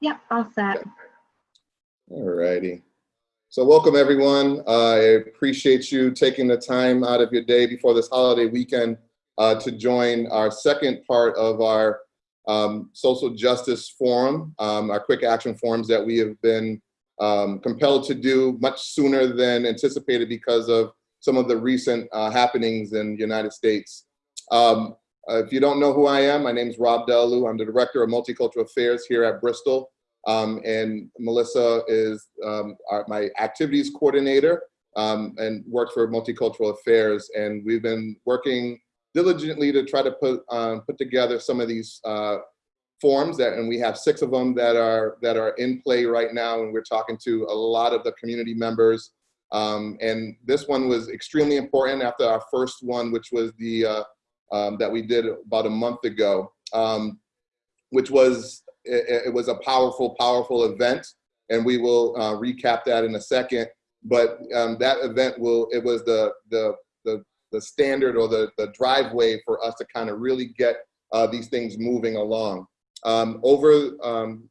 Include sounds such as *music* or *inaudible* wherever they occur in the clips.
Yep, all set. All righty. So welcome everyone. Uh, I appreciate you taking the time out of your day before this holiday weekend uh, to join our second part of our um, social justice forum, um, our quick action forums that we have been um, compelled to do much sooner than anticipated because of some of the recent uh, happenings in the United States. Um, uh, if you don't know who I am, my name is Rob Delu. I'm the Director of Multicultural Affairs here at Bristol. Um, and Melissa is um, our, my activities coordinator um, and works for Multicultural Affairs. And we've been working diligently to try to put, um, put together some of these uh, that, and we have six of them that are, that are in play right now. And we're talking to a lot of the community members. Um, and this one was extremely important after our first one, which was the, uh, um, that we did about a month ago, um, which was, it, it, was a powerful, powerful event. And we will uh, recap that in a second. But um, that event will, it was the, the, the, the standard or the, the driveway for us to kind of really get uh, these things moving along. Um, over, um,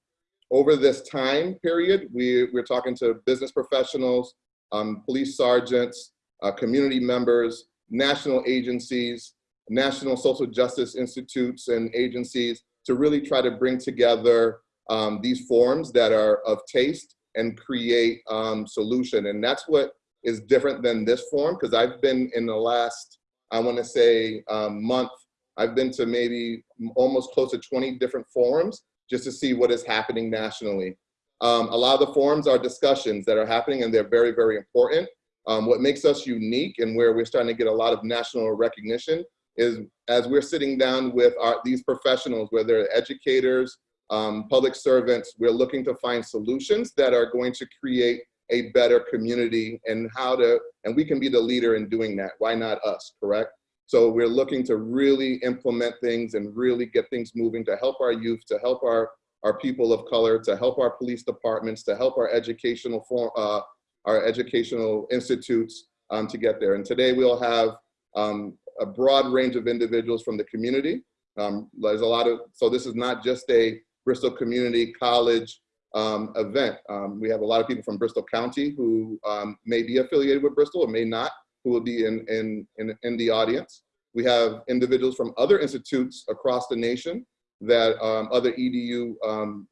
over this time period, we, we're talking to business professionals, um, police sergeants, uh, community members, national agencies, national social justice institutes and agencies to really try to bring together um, these forums that are of taste and create um, solution. And that's what is different than this forum because I've been in the last, I wanna say um, month, I've been to maybe almost close to 20 different forums just to see what is happening nationally. Um, a lot of the forums are discussions that are happening and they're very, very important. Um, what makes us unique and where we're starting to get a lot of national recognition is as we're sitting down with our, these professionals, whether educators, um, public servants, we're looking to find solutions that are going to create a better community and how to, and we can be the leader in doing that. Why not us, correct? So we're looking to really implement things and really get things moving to help our youth, to help our, our people of color, to help our police departments, to help our educational form, uh, our educational institutes um, to get there. And today we'll have um, a broad range of individuals from the community. Um, there's a lot of, so this is not just a Bristol Community College um, event. Um, we have a lot of people from Bristol County who um, may be affiliated with Bristol or may not, who will be in, in, in, in, the audience. We have individuals from other institutes across the nation that um, other EDU um,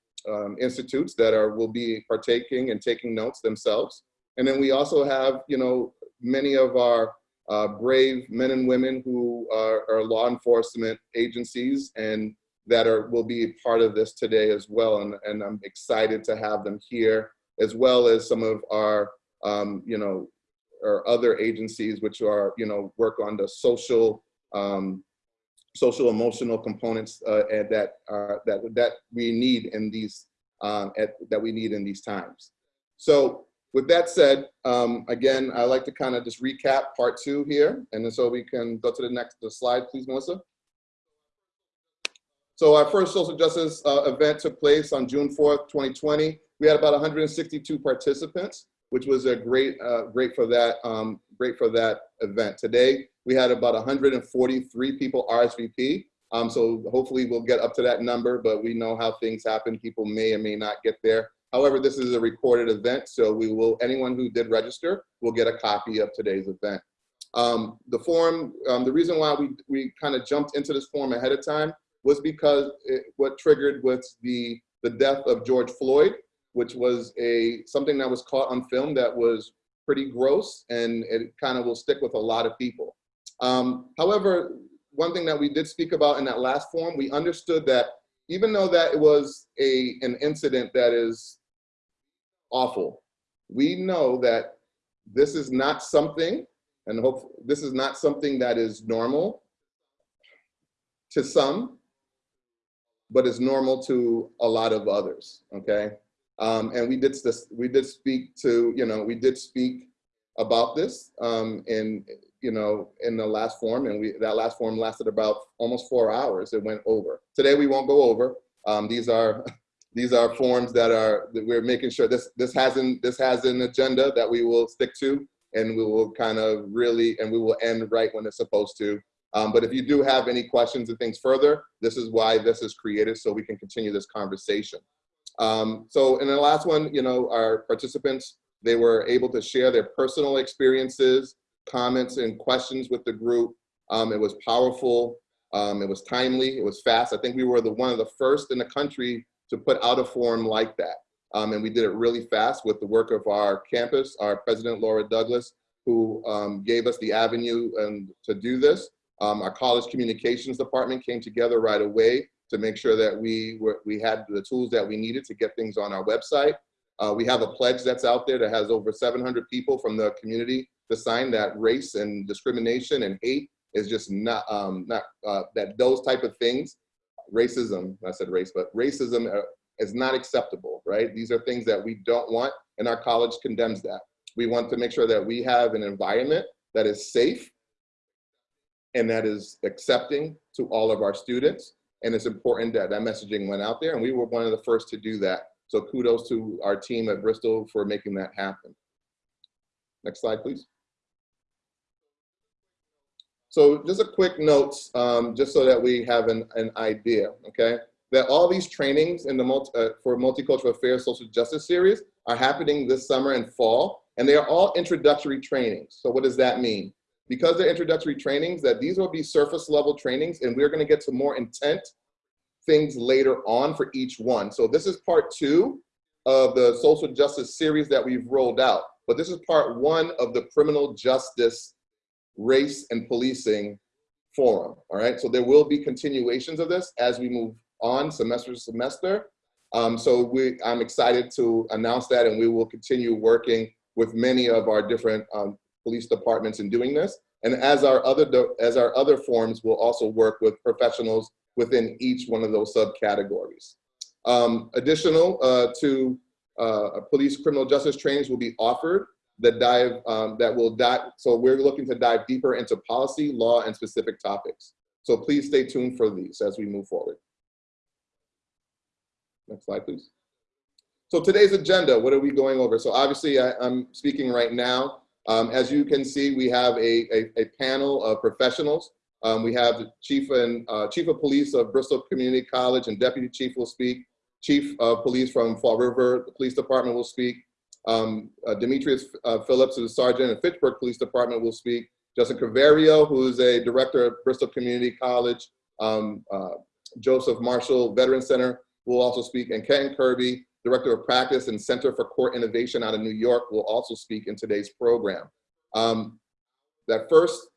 institutes that are will be partaking and taking notes themselves. And then we also have, you know, many of our uh, brave men and women who are, are, law enforcement agencies and that are will be part of this today as well. And, and I'm excited to have them here, as well as some of our, um, you know, or other agencies which are, you know, work on the social, um, social emotional components uh, that, uh, that, that we need in these, um, at, that we need in these times. So with that said, um, again, I like to kind of just recap part two here, and so we can go to the next the slide, please, Melissa. So our first social justice uh, event took place on June 4th, 2020. We had about 162 participants, which was a great, uh, great for that, um, great for that event. Today, we had about 143 people RSVP. Um, so hopefully we'll get up to that number, but we know how things happen. People may or may not get there. However, this is a recorded event, so we will, anyone who did register will get a copy of today's event. Um, the forum, um, the reason why we, we kind of jumped into this forum ahead of time was because it, what triggered was the, the death of George Floyd, which was a something that was caught on film that was pretty gross and it kind of will stick with a lot of people. Um, however, one thing that we did speak about in that last forum, we understood that even though that it was a, an incident that is awful, we know that this is not something, and hope this is not something that is normal to some, but is normal to a lot of others, okay? Um, and we did, this, we did speak to, you know, we did speak about this um, in, you know, in the last form, and we that last form lasted about almost four hours. It went over. Today we won't go over. Um, these are *laughs* these are forms that are that we're making sure this this has an this has an agenda that we will stick to, and we will kind of really and we will end right when it's supposed to. Um, but if you do have any questions and things further, this is why this is created so we can continue this conversation. Um, so in the last one, you know, our participants, they were able to share their personal experiences, comments and questions with the group. Um, it was powerful, um, it was timely, it was fast. I think we were the one of the first in the country to put out a forum like that. Um, and we did it really fast with the work of our campus, our president, Laura Douglas, who um, gave us the avenue and to do this. Um, our college communications department came together right away to make sure that we were, we had the tools that we needed to get things on our website. Uh, we have a pledge that's out there that has over 700 people from the community to sign that race and discrimination and hate is just not, um, not uh, that those type of things, racism, I said race, but racism uh, is not acceptable, right? These are things that we don't want and our college condemns that. We want to make sure that we have an environment that is safe and that is accepting to all of our students. And it's important that that messaging went out there and we were one of the first to do that. So kudos to our team at Bristol for making that happen. Next slide, please. So just a quick notes, um, just so that we have an, an idea, okay? That all these trainings in the multi, uh, for Multicultural Affairs Social Justice Series are happening this summer and fall, and they are all introductory trainings. So what does that mean? Because they're introductory trainings, that these will be surface level trainings, and we're gonna get to more intent things later on for each one. So this is part two of the social justice series that we've rolled out, but this is part one of the criminal justice race and policing forum, all right? So there will be continuations of this as we move on semester to semester. Um, so we, I'm excited to announce that and we will continue working with many of our different um, police departments in doing this. And as our other as our other forms, we'll also work with professionals within each one of those subcategories. Um, additional uh, to uh, police criminal justice trainings will be offered that dive, um, that will dive, so we're looking to dive deeper into policy, law, and specific topics. So please stay tuned for these as we move forward. Next slide, please. So today's agenda, what are we going over? So obviously I, am speaking right now. Um, as you can see, we have a, a, a panel of professionals. Um, we have the chief and uh, chief of police of Bristol Community College and deputy chief will speak. Chief of police from Fall River Police Department will speak. Um, uh, Demetrius uh, Phillips, who's a sergeant at Fitchburg Police Department, will speak. Justin Caverio, who's a director at Bristol Community College. Um, uh, Joseph Marshall Veteran Center will also speak. And Ken Kirby, Director of Practice and Center for Court Innovation out of New York, will also speak in today's program. Um, that first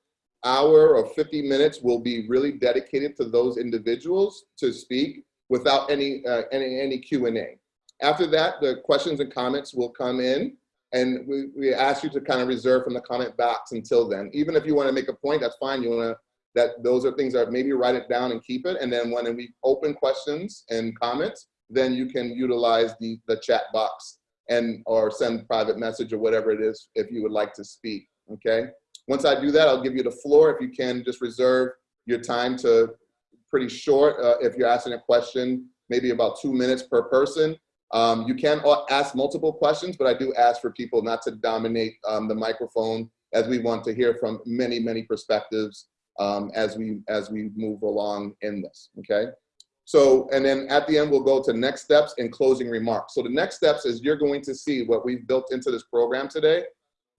hour or 50 minutes will be really dedicated to those individuals to speak without any, uh, any, any Q&A. After that, the questions and comments will come in and we, we ask you to kind of reserve from the comment box until then. Even if you want to make a point, that's fine. You want to, that those are things that maybe write it down and keep it. And then when we open questions and comments, then you can utilize the, the chat box and or send private message or whatever it is if you would like to speak, okay? Once I do that, I'll give you the floor. If you can just reserve your time to pretty short. Uh, if you're asking a question, maybe about two minutes per person. Um, you can ask multiple questions, but I do ask for people not to dominate um, the microphone as we want to hear from many, many perspectives um, as we as we move along in this, okay? So, and then at the end, we'll go to next steps and closing remarks. So the next steps is you're going to see what we've built into this program today.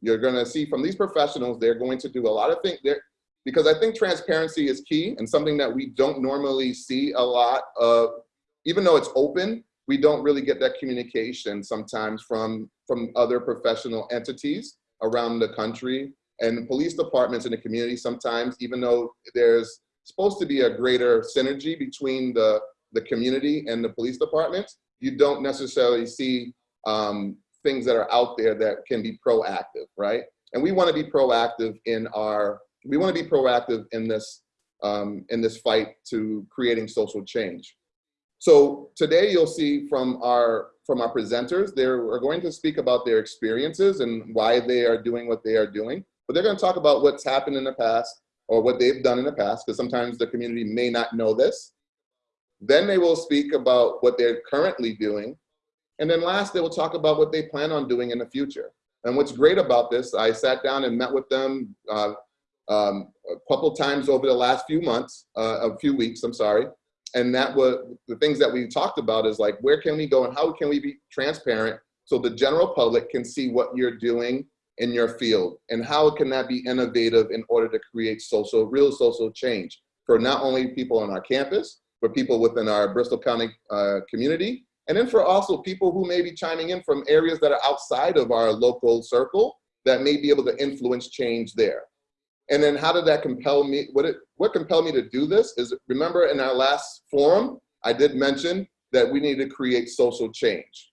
You're gonna see from these professionals, they're going to do a lot of things, there because I think transparency is key and something that we don't normally see a lot of, even though it's open, we don't really get that communication sometimes from, from other professional entities around the country and police departments in the community sometimes, even though there's supposed to be a greater synergy between the, the community and the police departments, you don't necessarily see um, things that are out there that can be proactive, right? And we want to be proactive in our, we want to be proactive in this, um, in this fight to creating social change. So today you'll see from our from our presenters, they're going to speak about their experiences and why they are doing what they are doing. But they're going to talk about what's happened in the past or what they've done in the past, because sometimes the community may not know this. Then they will speak about what they're currently doing. And then last, they will talk about what they plan on doing in the future. And what's great about this, I sat down and met with them uh, um, a couple times over the last few months, uh, a few weeks, I'm sorry. And that was the things that we talked about is like, where can we go and how can we be transparent so the general public can see what you're doing in your field and how can that be innovative in order to create social, real social change for not only people on our campus, but people within our Bristol County uh, community, and then for also people who may be chiming in from areas that are outside of our local circle that may be able to influence change there. And then how did that compel me? What, it, what compelled me to do this is, remember in our last forum, I did mention that we need to create social change.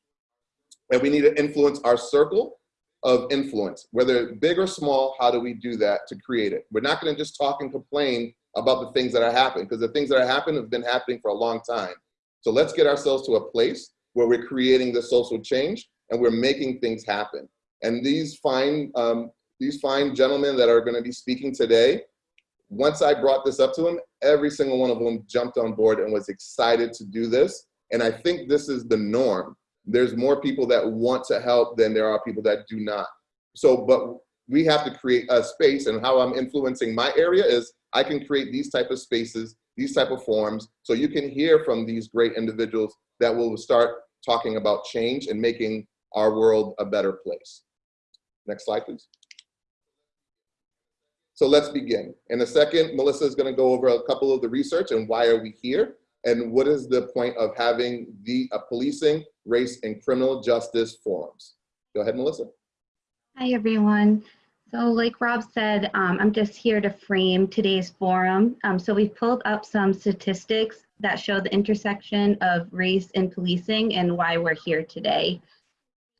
And we need to influence our circle of influence, whether big or small, how do we do that to create it? We're not gonna just talk and complain about the things that are happening because the things that are happening have been happening for a long time. So let's get ourselves to a place where we're creating the social change and we're making things happen. And these fine, um, these fine gentlemen that are gonna be speaking today, once I brought this up to them, every single one of them jumped on board and was excited to do this. And I think this is the norm. There's more people that want to help than there are people that do not. So, but we have to create a space and how I'm influencing my area is I can create these type of spaces, these type of forums, so you can hear from these great individuals that will start talking about change and making our world a better place. Next slide, please. So let's begin. In a second, Melissa is gonna go over a couple of the research and why are we here and what is the point of having the uh, policing, race, and criminal justice forums. Go ahead, Melissa. Hi, everyone. So like Rob said, um, I'm just here to frame today's forum. Um, so we've pulled up some statistics that show the intersection of race and policing and why we're here today.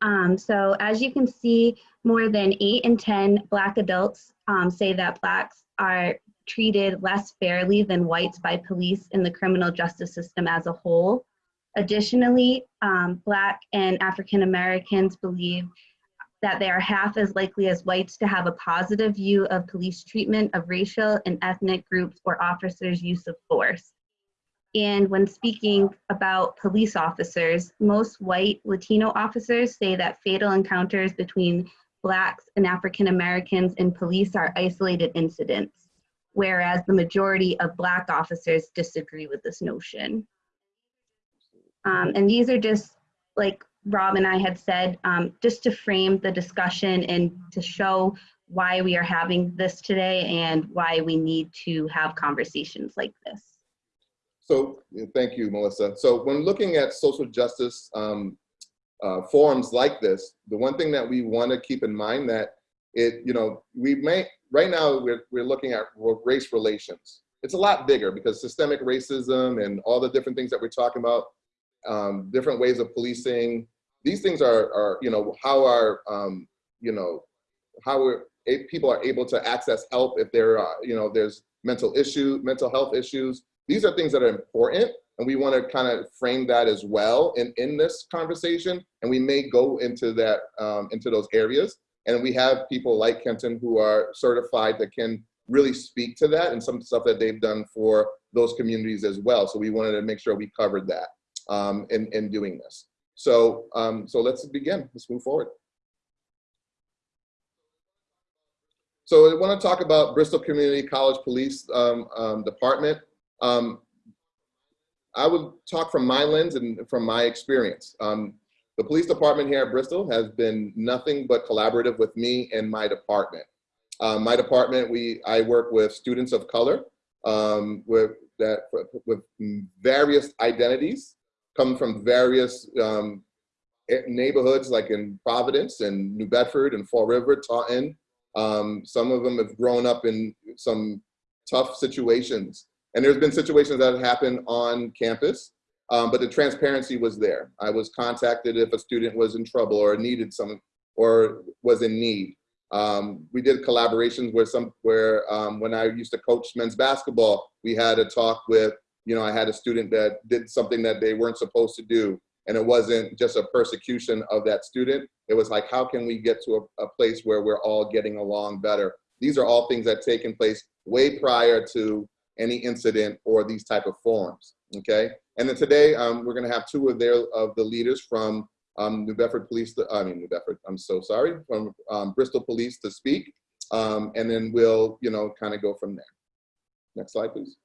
Um, so as you can see, more than eight in 10 Black adults um, say that Blacks are treated less fairly than whites by police in the criminal justice system as a whole. Additionally, um, Black and African Americans believe that they are half as likely as whites to have a positive view of police treatment of racial and ethnic groups or officers' use of force. And when speaking about police officers, most white Latino officers say that fatal encounters between Blacks and African Americans in police are isolated incidents, whereas the majority of Black officers disagree with this notion. Um, and these are just like Rob and I had said, um, just to frame the discussion and to show why we are having this today and why we need to have conversations like this. So thank you, Melissa. So when looking at social justice um, uh, forums like this, the one thing that we want to keep in mind that it, you know, we may, right now we're, we're looking at race relations. It's a lot bigger because systemic racism and all the different things that we're talking about um, different ways of policing. These things are, are you know, how are, um, you know, how are people are able to access help if there are, you know, there's mental issue, mental health issues. These are things that are important and we want to kind of frame that as well in, in this conversation. And we may go into that, um, into those areas. And we have people like Kenton who are certified that can really speak to that and some stuff that they've done for those communities as well. So we wanted to make sure we covered that um, in, in doing this. So, um, so let's begin, let's move forward. So I wanna talk about Bristol Community College Police um, um, Department. Um, I would talk from my lens and from my experience. Um, the police department here at Bristol has been nothing but collaborative with me and my department. Um, my department, we I work with students of color um, with that with various identities come from various um, neighborhoods like in Providence and New Bedford and Fall River, Taunton. Um, some of them have grown up in some tough situations. And there's been situations that have happened on campus, um, but the transparency was there. I was contacted if a student was in trouble or needed some, or was in need. Um, we did collaborations where some, where um, when I used to coach men's basketball, we had a talk with you know, I had a student that did something that they weren't supposed to do. And it wasn't just a persecution of that student. It was like, how can we get to a, a place where we're all getting along better? These are all things that taken place way prior to any incident or these type of forums, okay? And then today, um, we're gonna have two of their of the leaders from um, New Bedford Police, I mean, New Bedford, I'm so sorry, from um, Bristol Police to speak. Um, and then we'll, you know, kind of go from there. Next slide, please.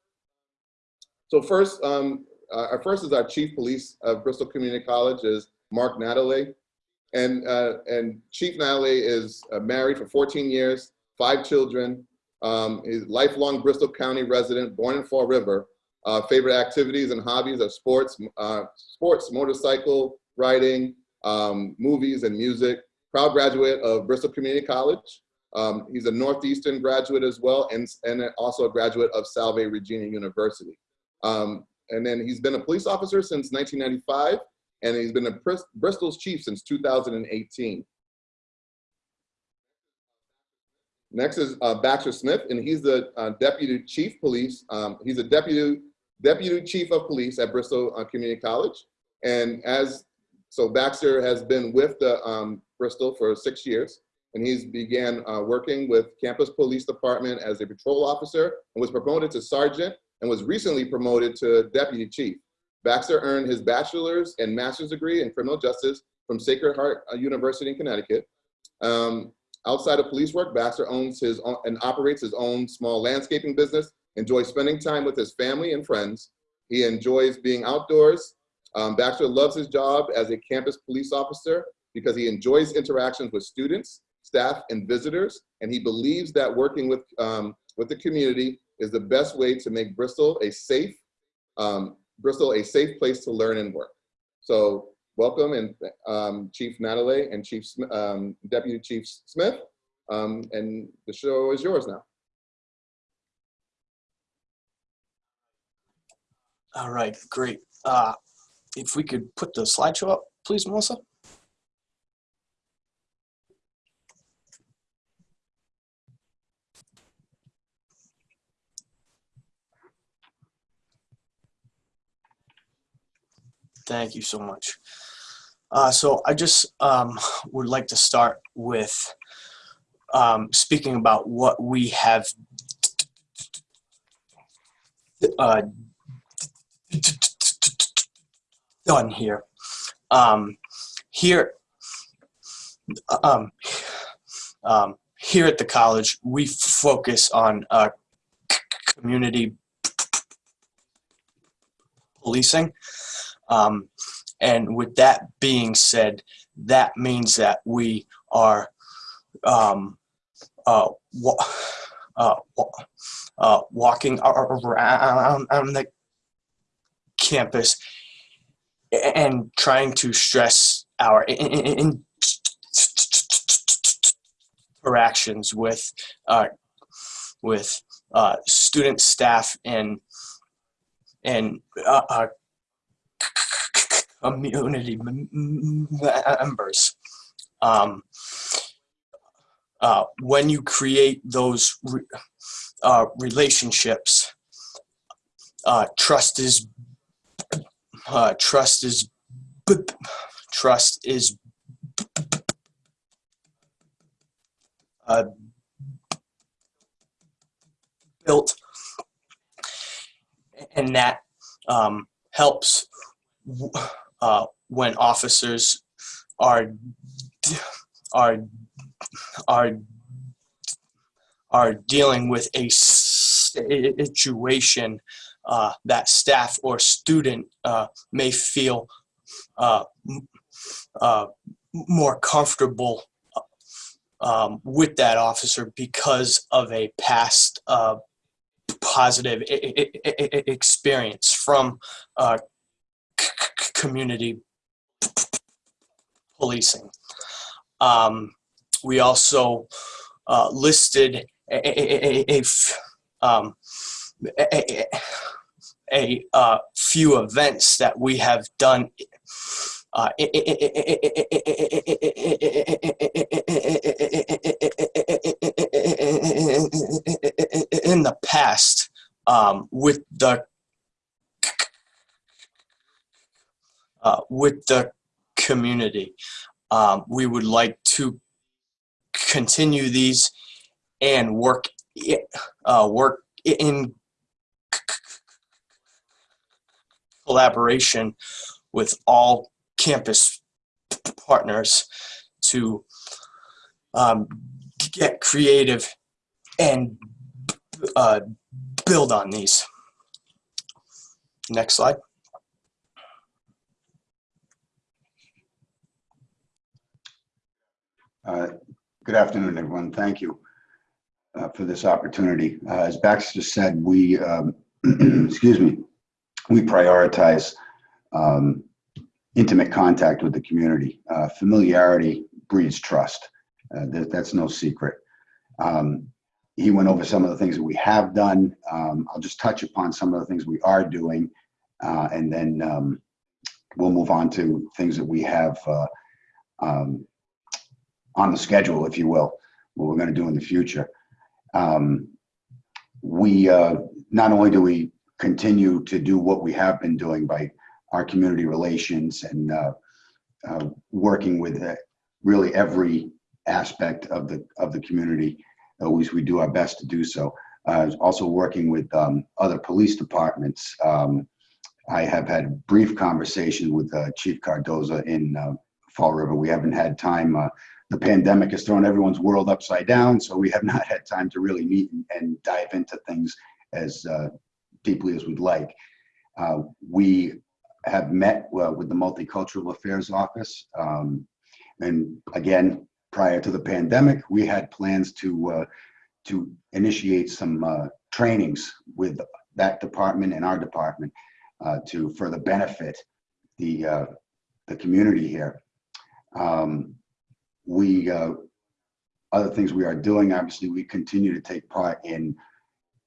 So first, um, uh, our first is our chief police of Bristol Community College is Mark Natalie. And, uh, and Chief Natalie is uh, married for 14 years, five children, um, is lifelong Bristol County resident, born in Fall River. Uh, favorite activities and hobbies are sports, uh, sports, motorcycle riding, um, movies and music. Proud graduate of Bristol Community College. Um, he's a Northeastern graduate as well, and, and also a graduate of Salve Regina University. Um, and then he's been a police officer since 1995, and he's been a Bristol's chief since 2018. Next is uh, Baxter Smith, and he's the uh, deputy chief police. Um, he's a deputy deputy chief of police at Bristol uh, Community College, and as so Baxter has been with the um, Bristol for six years, and he's began uh, working with campus police department as a patrol officer and was promoted to sergeant and was recently promoted to deputy chief. Baxter earned his bachelor's and master's degree in criminal justice from Sacred Heart uh, University in Connecticut. Um, outside of police work, Baxter owns his own and operates his own small landscaping business, enjoys spending time with his family and friends. He enjoys being outdoors. Um, Baxter loves his job as a campus police officer because he enjoys interactions with students, staff, and visitors, and he believes that working with, um, with the community is the best way to make Bristol a safe, um, Bristol a safe place to learn and work. So welcome and um, Chief Natalie and Chief um, Deputy Chief Smith. Um, and the show is yours now. All right, great. Uh, if we could put the slideshow up, please, Melissa. Thank you so much. Uh, so I just um, would like to start with um, speaking about what we have uh, done here. Um, here, um, um, here at the college, we focus on uh, community policing. Um, and with that being said, that means that we are um, uh, wa uh, uh, walking around on the campus and trying to stress our interactions with uh, with uh, student staff and and uh, community members. Um, uh, when you create those re uh, relationships, uh, trust is uh, trust is trust is uh, built, and that um, helps uh, when officers are are are are dealing with a situation uh, that staff or student uh, may feel uh, uh more comfortable um, with that officer because of a past uh, positive experience from community policing. Um, we also uh, listed a, a, a, um, a few events that we have done uh, in the past um, with the uh, with the community. Um, we would like to continue these and work uh, work in collaboration with all campus partners to um, get creative and uh, build on these. Next slide. Uh, Good afternoon, everyone. Thank you uh, for this opportunity. Uh, As Baxter said, we, um, *clears throat* excuse me, we prioritize um, intimate contact with the community. Uh, Familiarity breeds trust. Uh, that- That's no secret. Um, He went over some of the things that we have done. Um, I'll just touch upon some of the things we are doing, uh, and then um, we'll move on to things that we have um, on the schedule, if you will, what we're going to do in the future. Um, we uh, not only do we continue to do what we have been doing by our community relations and uh, uh, working with uh, really every aspect of the of the community. Always, we do our best to do so. Uh, also, working with um, other police departments. Um, I have had brief conversations with uh, Chief Cardoza in uh, Fall River. We haven't had time. The pandemic has thrown everyone's world upside down, so we have *laughs* not had time to really meet and, dive into things as uh, deeply as we'd like. Uh, we have met uh, with the Multicultural Affairs Office, um, and again, prior to the pandemic, we had plans to uh, to initiate some uh, trainings with that department and our department uh, to further benefit the the community here. Um, we uh, other things we are doing obviously we continue to take part in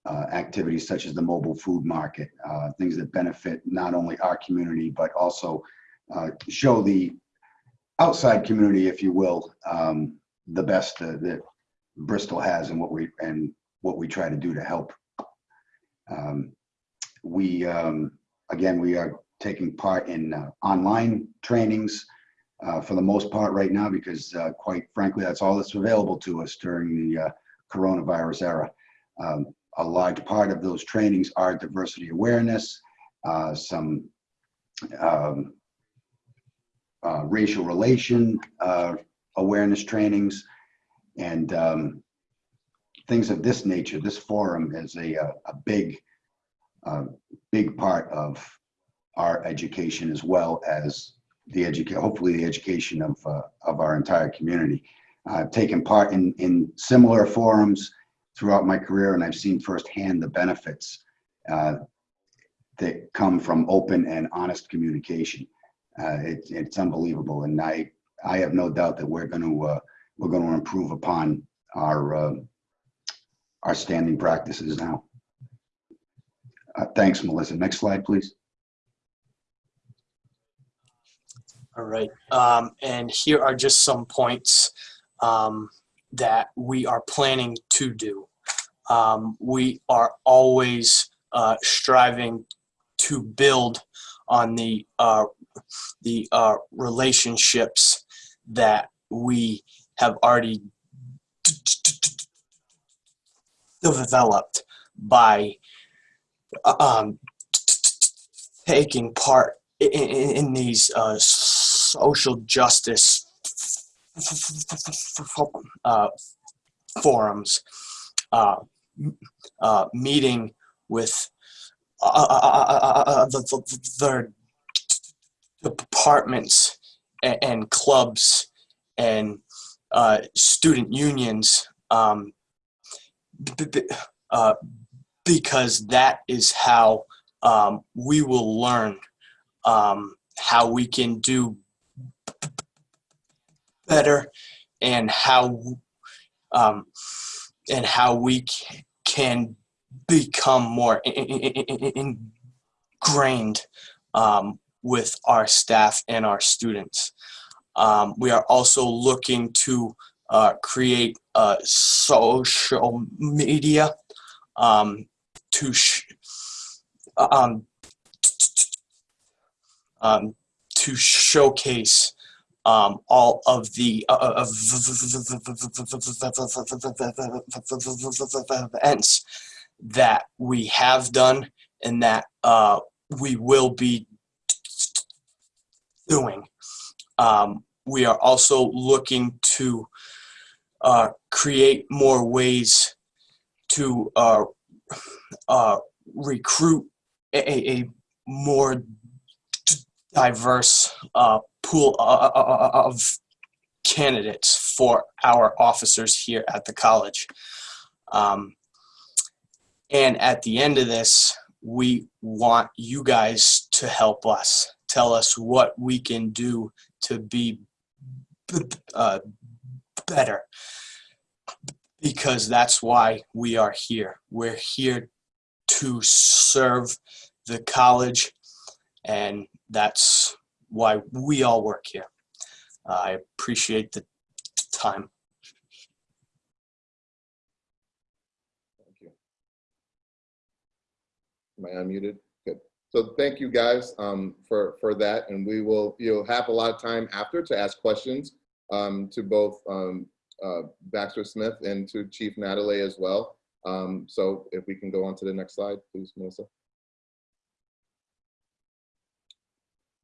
uh, activities such as the mobile food market uh, things that benefit not only our community but also uh, show the outside community if you will um, the best that bristol has and what we and what we try to do to help. Um, we um, again we are taking part in uh, online trainings uh, for the most part right now because uh, quite frankly that's all that's available to us during the uh, coronavirus era. Um, a large part of those trainings are diversity awareness uh, some um, uh, racial relation awareness trainings and um, things of this nature. This forum is a, a, big big part of our education as well as the education, hopefully the education of, uh, of our entire community. I've taken part in, in similar forums throughout my career and I've seen firsthand the benefits uh, that come from open and honest communication. Uh, it, it's unbelievable and I, I have no doubt that we're going to, uh, we're going to improve upon our, uh, our standing practices now. Uh, thanks, Melissa. Next slide, please. All right. Um, and here are just some points um, that we are planning to do. Um, we are always uh, striving to build on the uh, the uh, relationships that we have already developed by um, taking part in, in, in these uh, social justice uh, forums, uh, uh, meeting with the departments and, and clubs and uh, student unions um, uh, because that is how um, we will learn um, how we can do better and how um, and how we can become more ingrained um, with our staff and our students. Um, we are also looking to uh, create uh, social media um, to um, um, to showcase um, all of the uh, events that we have done and that uh, we will be doing. Um, we are also looking to uh, create more ways to uh, uh, recruit a, a, more diverse uh, pool of candidates for our officers here at the college. Um, and at the end of this, we want you guys to help us. Tell us what we can do to be uh, better. Because that's why we are here. We're here to serve the college, and that's why we all work here. I appreciate the time. Thank you. Am I unmuted? Good. So thank you guys um, for, for that. And we will, you'll have a lot of time after to ask questions um, to both um, uh, Baxter Smith and to Chief Natalie as well. Um, So if we can go on to the next slide, please, Melissa.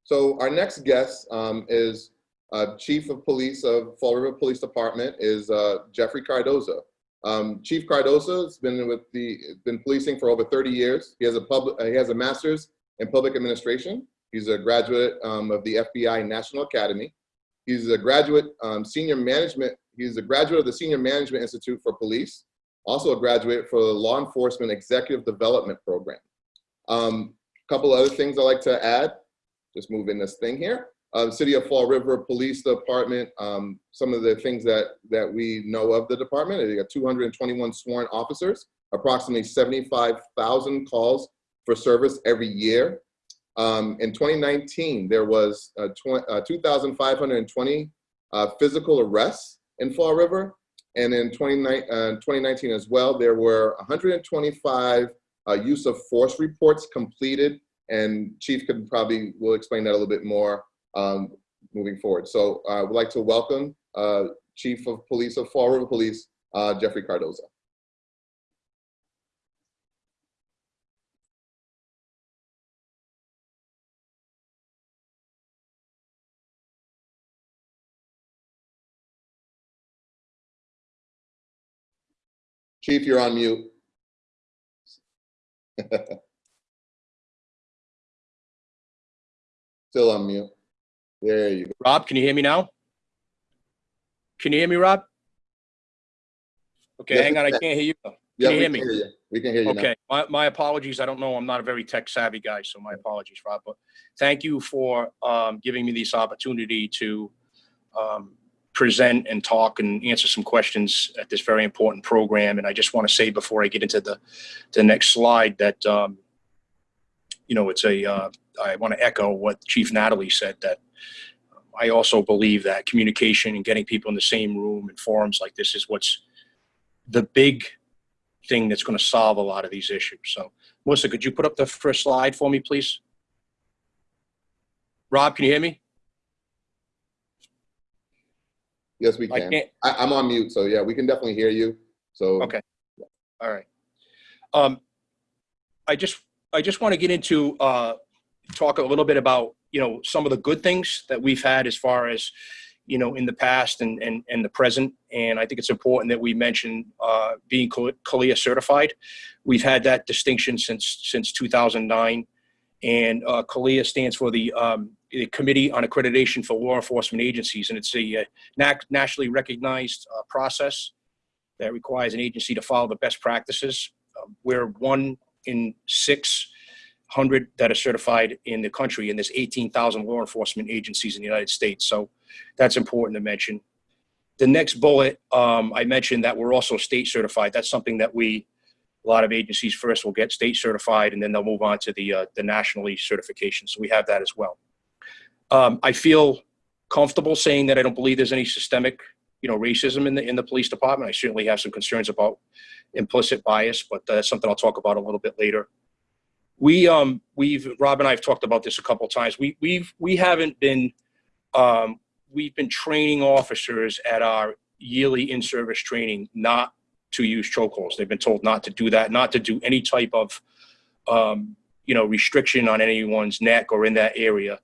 So our next guest um, is uh, Chief of Police of Fall River Police Department is uh, Jeffrey Cardoza. Um, Chief Cardoza has been with the been policing for over 30 years. He has a public uh, he has a master's in public administration. He's a graduate um, of the FBI National Academy. He's a graduate um, senior management. He's a graduate of the Senior Management Institute for Police. Also a graduate for the Law Enforcement Executive Development Program. A um, couple other things I'd like to add. Just moving this thing here. Uh, City of Fall River Police Department, um, some of the things that, that we know of the department, they got 221 sworn officers, approximately 75,000 calls for service every year. Um, in 2019, there was uh, uh, 2,520 uh, physical arrests in Fall River. And in 29, uh, 2019 as well, there were 125 uh, use of force reports completed. And Chief could probably, will explain that a little bit more um, moving forward. So uh, I would like to welcome uh, Chief of Police of Fall River Police, uh, Jeffrey Cardoza. Chief, you're on mute. *laughs* Still on mute. There you go. Rob, can you hear me now? Can you hear me, Rob? Okay, Yes, hang on, I can. can't hear you. Yeah, you we hear can me? hear you. We can hear you now. Okay, my, my apologies. I don't know. I'm not a very tech savvy guy, so my apologies, Rob. But thank you for um, giving me this opportunity to um, present and talk and answer some questions at this very important program. And I just want to say before I get into the the next slide that um, you know it's a uh, I want to echo what Chief Natalie said that I also believe that communication and getting people in the same room and forums like this is what's the big thing that's going to solve a lot of these issues. So, Melissa, could you put up the first slide for me, please? Rob, can you hear me? Yes, we can. I, I'm on mute, so yeah, we can definitely hear you. So Okay. All right. Um, I just I just want to get into uh, talk a little bit about you know some of the good things that we've had as far as you know in the past and and, and the present. And I think it's important that we mention uh, being CALEA certified. We've had that distinction since since 2009, and uh, CALEA stands for the um, the Committee on Accreditation for Law Enforcement Agencies, and it's a uh, na- nationally recognized uh, process that requires an agency to follow the best practices. Uh, we're one in 600 that are certified in the country, and there's 18,000 law enforcement agencies in the United States. So that's important to mention. The next bullet, um, I mentioned that we're also state certified. That's something that we, a lot of agencies first will get state certified, and then they'll move on to the uh, the nationally certification. So we have that as well. Um, I feel comfortable saying that I don't believe there's any systemic you know, racism in the in the police department. I certainly have some concerns about implicit bias, but that's something I'll talk about a little bit later. We um we've Rob and I have talked about this a couple times. We we've we haven't been um we've been training officers at our yearly in-service training not to use chokeholds. They've been told not to do that, not to do any type of um, you know restriction on anyone's neck or in that area.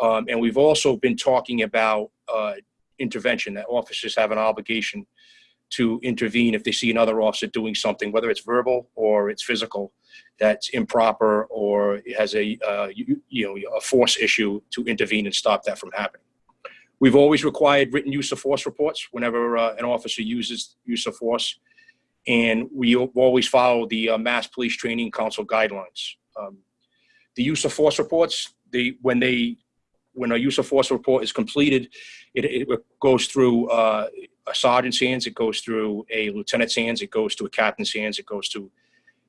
Um, and we've also been talking about uh, intervention that officers have an obligation to intervene if they see another officer doing something, whether it's verbal or it's physical, that's improper or has a, uh, you, you know, a force issue to intervene and stop that from happening. We've always required written use of force reports whenever uh, an officer uses use of force. And we always follow the uh, Mass Police Training Council guidelines. Um, the use of force reports, they, when they, when a use of force report is completed, it, it goes through uh, a sergeant's hands, it goes through a lieutenant's hands, it goes to a captain's hands, it goes to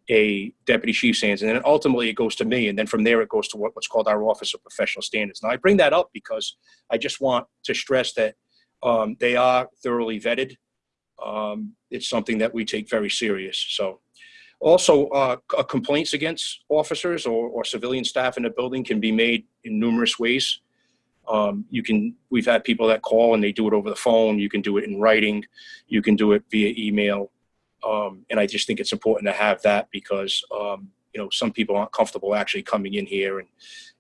a deputy chief's hands, and then ultimately it goes to me, and then from there it goes to what, what's called our Office of Professional Standards. Now I bring that up because I just want to stress that um, they are thoroughly vetted. Um, it's something that we take very serious. So also uh, complaints against officers or, or civilian staff in the building can be made in numerous ways. Um, you can, we've had people that call and they do it over the phone. You can do it in writing. You can do it via email. Um, and I just think it's important to have that because, um, you know, some people aren't comfortable actually coming in here and,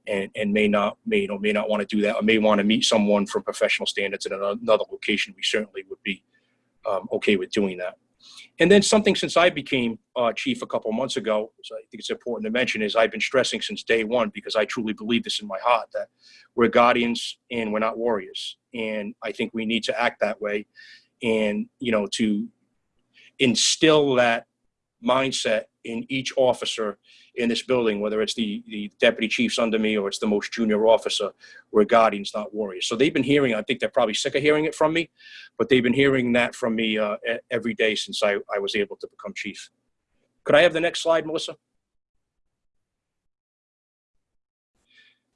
and, and may not, may, you know, may not want to do that or may want to meet someone from professional standards in another location. We certainly would be um, okay with doing that. And then something since I became uh, chief a couple months ago, so I think it's important to mention, is I've been stressing since day one because I truly believe this in my heart that we're guardians and we're not warriors. And I think we need to act that way and, you know, to instill that mindset in each officer in this building, whether it's the, the deputy chiefs under me or it's the most junior officer, we're guardians, not warriors. So they've been hearing, I think they're probably sick of hearing it from me, but they've been hearing that from me uh, every day since I, I was able to become chief. Could I have the next slide, Melissa?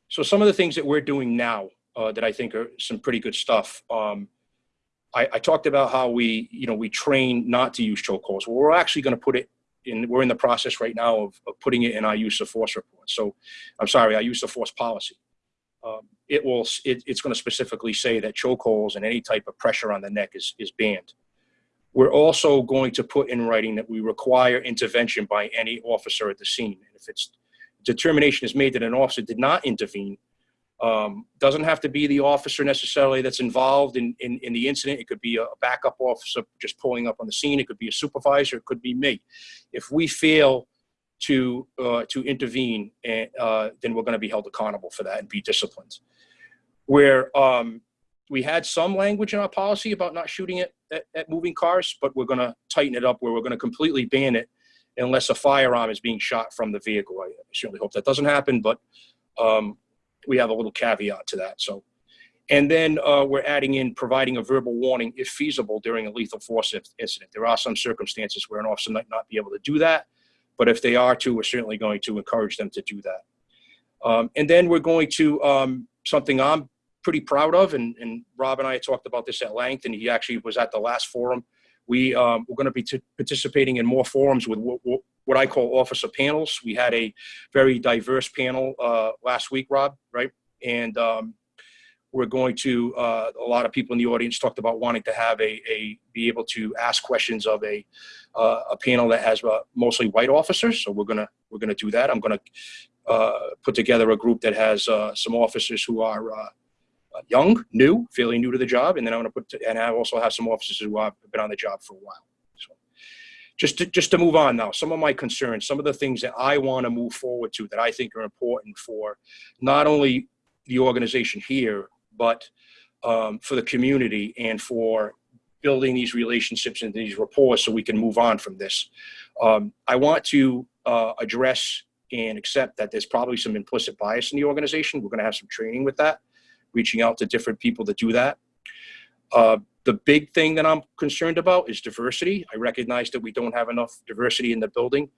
So some of the things that we're doing now uh, that I think are some pretty good stuff. Um, I, I talked about how we, you know, we train not to use chokeholds. Well, we're actually going to put it We're in the process right now of, of putting it in our use of force report. So, I'm sorry, our use of force policy. Um, it will. It, it's going to specifically say that chokeholds and any type of pressure on the neck is is banned. We're also going to put in writing that we require intervention by any officer at the scene. And if it's determination is made that an officer did not intervene, um, doesn't have to be the officer necessarily that's involved in, in, in the incident. It could be a backup officer just pulling up on the scene. It could be a supervisor. It could be me. If we fail to uh, to intervene, uh, then we're going to be held accountable for that and be disciplined. Where um, we had some language in our policy about not shooting at, at, at moving cars, but we're going to tighten it up where we're going to completely ban it unless a firearm is being shot from the vehicle. I certainly hope that doesn't happen, but um, we have a little caveat to that. So, and then uh, we're adding in providing a verbal warning if feasible during a lethal force incident. There are some circumstances where an officer might not be able to do that, but if they are to, we're certainly going to encourage them to do that. Um, and then we're going to um, something I'm pretty proud of, and, and Rob and I talked about this at length, and he actually was at the last forum. We um, we're going to be participating in more forums with what, I call officer panels. We had a very diverse panel uh, last week, Rob, right? And um, we're going to uh, a lot of people in the audience talked about wanting to have a, a be able to ask questions of a uh, a panel that has uh, mostly white officers. So we're gonna we're gonna do that. I'm gonna uh, put together a group that has uh, some officers who are young, new, fairly new to the job, and then I'm put to, and I also have some officers who have been on the job for a while. So just to, just to move on now, some of my concerns, some of the things that I want to move forward to that I think are important for not only the organization here, but um, for the community and for building these relationships and these rapport so we can move on from this. Um, I want to uh, address and accept that there's probably some implicit bias in the organization. We're going to have some training with that, reaching out to different people to do that. Uh, the big thing that I'm concerned about is diversity. I recognize that we don't have enough diversity in the building,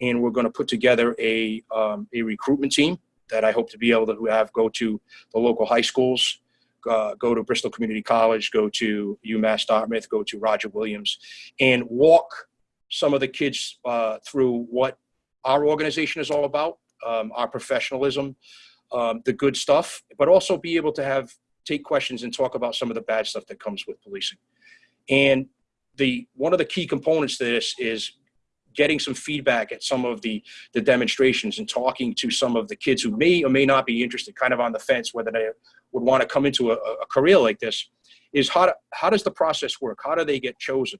and we're going to put together a, um, a recruitment team that I hope to be able to have go to the local high schools, uh, go to Bristol Community College, go to UMass Dartmouth, go to Roger Williams, and walk some of the kids uh, through what our organization is all about, um, our professionalism, um, the good stuff, but also be able to have take questions and talk about some of the bad stuff that comes with policing. And the one of the key components to this is getting some feedback at some of the the demonstrations and talking to some of the kids who may or may not be interested, kind of on the fence whether they would want to come into a, a career like this. Is how to, how does the process work? How do they get chosen?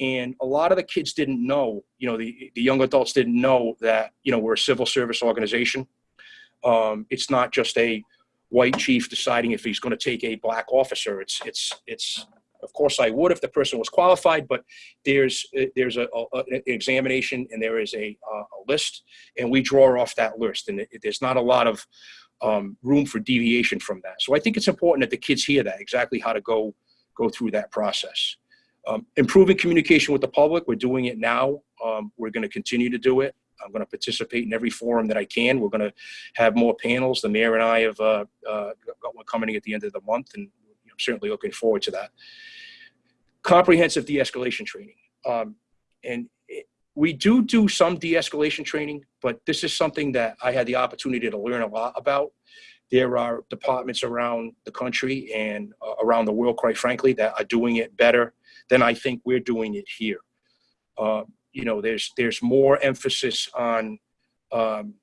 And a lot of the kids didn't know, you know, the, the young adults didn't know that, you know, we're a civil service organization. Um, it's not just a white chief deciding if he's going to take a black officer. It's, it's, it's, of course I would if the person was qualified, but there's, there's a, a- an examination and there is a, uh, a list and we draw off that list. And it, there's not a lot of, um, room for deviation from that. So I think it's important that the kids hear that, exactly how to go, go through that process. Um, improving communication with the public, we're doing it now. Um, we're going to continue to do it. I'm going to participate in every forum that I can. We're going to have more panels. The mayor and I have uh, uh, got one coming at the end of the month, and I'm certainly looking forward to that. Comprehensive de-escalation training. Um, and it, we do do some de-escalation training, but this is something that I had the opportunity to learn a lot about. There are departments around the country and uh, around the world, quite frankly, that are doing it better than I think we're doing it here. Uh, you know, there's there's more emphasis on um,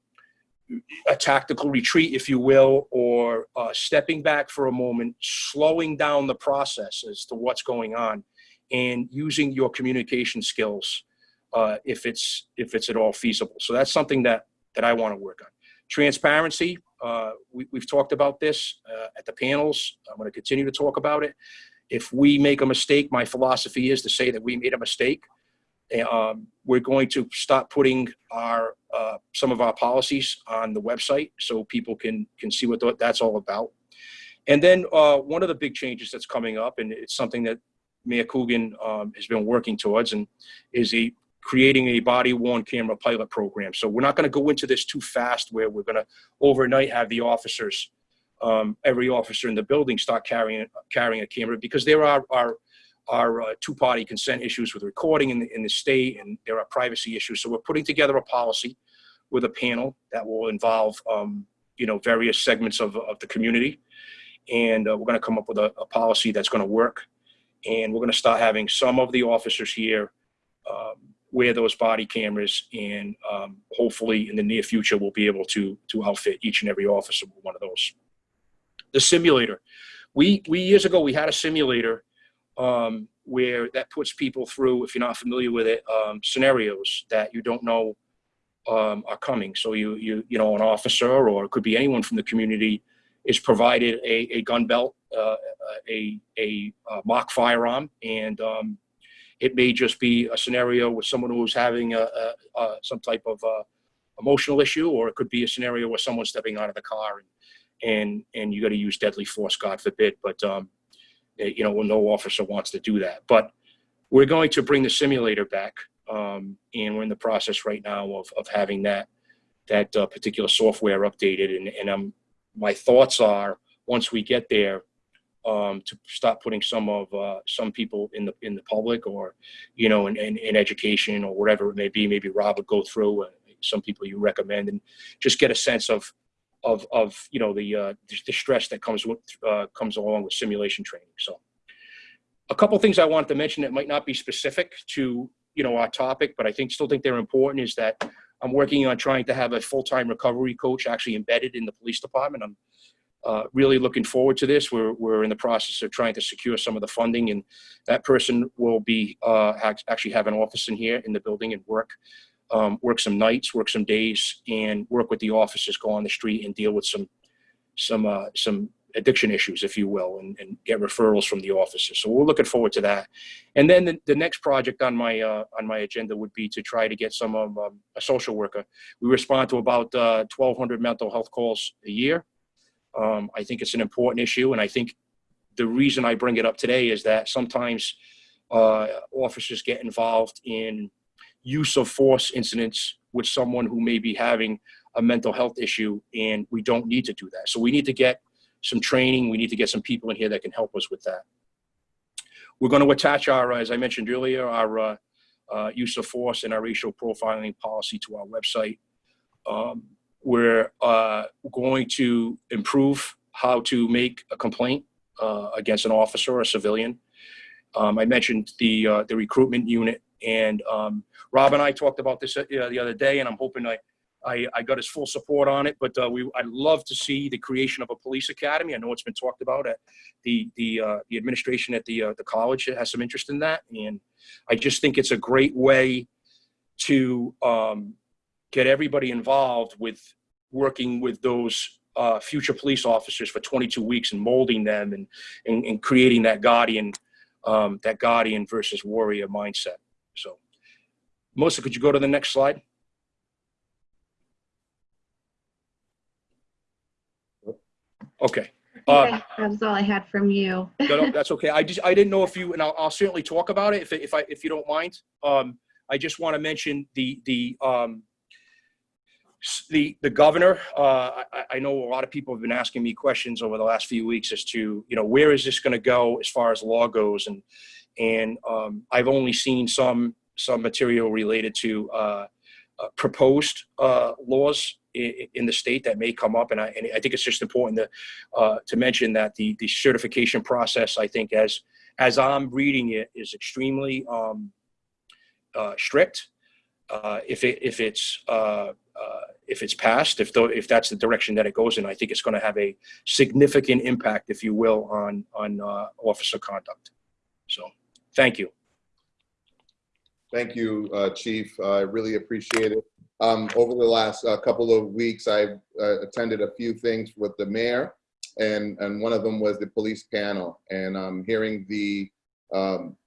a tactical retreat, if you will, or uh, stepping back for a moment, slowing down the process as to what's going on, and using your communication skills uh, if it's if it's at all feasible. So that's something that that I want to work on. Transparency. Uh, we, we've talked about this uh, at the panels. I'm going to continue to talk about it. If we make a mistake, my philosophy is to say that we made a mistake. Um, we're going to stop putting our uh, some of our policies on the website so people can can see what th- that's all about. And then uh, one of the big changes that's coming up, and it's something that Mayor Coogan um, has been working towards, and is a creating a body worn camera pilot program. So we're not going to go into this too fast, where we're going to overnight have the officers, um, every officer in the building, start carrying carrying a camera because there are are are uh, two-party consent issues with recording in the, in the state, and there are privacy issues. So we're putting together a policy with a panel that will involve, um, you know, various segments of, of the community. And uh, we're going to come up with a, a policy that's going to work. And we're going to start having some of the officers here um, wear those body cameras. And um, hopefully in the near future, we'll be able to, to outfit each and every officer with one of those. The simulator. We, we years ago, we had a simulator um, where that puts people through, if you're not familiar with it, um, scenarios that you don't know um, are coming. So you, you, you know, an officer or it could be anyone from the community is provided a, a gun belt, uh, a, a, a mock firearm, and um, it may just be a scenario with someone who's having a, a, a some type of uh, emotional issue, or it could be a scenario where someone's stepping out of the car and and and you got to use deadly force, God forbid. But um, you know, no officer wants to do that. But we're going to bring the simulator back, um, and we're in the process right now of of having that that uh, particular software updated. And and um, my thoughts are once we get there, um, to stop putting some of uh, some people in the in the public or you know in, in, in education or whatever it may be maybe rob would go through uh, some people you recommend and just get a sense of of of you know the uh, the stress that comes with uh, comes along with simulation training so a couple things i wanted to mention that might not be specific to you know our topic but i think still think they're important is that i'm working on trying to have a full-time recovery coach actually embedded in the police department i'm uh, really looking forward to this. We're, we're in the process of trying to secure some of the funding and that person will be uh, actually have an office in here in the building and work, um, work some nights, work some days and work with the officers, go on the street and deal with some, some, uh, some addiction issues, if you will, and, and get referrals from the officers. So we're looking forward to that. And then the, the next project on my, uh, on my agenda would be to try to get some of um, a social worker. We respond to about uh, 1,200 mental health calls a year. Um, I think it's an important issue, and I think the reason I bring it up today is that sometimes uh, officers get involved in use of force incidents with someone who may be having a mental health issue, and we don't need to do that. So we need to get some training. We need to get some people in here that can help us with that. We're going to attach our, as I mentioned earlier, our uh, uh, use of force and our racial profiling policy to our website. Um, we're uh, going to improve how to make a complaint uh, against an officer or a civilian. Um, I mentioned the uh, the recruitment unit, and um, Rob and I talked about this uh, the other day, and I'm hoping I I, I got his full support on it, but uh, we, I'd love to see the creation of a police academy. I know it's been talked about at the, the, uh, the administration at the, uh, the college has some interest in that. And I just think it's a great way to um, get everybody involved with working with those uh, future police officers for 22 weeks and molding them and, and, and creating that guardian, um, that guardian versus warrior mindset. Melissa, could you go to the next slide? Okay. Uh, Okay, That was all I had from you. no, no, that's okay. I just, I didn't know if you, and I'll, I'll certainly talk about it if, if I, if you don't mind. Um, I just want to mention the, the, um, the, the governor, uh, I, I know a lot of people have been asking me questions over the last few weeks as to, you know, where is this going to go as far as law goes? And, and, um, I've only seen some, some material related to, uh, uh, proposed, uh, laws in, in the state that may come up. And I, and I think it's just important to, uh, to mention that the, the certification process, I think as, as I'm reading it, is extremely um, uh, strict. If it, if it's, if it's passed, if, though, if that's the direction that it goes in, I think it's going to have a significant impact, if you will, on, on uh, officer conduct. So, thank you. Thank you, uh, Chief. I really appreciate it. Um, Over the last uh, couple of weeks, I've uh, attended a few things with the mayor, and, and one of them was the police panel. And um, hearing the, um,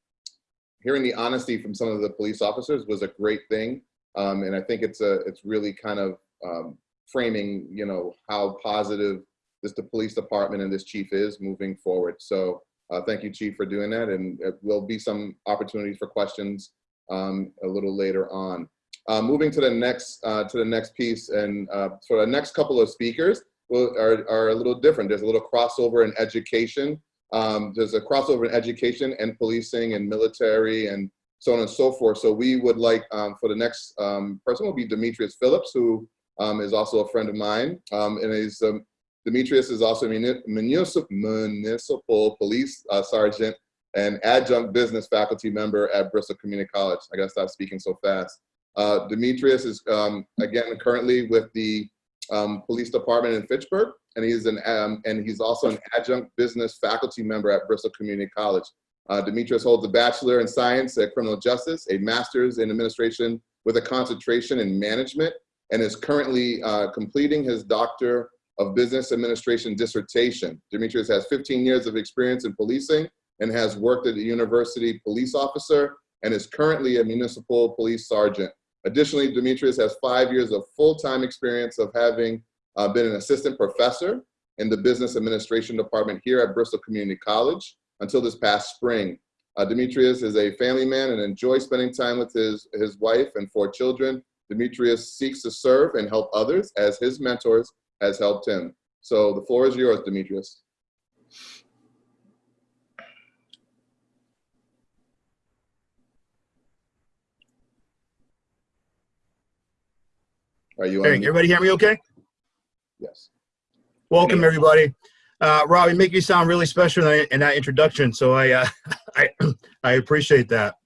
hearing the honesty from some of the police officers was a great thing. Um, And I think it's a, it's really kind of um, framing, you know, how positive this, the police department and this chief is moving forward. So uh, thank you, Chief, for doing that. And uh, there'll be some opportunities for questions um, a little later on. Uh, moving to the next uh, to the next piece, and uh, so the next couple of speakers will, are are a little different. There's a little crossover in education. Um, there's a crossover in education and policing and military and so on and so forth. So we would like um, for the next um, person will be Demetrius Phillips, who um, is also a friend of mine, um, and is um, Demetrius is also a municipal municipal police uh, sergeant and adjunct business faculty member at Bristol Community College. I gotta stop speaking so fast. Uh, Demetrius is, um, again, currently with the um, police department in Fitchburg, and he's an um, and he's also an adjunct business faculty member at Bristol Community College. Uh, Demetrius holds a bachelor in science at criminal justice, a master's in administration with a concentration in management, and is currently uh, completing his doctor of business administration dissertation. Demetrius has 15 years of experience in policing and has worked at a university police officer and is currently a municipal police sergeant. Additionally, Demetrius has five years of full-time experience of having uh, been an assistant professor in the business administration department here at Bristol Community College until this past spring. Uh, Demetrius is a family man and enjoys spending time with his, his wife and four children. Demetrius seeks to serve and help others as his mentors has helped him. So the floor is yours, Demetrius. Are you Hey, on? everybody hear me okay? Yes. Welcome, everybody. Uh, Rob, you make me sound really special in that, in that introduction, so I, uh, *laughs* I, *clears throat* I appreciate that.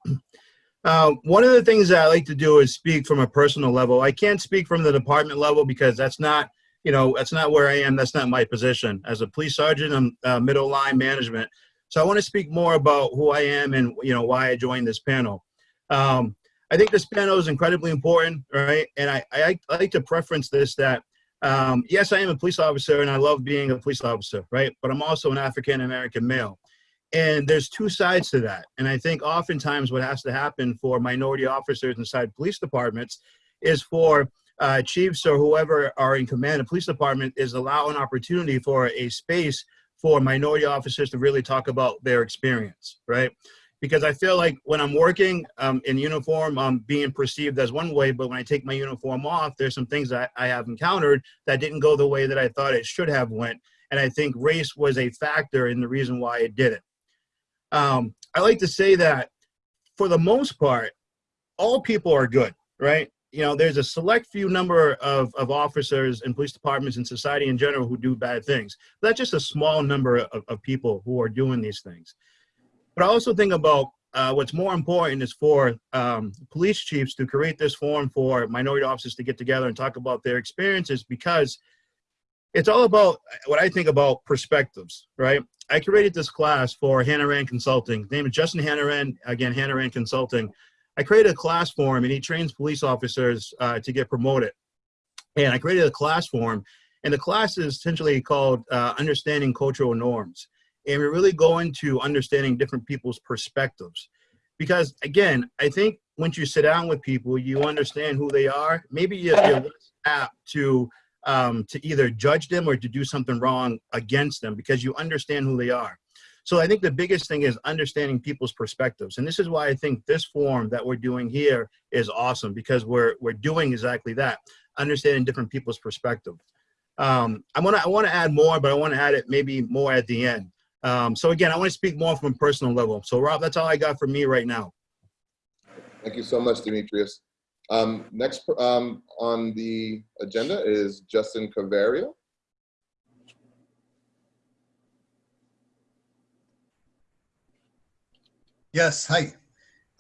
Uh, one of the things that I like to do is speak from a personal level. I can't speak from the department level because that's not, you know, that's not where I am. That's not my position. As a police sergeant, I'm uh, middle line management. So I want to speak more about who I am and, you know, why I joined this panel. Um, I think this panel is incredibly important, right? And I, I, I like to preference this that um, yes, I am a police officer and I love being a police officer, right? But I'm also an African American male. And there's two sides to that. And I think oftentimes what has to happen for minority officers inside police departments is for uh, chiefs or whoever are in command of police department is allow an opportunity for a space for minority officers to really talk about their experience, right? Because I feel like when I'm working um, in uniform, I'm being perceived as one way, but when I take my uniform off, there's some things that I have encountered that didn't go the way that I thought it should have went. And I think race was a factor in the reason why it didn't. Um, I like to say that for the most part, all people are good, right? You know, there's a select few number of, of officers and police departments and society in general who do bad things. That's just a small number of, of people who are doing these things. But I also think about uh, what's more important is for um, police chiefs to create this forum for minority officers to get together and talk about their experiences because it's all about what I think about perspectives, right? I created this class for Hanaran Consulting. His name is Justin Hanaran, again, Hanaran Consulting. I created a class for him and he trains police officers uh, to get promoted. And I created a class for him and the class is essentially called uh, Understanding Cultural Norms. And we really go into understanding different people's perspectives. Because again, I think once you sit down with people, you understand who they are. Maybe you're, you're less apt to um, to either judge them or to do something wrong against them because you understand who they are. So I think the biggest thing is understanding people's perspectives. And this is why I think this form that we're doing here is awesome because we're, we're doing exactly that, understanding different people's perspective. Um, I want to I want to add more, but I want to add it maybe more at the end. Um, so again, I want to speak more from a personal level. So Rob, that's all I got for me right now. Thank you so much, Demetrius. Um, next um, on the agenda is Justin Cavario. Yes, hi.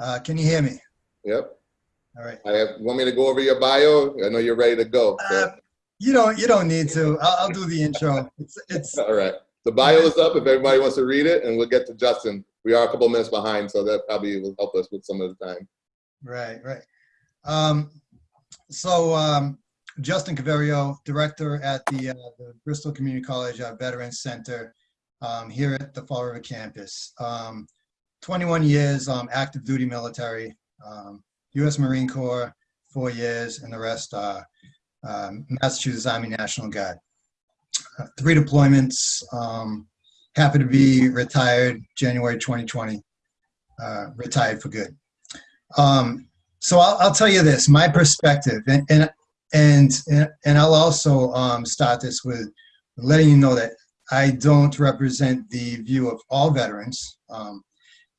Uh, can you hear me? Yep. All right. I have, want me to go over your bio? I know you're ready to go. so- Uh, you don't. You don't need to. I'll, I'll do the intro. It's. It's. *laughs* All right. The bio is up if everybody wants to read it, and we'll get to Justin. We are a couple minutes behind, so that probably will help us with some of the time. Right. Right. Um, so um, Justin Caverio, director at the, uh, the Bristol Community College uh, Veterans Center um, here at the Fall River campus. Um, 21 years um, active duty military, um, U.S. Marine Corps, four years, and the rest uh, um, Massachusetts Army National Guard. Three deployments. Um, happy to be retired January 2020. Uh, retired for good. Um, so I'll, I'll tell you this, my perspective, and and and, and I'll also um, start this with letting you know that I don't represent the view of all veterans. Um,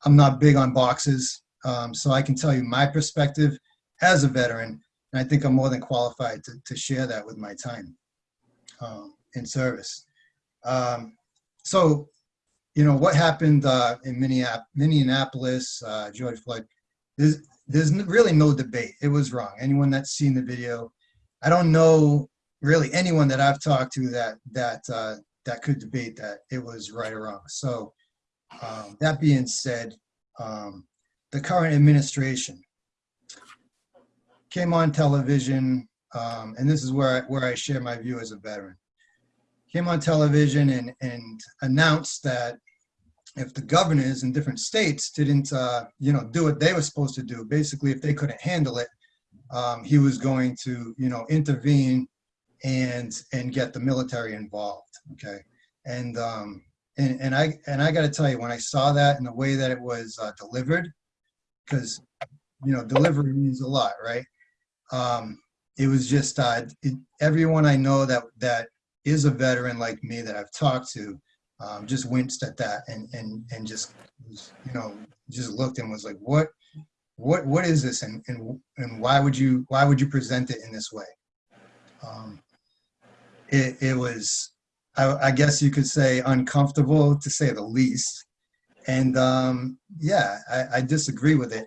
I'm not big on boxes, um, so I can tell you my perspective as a veteran, and I think I'm more than qualified to, to share that with my time um, in service. Um, so, you know, what happened uh, in Minneap- Minneapolis, uh, George Floyd, there's, there's really no debate. It was wrong. Anyone that's seen the video, I don't know really anyone that I've talked to that that uh, that could debate that it was right or wrong. So, um, that being said, um, the current administration came on television, um, and this is where I, where I share my view as a veteran. Came on television and and announced that if the governors in different states didn't, uh, you know, do what they were supposed to do, basically, if they couldn't handle it, um, he was going to, you know, intervene and and get the military involved. Okay, and um, and and I and I got to tell you, when I saw that and the way that it was uh, delivered, because you know, delivery means a lot, right? Um, it was just uh, it, everyone I know that that is a veteran like me that I've talked to um, just winced at that and and and just you know just looked and was like what what what is this? And and and why would you why would you present it in this way? Um, it, it was I, I guess you could say uncomfortable to say the least. And um, yeah I, I disagree with it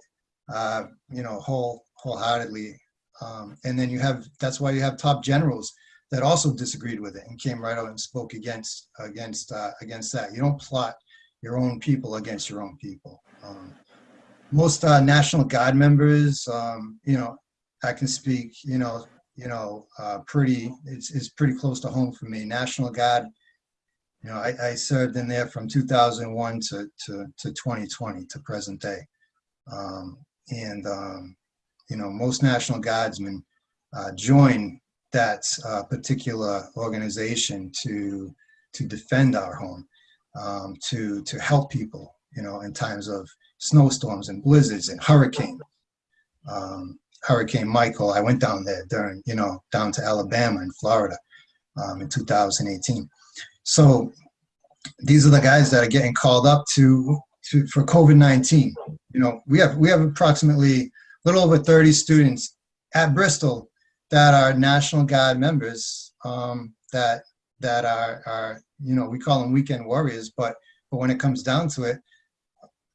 uh, you know whole wholeheartedly. Um, and then you have that's why you have top generals that also disagreed with it and came right out and spoke against against uh, against that. You don't plot your own people against your own people. Um, most uh, National Guard members, um, you know, I can speak, you know, you know, uh, pretty. It's, it's pretty close to home for me. National Guard. You know, I, I served in there from 2001 to to to 2020 to present day, um, and um, you know, most National Guardsmen uh, join that uh, particular organization to to defend our home, um, to to help people, you know, in times of snowstorms and blizzards and hurricanes. Um, Hurricane Michael, I went down there during, you know, down to Alabama and Florida um, in 2018. So these are the guys that are getting called up to, to for COVID-19. You know, we have we have approximately a little over 30 students at Bristol that are National Guard members um, that that are, are you know we call them weekend warriors, but but when it comes down to it,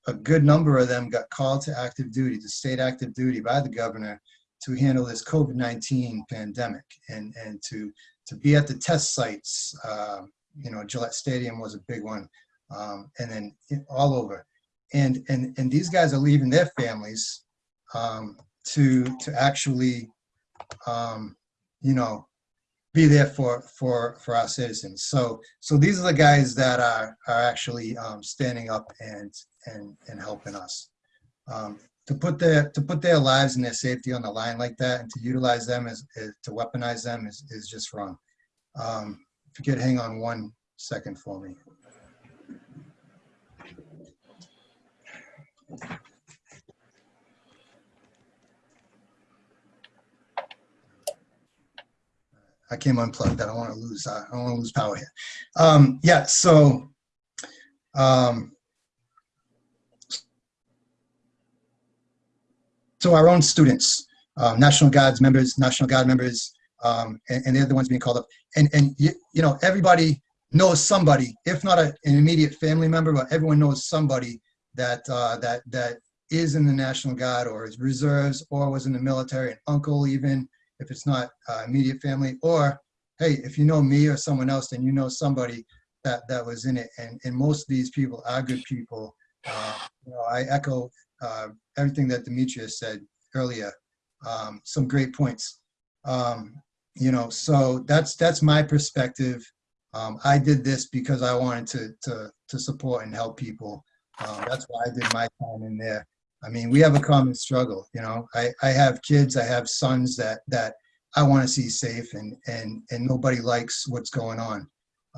a good number of them got called to active duty, to state active duty by the governor to handle this COVID-19 pandemic and, and to, to be at the test sites. Uh, you know, Gillette Stadium was a big one, um, and then all over. And, and, and these guys are leaving their families um, to, to actually, um, you know, be there for, for, for our citizens. So, so these are the guys that are, are actually um, standing up and, and, and helping us. Um, to put their, to put their lives and their safety on the line like that and to utilize them as, as to weaponize them is, is just wrong. Um, if you could hang on one second for me. I came unplugged. I don't want to lose. Uh, I don't want to lose power here. Um, yeah. So, um, so our own students, um, National Guards members, National Guard members, um, and, and they're the ones being called up. And and you, you know everybody knows somebody, if not a, an immediate family member, but everyone knows somebody that uh, that that is in the National Guard or is reserves or was in the military, an uncle even if it's not uh, immediate family, or hey, if you know me or someone else, then you know somebody that that was in it. And and most of these people are good people. Uh, you know, I echo uh, everything that Demetrius said earlier. Um, some great points. Um, you know, so that's that's my perspective. Um, I did this because I wanted to to to support and help people. Um, that's why I did my time in there. I mean, we have a common struggle. You know, I, I have kids, I have sons that that I want to see safe, and and and nobody likes what's going on.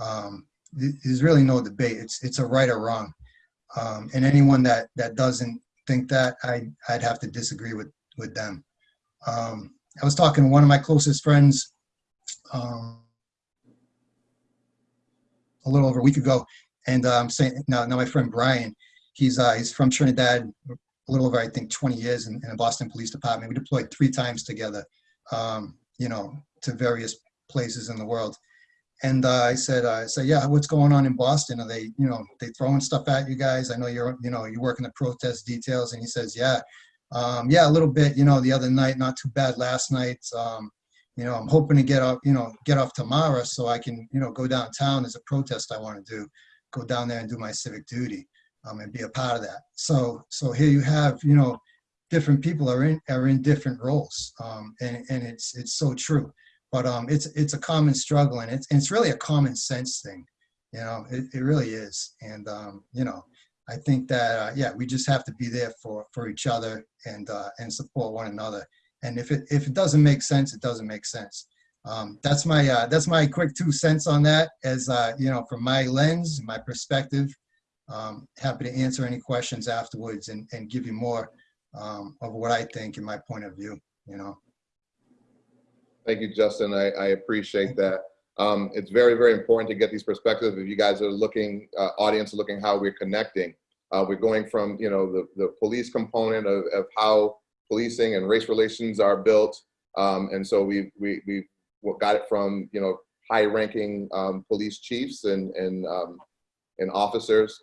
Um, there's really no debate. It's it's a right or wrong, um, and anyone that that doesn't think that, I I'd have to disagree with with them. Um, I was talking to one of my closest friends um, a little over a week ago, and I'm um, saying now, now my friend Brian, he's uh, he's from Trinidad, a little over, I think, 20 years in, in the Boston Police Department. We deployed three times together, um, you know, to various places in the world. And uh, I said, uh, I said, yeah, what's going on in Boston? Are they, you know, they throwing stuff at you guys? I know you're, you know, you work in the protest details. And he says, yeah, um, yeah, a little bit, you know, the other night, not too bad last night. Um, you know, I'm hoping to get off, you know, get off tomorrow so I can, you know, go downtown. There's a protest I want to do, go down there and do my civic duty um, and be a part of that. So, so here you have, you know, different people are in are in different roles, um, and and it's it's so true. But um, it's it's a common struggle, and it's it's really a common sense thing, you know. It, it really is, and um, you know, I think that uh, yeah, we just have to be there for for each other and uh, and support one another. And if it if it doesn't make sense, it doesn't make sense. Um, that's my uh, that's my quick two cents on that. As uh, you know, from my lens, my perspective, um, happy to answer any questions afterwards and, and give you more um, of what I think and my point of view, you know. Thank you, Justin. I, I appreciate that. Um, it's very, very important to get these perspectives. If you guys are looking, uh, audience looking how we're connecting, uh, we're going from, you know, the, the police component of, of how policing and race relations are built. Um, and so we, we, we got it from, you know, high ranking um, police chiefs and, and, um, and officers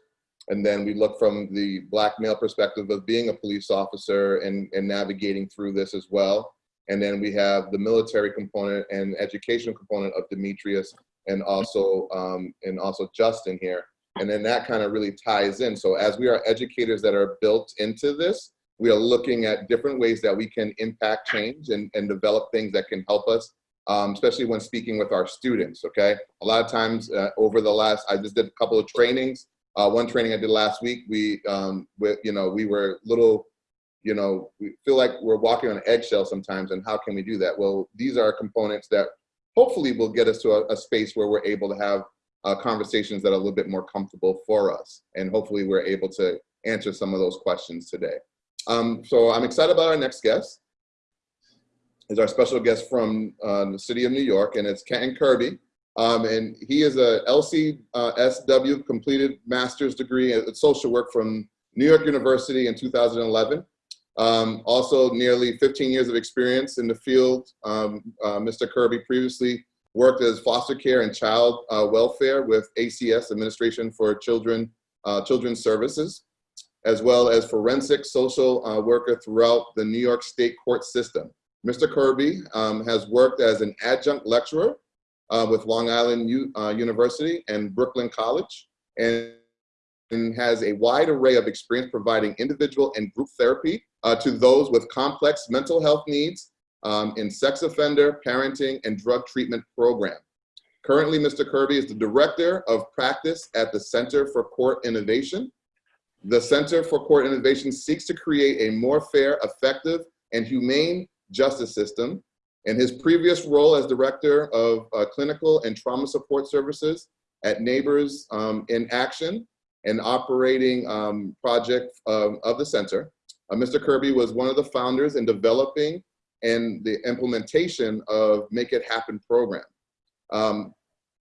and then we look from the black male perspective of being a police officer and, and navigating through this as well. And then we have the military component and educational component of Demetrius and also um, and also Justin here. And then that kind of really ties in. So as we are educators that are built into this, we are looking at different ways that we can impact change and, and develop things that can help us, um, especially when speaking with our students, okay? A lot of times uh, over the last, I just did a couple of trainings uh, one training I did last week, we, um, you know, we were little, you know, we feel like we're walking on eggshells sometimes, and how can we do that? Well, these are components that hopefully will get us to a, a space where we're able to have uh, conversations that are a little bit more comfortable for us, and hopefully we're able to answer some of those questions today. Um, so I'm excited about our next guest. Is our special guest from uh, the city of New York, and it's Kenton Kirby. Um, and he is a LCSW completed master's degree in social work from New York University in 2011. Um, also nearly 15 years of experience in the field. Um, uh, Mr. Kirby previously worked as foster care and child uh, welfare with ACS, Administration for Children, uh, Children's Services. as well as forensic social uh, worker throughout the New York State court system. Mr. Kirby um, has worked as an adjunct lecturer uh, with Long Island U uh, University and Brooklyn College and, has a wide array of experience providing individual and group therapy uh, to those with complex mental health needs um, in sex offender, parenting, and drug treatment program. Currently, Mr. Kirby is the Director of Practice at the Center for Court Innovation. The Center for Court Innovation seeks to create a more fair, effective, and humane justice system. In his previous role as Director of uh, Clinical and Trauma Support Services at Neighbors um, in Action, an operating um, project um, of the center, uh, Mr. Kirby was one of the founders in developing and the implementation of Make It Happen program. Um,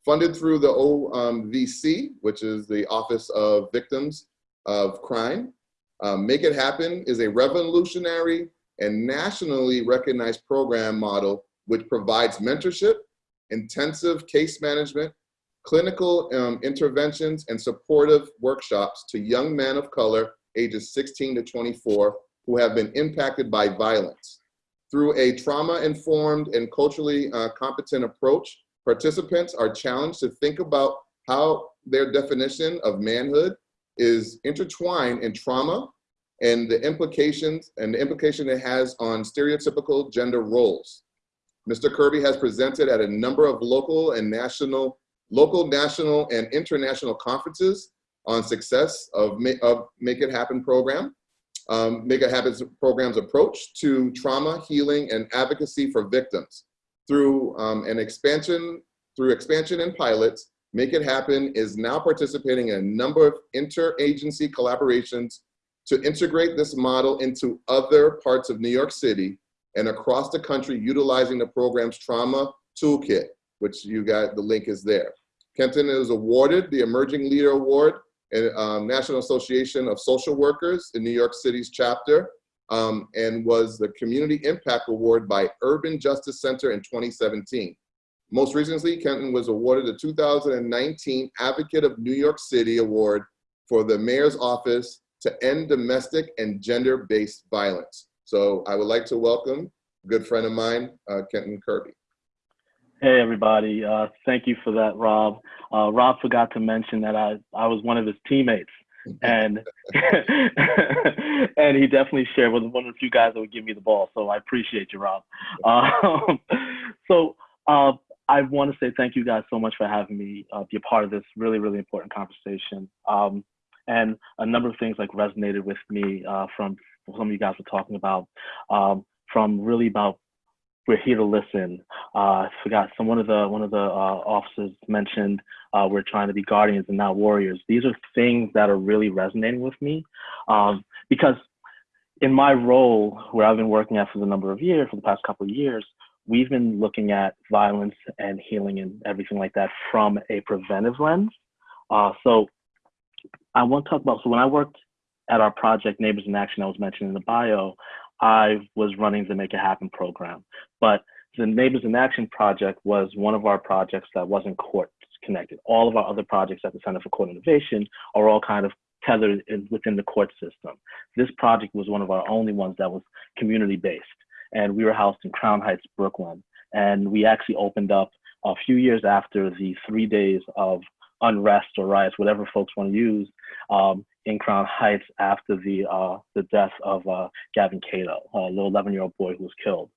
funded through the OVC, which is the Office of Victims of Crime. Um, Make It Happen is a revolutionary and nationally recognized program model which provides mentorship, intensive case management, clinical um, interventions, and supportive workshops to young men of color ages 16 to 24 who have been impacted by violence. Through a trauma-informed and culturally uh, competent approach, participants are challenged to think about how their definition of manhood is intertwined in trauma and the implications and the implication it has on stereotypical gender roles. Mr. Kirby has presented at a number of local and national, local, national, and international conferences on success of, of Make It Happen program. Um, Make It Happen program's approach to trauma, healing, and advocacy for victims. Through um, an expansion, through expansion and pilots, Make It Happen is now participating in a number of interagency collaborations to integrate this model into other parts of New York City and across the country utilizing the program's trauma toolkit, which you got, the link is there. Kenton is awarded the Emerging Leader Award in um, National Association of Social Workers in New York City's chapter um, and was the Community Impact Award by Urban Justice Center in 2017. Most recently, Kenton was awarded the 2019 Advocate of New York City Award for the Mayor's Office to end domestic and gender-based violence. So I would like to welcome a good friend of mine, uh, Kenton Kirby. Hey everybody, uh, thank you for that, Rob. Uh, Rob forgot to mention that I, I was one of his teammates *laughs* and *laughs* and he definitely shared with one of the few guys that would give me the ball. So I appreciate you, Rob. Um, *laughs* so uh, I want to say thank you guys so much for having me uh, be a part of this really, really important conversation. Um, and a number of things like resonated with me uh, from some of you guys were talking about, um, from really about we're here to listen. Uh, I forgot some one of the one of the uh, officers mentioned uh, we're trying to be guardians and not warriors. These are things that are really resonating with me um, because in my role where I've been working at for the number of years, for the past couple of years, we've been looking at violence and healing and everything like that from a preventive lens. Uh, so I want to talk about, so when I worked at our project Neighbors in Action I was mentioned in the bio, I was running the Make It Happen program. But the Neighbors in Action project was one of our projects that wasn't court connected. All of our other projects at the Center for Court Innovation are all kind of tethered in, within the court system. This project was one of our only ones that was community based. And we were housed in Crown Heights, Brooklyn. And we actually opened up a few years after the three days of unrest or riots, whatever folks want to use, um, in Crown Heights after the uh, the death of uh, Gavin Cato, a little 11-year-old boy who was killed.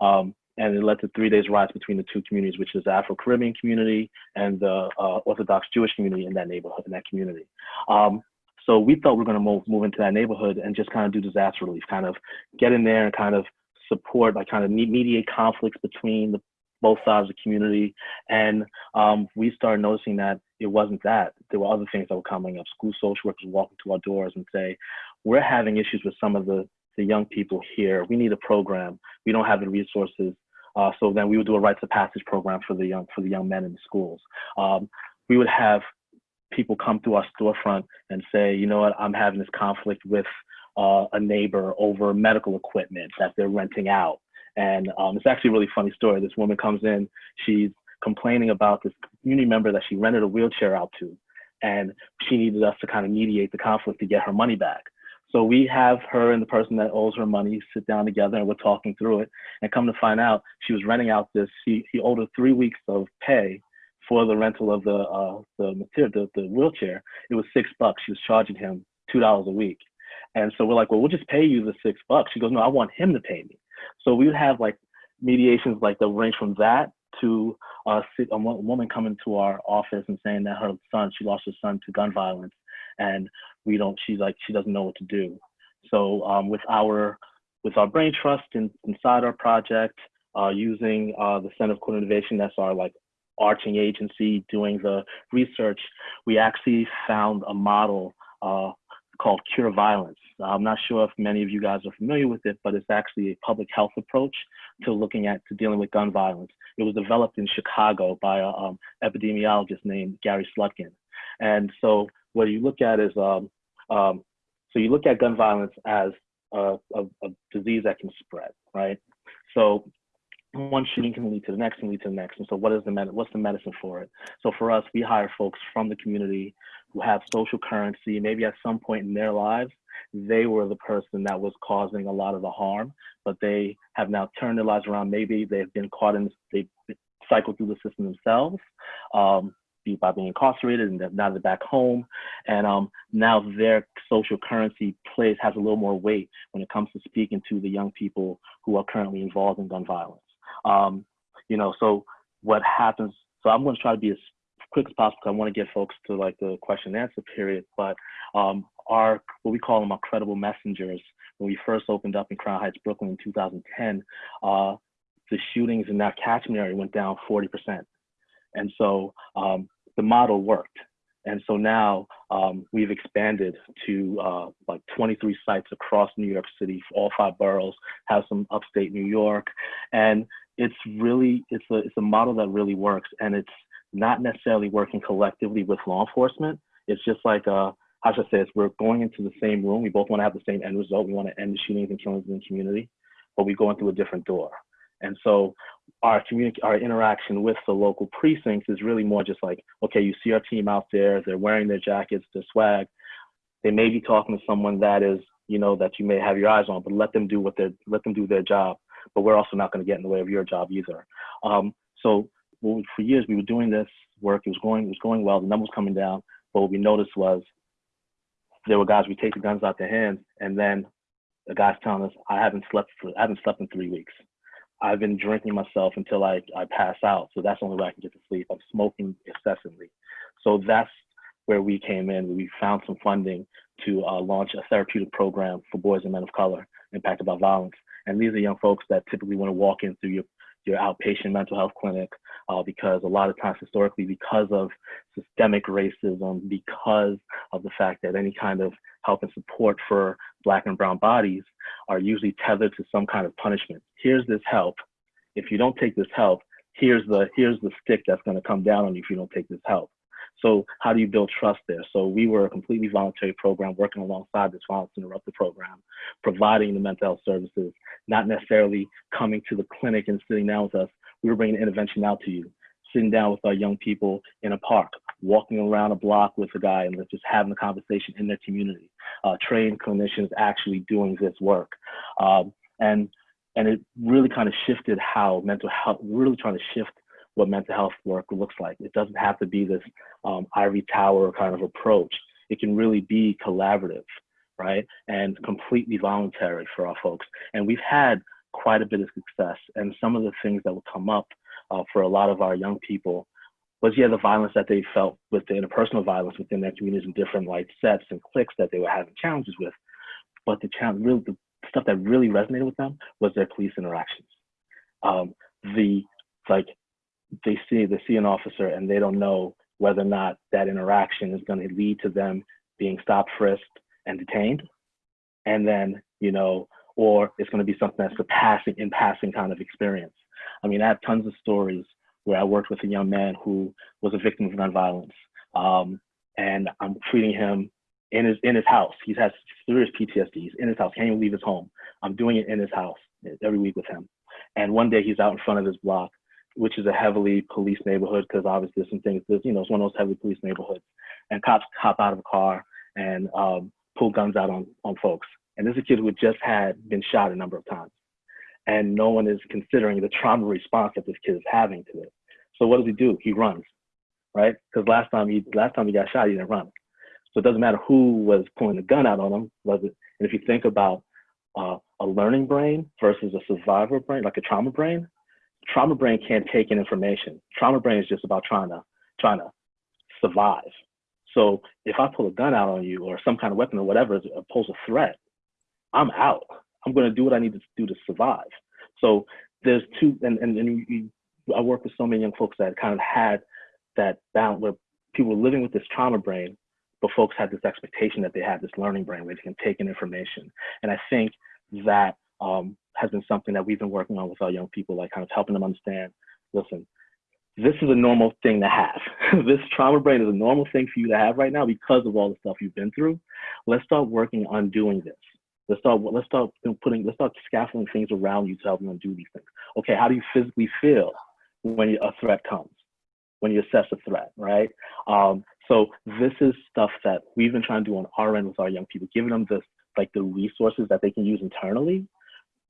Um, and it led to three days riots between the two communities, which is the Afro-Caribbean community and the uh, Orthodox Jewish community in that neighborhood, in that community. Um, so we thought we were going to move, move into that neighborhood and just kind of do disaster relief, kind of get in there and kind of support, like kind of mediate conflicts between the both sides of the community. And um, we started noticing that it wasn't that. There were other things that were coming up. School social workers walking to our doors and say, we're having issues with some of the, the young people here. We need a program. We don't have the resources. Uh, so then we would do a rites of passage program for the young for the young men in the schools. Um, we would have people come to our storefront and say, you know what, I'm having this conflict with uh, a neighbor over medical equipment that they're renting out. And um, it's actually a really funny story. This woman comes in, she's complaining about this community member that she rented a wheelchair out to, and she needed us to kind of mediate the conflict to get her money back. So we have her and the person that owes her money sit down together and we're talking through it. And come to find out, she was renting out this. He, he owed her three weeks of pay for the rental of the uh, the material, the, the wheelchair. It was six bucks. She was charging him two dollars a week. And so we're like, well, we'll just pay you the six bucks. She goes, no, I want him to pay me. So we would have like mediations like that range from that to uh, a woman coming to our office and saying that her son, she lost her son to gun violence, and we don't. She's like, she doesn't know what to do. So um, with our with our brain trust in, inside our project, uh, using uh, the Center of Court Innovation, that's our like arching agency doing the research, we actually found a model uh, called Cure Violence. I'm not sure if many of you guys are familiar with it, but it's actually a public health approach to looking at to dealing with gun violence. It was developed in Chicago by an um, epidemiologist named Gary Slutkin. And so what you look at is, um, um, so you look at gun violence as a, a, a disease that can spread, right? So one shooting can lead to the next and lead to the next. And so what is the med- what's the medicine for it? So for us, we hire folks from the community have social currency. Maybe at some point in their lives, they were the person that was causing a lot of the harm, but they have now turned their lives around. Maybe they've been caught in, they've cycled through the system themselves. Um, by being incarcerated and now they're back home and um, now their social currency plays has a little more weight when it comes to speaking to the young people who are currently involved in gun violence um, you know, so what happens? So I'm going to try to be as quick as possible. I want to get folks to like the question and answer period. But um, our what we call them our credible messengers. When we first opened up in Crown Heights, Brooklyn in 2010, uh, the shootings in that catchment area went down 40%. And so um, the model worked. And so now um, we've expanded to uh, like 23 sites across New York City, all five boroughs, have some upstate New York. And it's really it's a it's a model that really works, and it's not necessarily working collectively with law enforcement. It's just like uh, how should I say? It's we're going into the same room. We both want to have the same end result. We want to end the shootings and killings in the community, but we're going through a different door. And so our community, our interaction with the local precincts is really more just like, okay, you see our team out there, they're wearing their jackets, their swag. They may be talking to someone that is, you know, that you may have your eyes on, but let them do what they're, let them do their job but we're also not going to get in the way of your job either. Um, so for years we were doing this work. It was going, it was going well. The numbers coming down. But what we noticed was there were guys we take the guns out their hands, and then the guys telling us, "I haven't slept for, I haven't slept in three weeks. I've been drinking myself until I I pass out. So that's the only way I can get to sleep. I'm smoking incessantly. So that's where we came in. We found some funding to uh, launch a therapeutic program for boys and men of color impacted by violence. And these are young folks that typically want to walk in through your, your outpatient mental health clinic uh, because a lot of times historically, because of systemic racism, because of the fact that any kind of help and support for black and brown bodies are usually tethered to some kind of punishment. Here's this help. If you don't take this help, here's the here's the stick that's going to come down on you if you don't take this help. So how do you build trust there? So we were a completely voluntary program working alongside this violence interrupted program, providing the mental health services, not necessarily coming to the clinic and sitting down with us. We were bringing intervention out to you, sitting down with our young people in a park, walking around a block with a guy and just having a conversation in their community. Uh, trained clinicians actually doing this work. Um, and and it really kind of shifted how mental health, really trying to shift what mental health work looks like. It doesn't have to be this um, ivory tower kind of approach. It can really be collaborative, right? And completely voluntary for our folks. And we've had quite a bit of success. And some of the things that will come up uh, for a lot of our young people was, yeah, the violence that they felt with the interpersonal violence within their communities and different like sets and cliques that they were having challenges with. But the challenge, really, the stuff that really resonated with them was their police interactions. Um, the like they see they see an officer and they don't know whether or not that interaction is going to lead to them being stopped, frisked, and detained, and then you know, or it's going to be something that's a passing in passing kind of experience. I mean, I have tons of stories where I worked with a young man who was a victim of gun violence, um, and I'm treating him in his in his house. He has serious PTSD. He's in his house. Can't even leave his home. I'm doing it in his house every week with him. And one day he's out in front of his block which is a heavily police neighborhood because obviously some things, there's, you know, it's one of those heavily police neighborhoods. And cops hop out of a car and um, pull guns out on, on folks. And this is a kid who just had been shot a number of times. And no one is considering the trauma response that this kid is having to it. So what does he do? He runs, right? Because last time he last time he got shot, he didn't run. So it doesn't matter who was pulling the gun out on him. Was it? And if you think about uh, a learning brain versus a survivor brain, like a trauma brain, trauma brain can't take in information. Trauma brain is just about trying to trying to survive. So if I pull a gun out on you or some kind of weapon or whatever pose a threat, I'm out. I'm going to do what I need to do to survive. So there's two, and, and, and you, I work with so many young folks that kind of had that balance where people were living with this trauma brain, but folks had this expectation that they had this learning brain where they can take in information. And I think that um, has been something that we've been working on with our young people, like kind of helping them understand, listen, this is a normal thing to have. *laughs* this trauma brain is a normal thing for you to have right now because of all the stuff you've been through. Let's start working on doing this. Let's start. Let's start putting. Let's start scaffolding things around you to help you do these things. Okay, how do you physically feel when a threat comes? When you assess a threat, right? Um, so this is stuff that we've been trying to do on our end with our young people, giving them the like the resources that they can use internally,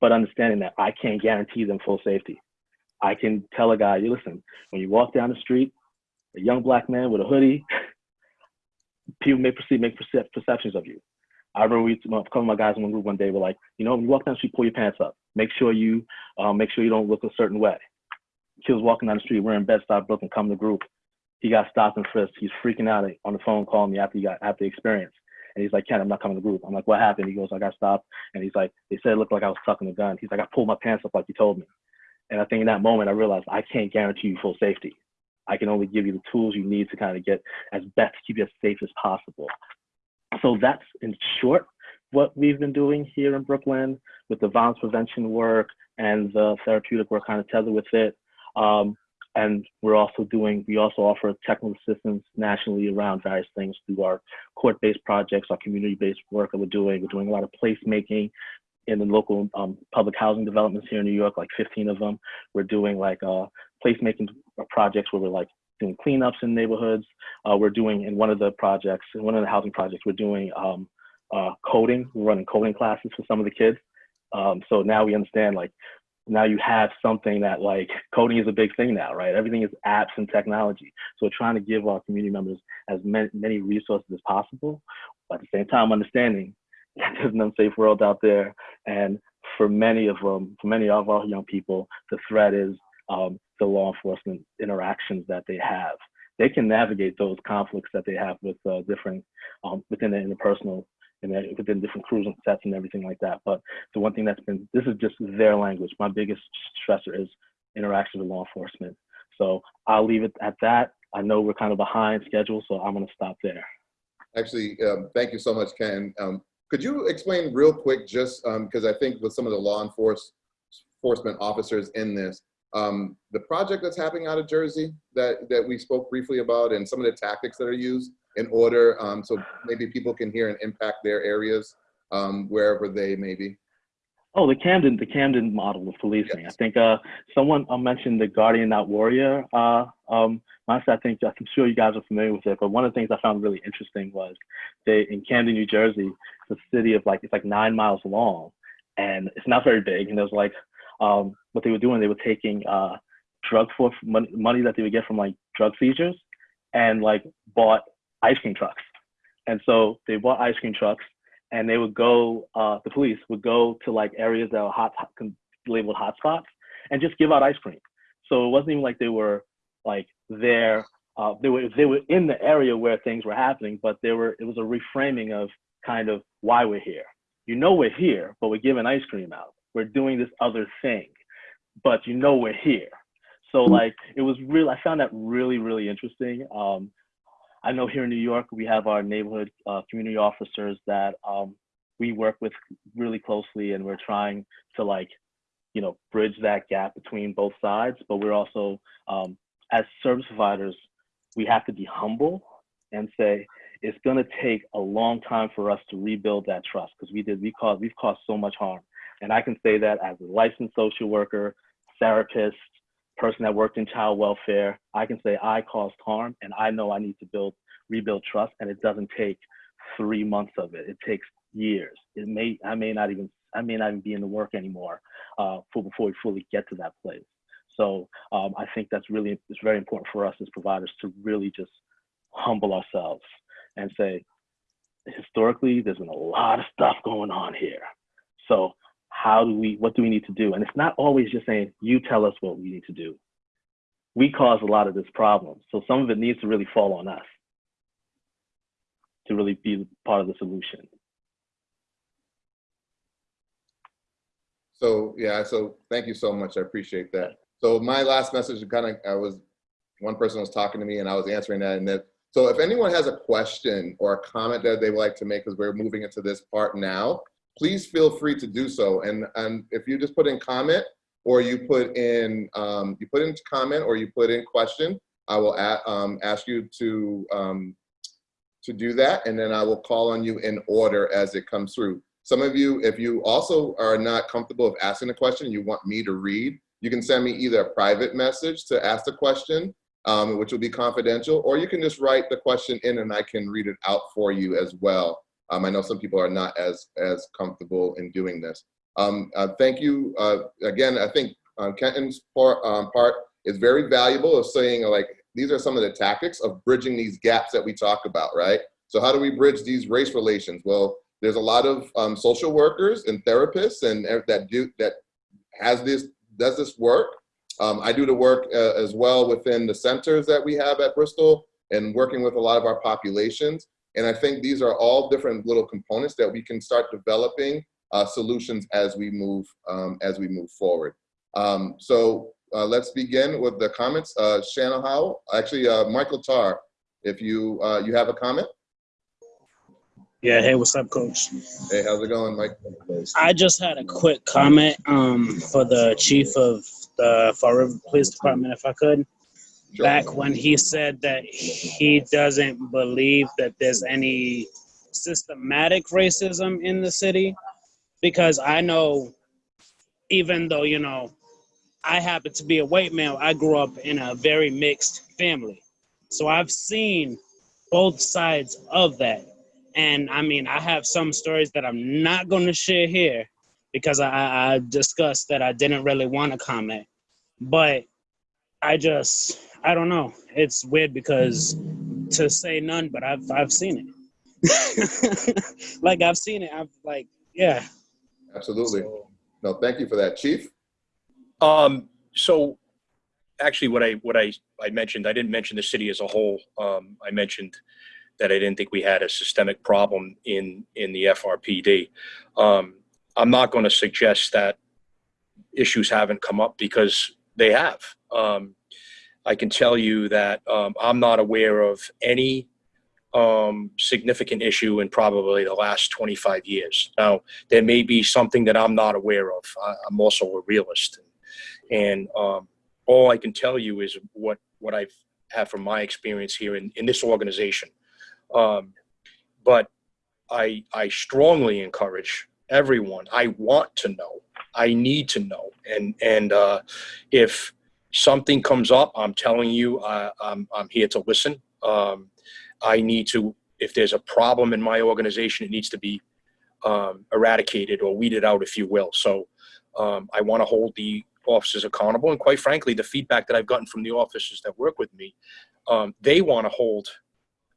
but understanding that I can't guarantee them full safety. I can tell a guy, you listen, when you walk down the street, a young black man with a hoodie, *laughs* people may perceive, make perceptions of you. I remember we, a couple of my guys in one group one day were like, you know, when you walk down the street, pull your pants up. Make sure you, um, make sure you don't look a certain way. He was walking down the street wearing Bed-Stuy Brooklyn, come to group. He got stopped and frisked. He's freaking out on the phone calling me after he got after the experience. And he's like, Ken, I'm not coming to group. I'm like, what happened? He goes, I got stopped. And he's like, they said it looked like I was tucking the gun. He's like, I pulled my pants up like you told me. And I think in that moment, I realized I can't guarantee you full safety. I can only give you the tools you need to kind of get as best to keep you as safe as possible. So that's in short what we've been doing here in Brooklyn with the violence prevention work and the therapeutic work kind of tethered with it. Um, and we're also doing, we also offer technical assistance nationally around various things through our court-based projects, our community-based work that we're doing. We're doing a lot of placemaking in the local um, public housing developments here in New York, like 15 of them. We're doing like uh, placemaking projects where we're like doing cleanups in neighborhoods. Uh, we're doing in one of the projects, in one of the housing projects, we're doing um, uh, coding. We're running coding classes for some of the kids. Um, so now we understand like now you have something that like coding is a big thing now, right? Everything is apps and technology. So we're trying to give our community members as many, resources as possible, but at the same time understanding *laughs* that there's an unsafe world out there. And for many of them, for many of our young people, the threat is um, the law enforcement interactions that they have. They can navigate those conflicts that they have with uh, different, um, within the interpersonal and within different crews and sets and everything like that. But the one thing that's been, this is just their language. My biggest stressor is interaction with law enforcement. So I'll leave it at that. I know we're kind of behind schedule, so I'm gonna stop there. Actually, um, thank you so much, Ken. Um, could you explain real quick, just because um, I think with some of the law enforcement officers in this, um, the project that's happening out of Jersey that, that we spoke briefly about and some of the tactics that are used, in order um, so maybe people can hear and impact their areas um, wherever they may be? Oh, the Camden, the Camden model of policing. Yes. I think uh, someone uh, mentioned the Guardian Not Warrior. Uh, um, honestly, I think I'm sure you guys are familiar with it. But one of the things I found really interesting was they in Camden, New Jersey, the city of like it's like nine miles long, and it's not very big. And there's like um, what they were doing, they were taking uh, drug for money, money that they would get from like drug seizures, and like bought ice cream trucks. And so they bought ice cream trucks and they would go, uh, the police would go to like areas that were hot, hot labeled hotspots and just give out ice cream. So it wasn't even like they were like there, uh, they were, they were in the area where things were happening, but there were, it was a reframing of kind of why we're here. You know, we're here, but we're giving ice cream out. We're doing this other thing, but you know, we're here. So like, it was real, I found that really, really interesting. Um, I know here in New York, we have our neighborhood uh, community officers that um, we work with really closely and we're trying to like, you know, bridge that gap between both sides. But we're also, um, as service providers, we have to be humble and say, it's gonna take a long time for us to rebuild that trust because we did, we caused, we've caused so much harm. And I can say that as a licensed social worker, therapist, person that worked in child welfare, I can say I caused harm and I know I need to build, rebuild trust and it doesn't take three months of it. It takes years. It may I may not even I may not even be in the work anymore uh, for before we fully get to that place. So um, I think that's really it's very important for us as providers to really just humble ourselves and say, historically, there's been a lot of stuff going on here. So how do we what do we need to do? And it's not always just saying you tell us what we need to do. We cause a lot of this problem, so some of it needs to really fall on us to really be part of the solution. So yeah, so thank you so much. I appreciate that. So my last message kind of I was one person was talking to me and I was answering that and that so if anyone has a question or a comment that they would like to make because we're moving into this part now, please feel free to do so. And and if you just put in comment or you put in um, you put in comment or you put in question, I will um, ask you to um, to do that, and then I will call on you in order as it comes through. Some of you, if you also are not comfortable with asking a question, you want me to read, you can send me either a private message to ask the question, um, which will be confidential, or you can just write the question in and I can read it out for you as well. Um, I know some people are not as, as comfortable in doing this. Um, uh, thank you. Uh, again, I think uh, Kenton's part, um, part is very valuable of saying like, these are some of the tactics of bridging these gaps that we talk about, right? So how do we bridge these race relations? Well, there's a lot of um, social workers and therapists and that do that has this does this work. Um, I do the work uh, as well within the centers that we have at Bristol and working with a lot of our populations. And I think these are all different little components that we can start developing uh, solutions as we move um, as we move forward. Um, so uh, let's begin with the comments. Uh, Shanna Howell, actually uh, Michael Tar, if you uh, you have a comment. Yeah, hey, what's up, coach? Hey, how's it going, Mike? I just had a quick comment um, for the chief of the Fall River Police Department, if I could. Back when he said that he doesn't believe that there's any systematic racism in the city, because I know, even though, you know, I happen to be a white male, I grew up in a very mixed family. So I've seen both sides of that. And I mean, I have some stories that I'm not going to share here because I, I discussed that I didn't really want to comment. But I just, I don't know. It's weird because to say none, but I've, I've seen it. *laughs* like I've seen it. I've like, yeah. Absolutely. So, No, thank you for that, Chief. Um, so actually what I, what I, I mentioned, I didn't mention the city as a whole. Um, I mentioned that I didn't think we had a systemic problem in, in the FRPD. Um, I'm not going to suggest that issues haven't come up because they have. Um, I can tell you that um, I'm not aware of any um, significant issue in probably the last 25 years. Now, there may be something that I'm not aware of. I, I'm also a realist. And um, all I can tell you is what, what I've had from my experience here in, in this organization. Um, but I, I strongly encourage everyone. I want to know. I need to know. And, and uh, if something comes up, I'm telling you, I, I'm, I'm here to listen. Um, I need to, if there's a problem in my organization, it needs to be um, eradicated or weeded out, if you will. So um, I want to hold the officers accountable. And quite frankly, the feedback that I've gotten from the officers that work with me, um, they want to hold,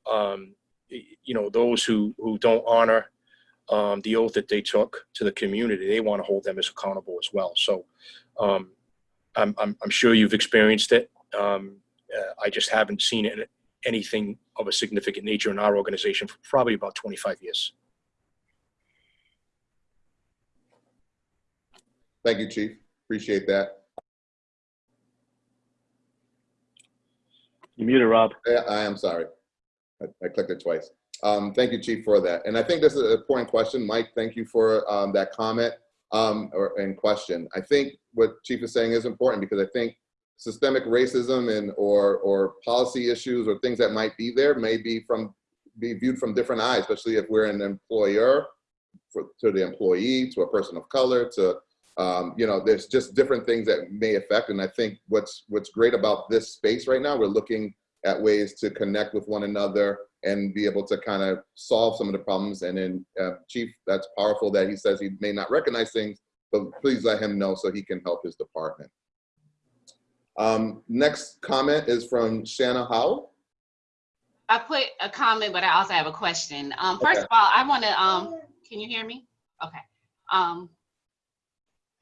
um, you know, those who, who don't honor um, the oath that they took to the community, they want to hold them as accountable as well. So I'm, I'm, I'm sure you've experienced it. Um, uh, I just haven't seen it, anything of a significant nature in our organization for probably about 25 years. Thank you, Chief. Appreciate that. You muted, Rob. I, I am sorry. I, I clicked it twice. Um, thank you, Chief, for that. And I think this is an important question. Mike, thank you for um, that comment um, or, and question. I think what Chief is saying is important because I think systemic racism and or or policy issues or things that might be there may be from be viewed from different eyes, especially if we're an employer for, to the employee, to a person of color, to um, you know, there's just different things that may affect. And I think what's what's great about this space right now, we're looking at ways to connect with one another and be able to kind of solve some of the problems. And then uh, Chief, that's powerful that he says he may not recognize things, but please let him know so he can help his department. Um, next comment is from Shanna Howell. I put a comment, but I also have a question. Um, first Okay. of all, I want to, um, can you hear me? Okay. Um,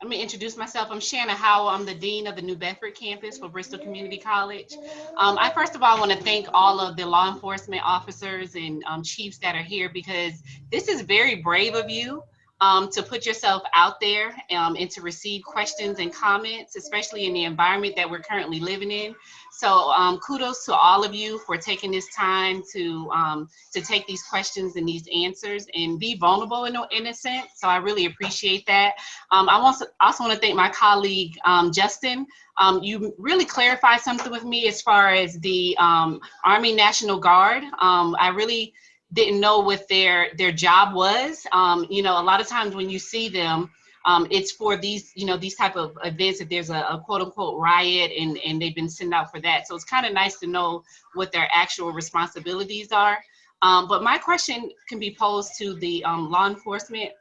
let me introduce myself. I'm Shanna Howell. I'm the Dean of the New Bedford campus for Bristol Community College. Um, I first of all want to thank all of the law enforcement officers and um, chiefs that are here because this is very brave of you um, to put yourself out there um, and to receive questions and comments, especially in the environment that we're currently living in. So um, kudos to all of you for taking this time to um, to take these questions and these answers and be vulnerable in, a- in a sense. So I really appreciate that. Um, I also, also want to thank my colleague um, Justin. You really clarified something with me as far as the Army National Guard. I really didn't know what their their job was. Um, you know, a lot of times when you see them, um, it's for these, you know, these type of events if there's a, a quote unquote riot and, and they've been sent out for that. So it's kind of nice to know what their actual responsibilities are. Um, but my question can be posed to the um, law enforcement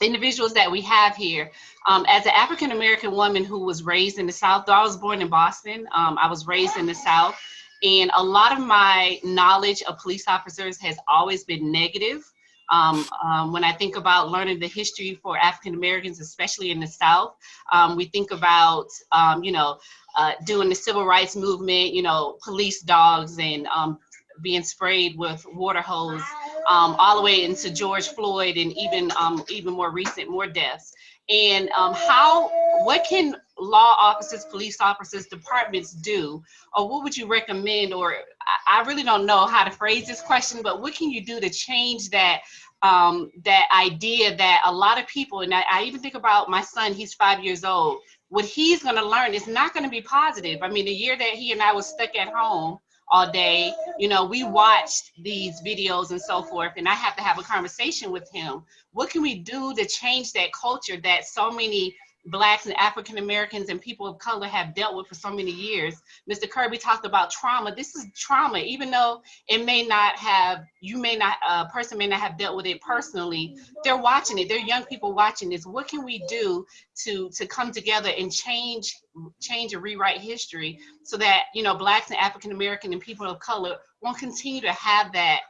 individuals that we have here. Um, as an African American woman who was raised in the South, though I was born in Boston, um, I was raised in the South. And a lot of my knowledge of police officers has always been negative. Um, um, when I think about learning the history for African Americans, especially in the South, um, we think about, um, you know, uh, doing the civil rights movement, you know, police dogs and um, being sprayed with water hose, um, all the way into George Floyd and even even more recent, more deaths. And how, what can law offices, police officers, departments do, or what would you recommend? Or I, I really don't know how to phrase this question, but what can you do to change that um, that idea that a lot of people, and I, I even think about my son, he's five years old. What he's going to learn is not going to be positive. I mean, the year that he and I was stuck at home all day, you know, we watched these videos and so forth, and I have to have a conversation with him. What can we do to change that culture that so many Blacks and African Americans and people of color have dealt with for so many years? Mr. Kirby talked about trauma. This is trauma, even though it may not have, you may not, a person may not have dealt with it personally. They're watching it. They're young people watching this. What can we do to to come together and change change and rewrite history so that you know blacks and african american and people of color won't continue to have that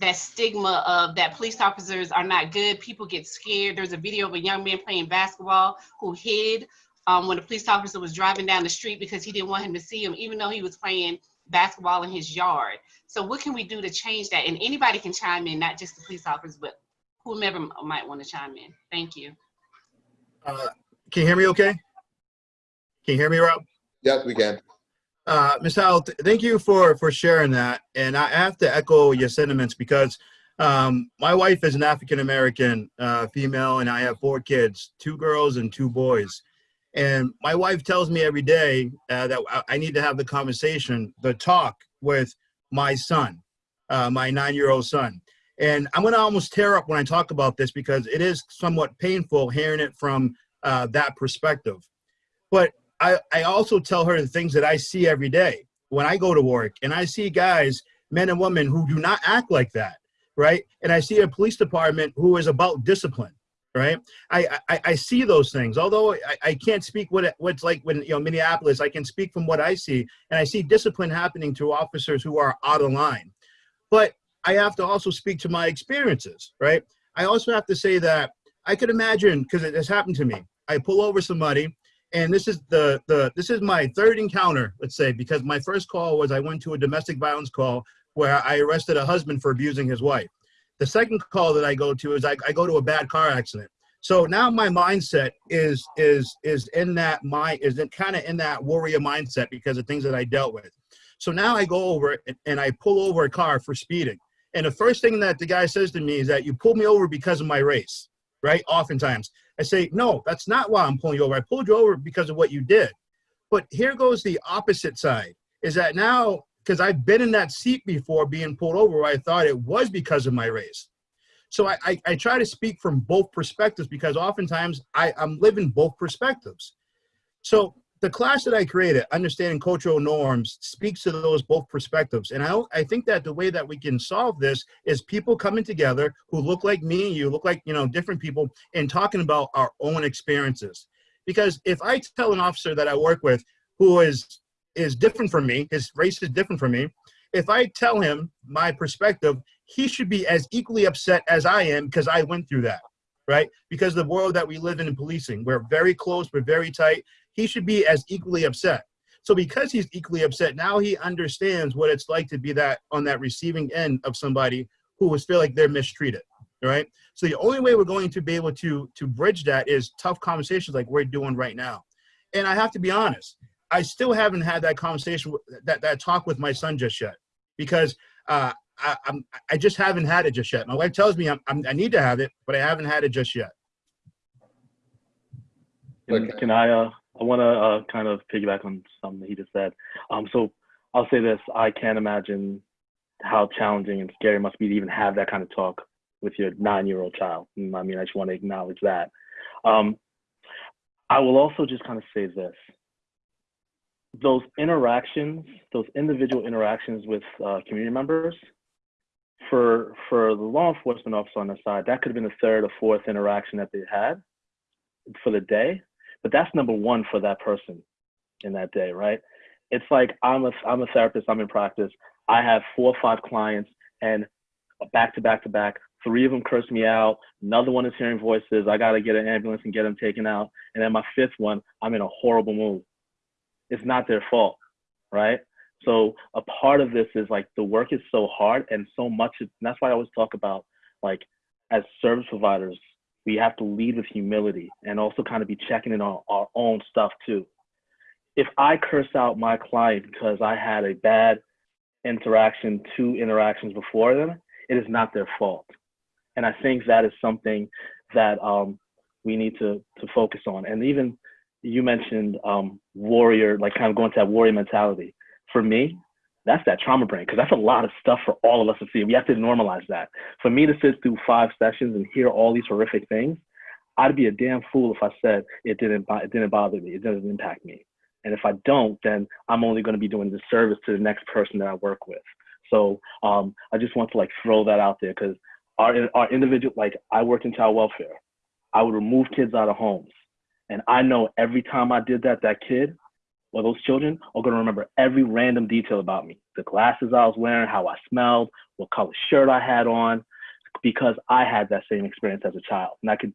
that stigma of that police officers are not good people get scared there's a video of a young man playing basketball who hid um, when a police officer was driving down the street because he didn't want him to see him even though he was playing basketball in his yard so what can we do to change that and anybody can chime in not just the police officers but whomever might want to chime in thank you Uh, Can you hear me okay? Can you hear me, Rob? Yes, we can. Uh, Ms. Thank you for, for sharing that. And I have to echo your sentiments because um, my wife is an African-American uh, female and I have four kids, two girls and two boys. And my wife tells me every day uh, that I- need to have the conversation, the talk with my son, uh, my nine-year-old son. And I'm gonna almost tear up when I talk about this because it is somewhat painful hearing it from uh, that perspective. But I, I also tell her the things that I see every day when I go to work and I see guys, men and women who do not act like that, right? And I see a police department who is about discipline, right? I, I, I see those things. Although I, I can't speak what it, what's like when, you know, Minneapolis, I can speak from what I see and I see discipline happening to officers who are out of line. But I have to also speak to my experiences, right? I also have to say that I could imagine, because it has happened to me, I pull over somebody and this is the the this is my third encounter let's say because my first call was i went to a domestic violence call where i arrested a husband for abusing his wife. The second call that i go to is i, I go to a bad car accident. So now my mindset is is is in that mind is in kind of in that warrior mindset because of things that i dealt with. So now i go over and, and i pull over a car for speeding. And the first thing that the guy says to me is that you pulled me over because of my race right? Oftentimes I say, no, that's not why I'm pulling you over. I pulled you over because of what you did. But here goes the opposite side is that now, because I've been in that seat before being pulled over, I thought it was because of my race. So I, I, I try to speak from both perspectives because oftentimes I, I'm living both perspectives. So the class that I created, understanding cultural norms, speaks to those both perspectives. And I, I think that the way that we can solve this is people coming together who look like me and you, look like, you know, different people, and talking about our own experiences. Because if I tell an officer that I work with who is is different from me, his race is different from me, if I tell him my perspective, he should be as equally upset as I am because I went through that, right? Because the world that we live in in policing, we're very close, we're very tight. He should be as equally upset. So because he's equally upset, now he understands what it's like to be that on that receiving end of somebody who was feel like they're mistreated, right? So the only way we're going to be able to to bridge that is tough conversations like we're doing right now. And I have to be honest, I still haven't had that conversation, that that talk with my son just yet, because uh, I, I'm I just haven't had it just yet. My wife tells me I'm, I'm I need to have it, but I haven't had it just yet. Can, can I, uh, I want to uh, kind of piggyback on something he just said. Um, so I'll say this: I can't imagine how challenging and scary it must be to even have that kind of talk with your nine-year-old child. Mm, I mean, I just want to acknowledge that. Um, I will also just kind of say this: those interactions, those individual interactions with uh, community members, for for the law enforcement officer on the side, that could have been the third or fourth interaction that they had for the day but that's number one for that person in that day, right? It's like I'm a I'm a therapist, I'm in practice. I have four or five clients and back to back to back, three of them curse me out, another one is hearing voices, I gotta get an ambulance and get them taken out. And then my fifth one, I'm in a horrible mood. It's not their fault, right? So a part of this is like the work is so hard and so much, and that's why I always talk about like as service providers, we have to lead with humility and also kind of be checking in on our own stuff too. If I curse out my client because I had a bad interaction, two interactions before them, it is not their fault. And I think that is something that um, we need to, to focus on. And even you mentioned um, warrior, like kind of going to that warrior mentality. For me, that's that trauma brain because that's a lot of stuff for all of us to see. We have to normalize that. For me to sit through five sessions and hear all these horrific things, I'd be a damn fool if I said it didn't it didn't bother me, it doesn't impact me. And if I don't, then I'm only going to be doing disservice to the next person that I work with. So um, I just want to like throw that out there because our our individual like I worked in child welfare. I would remove kids out of homes, and I know every time I did that, that kid or those children are going to remember every random detail about me the glasses I was wearing, how I smelled, what color shirt I had on, because I had that same experience as a child. And I could,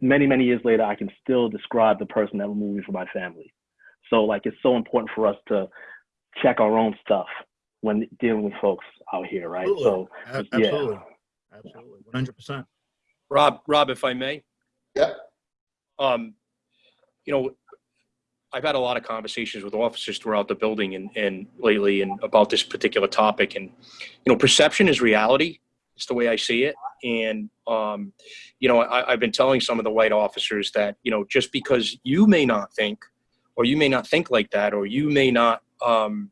many, many years later, I can still describe the person that removed me from my family. So, like, it's so important for us to check our own stuff when dealing with folks out here, right? So, A- Yeah. Absolutely, absolutely, one hundred percent. Rob, Rob, if I may, Yeah. um, you know, I've had a lot of conversations with officers throughout the building and, and lately and about this particular topic. And, you know, perception is reality. It's the way I see it. And, um, you know, I, I've been telling some of the white officers that, you know, just because you may not think, or you may not think like that, or you may not, um,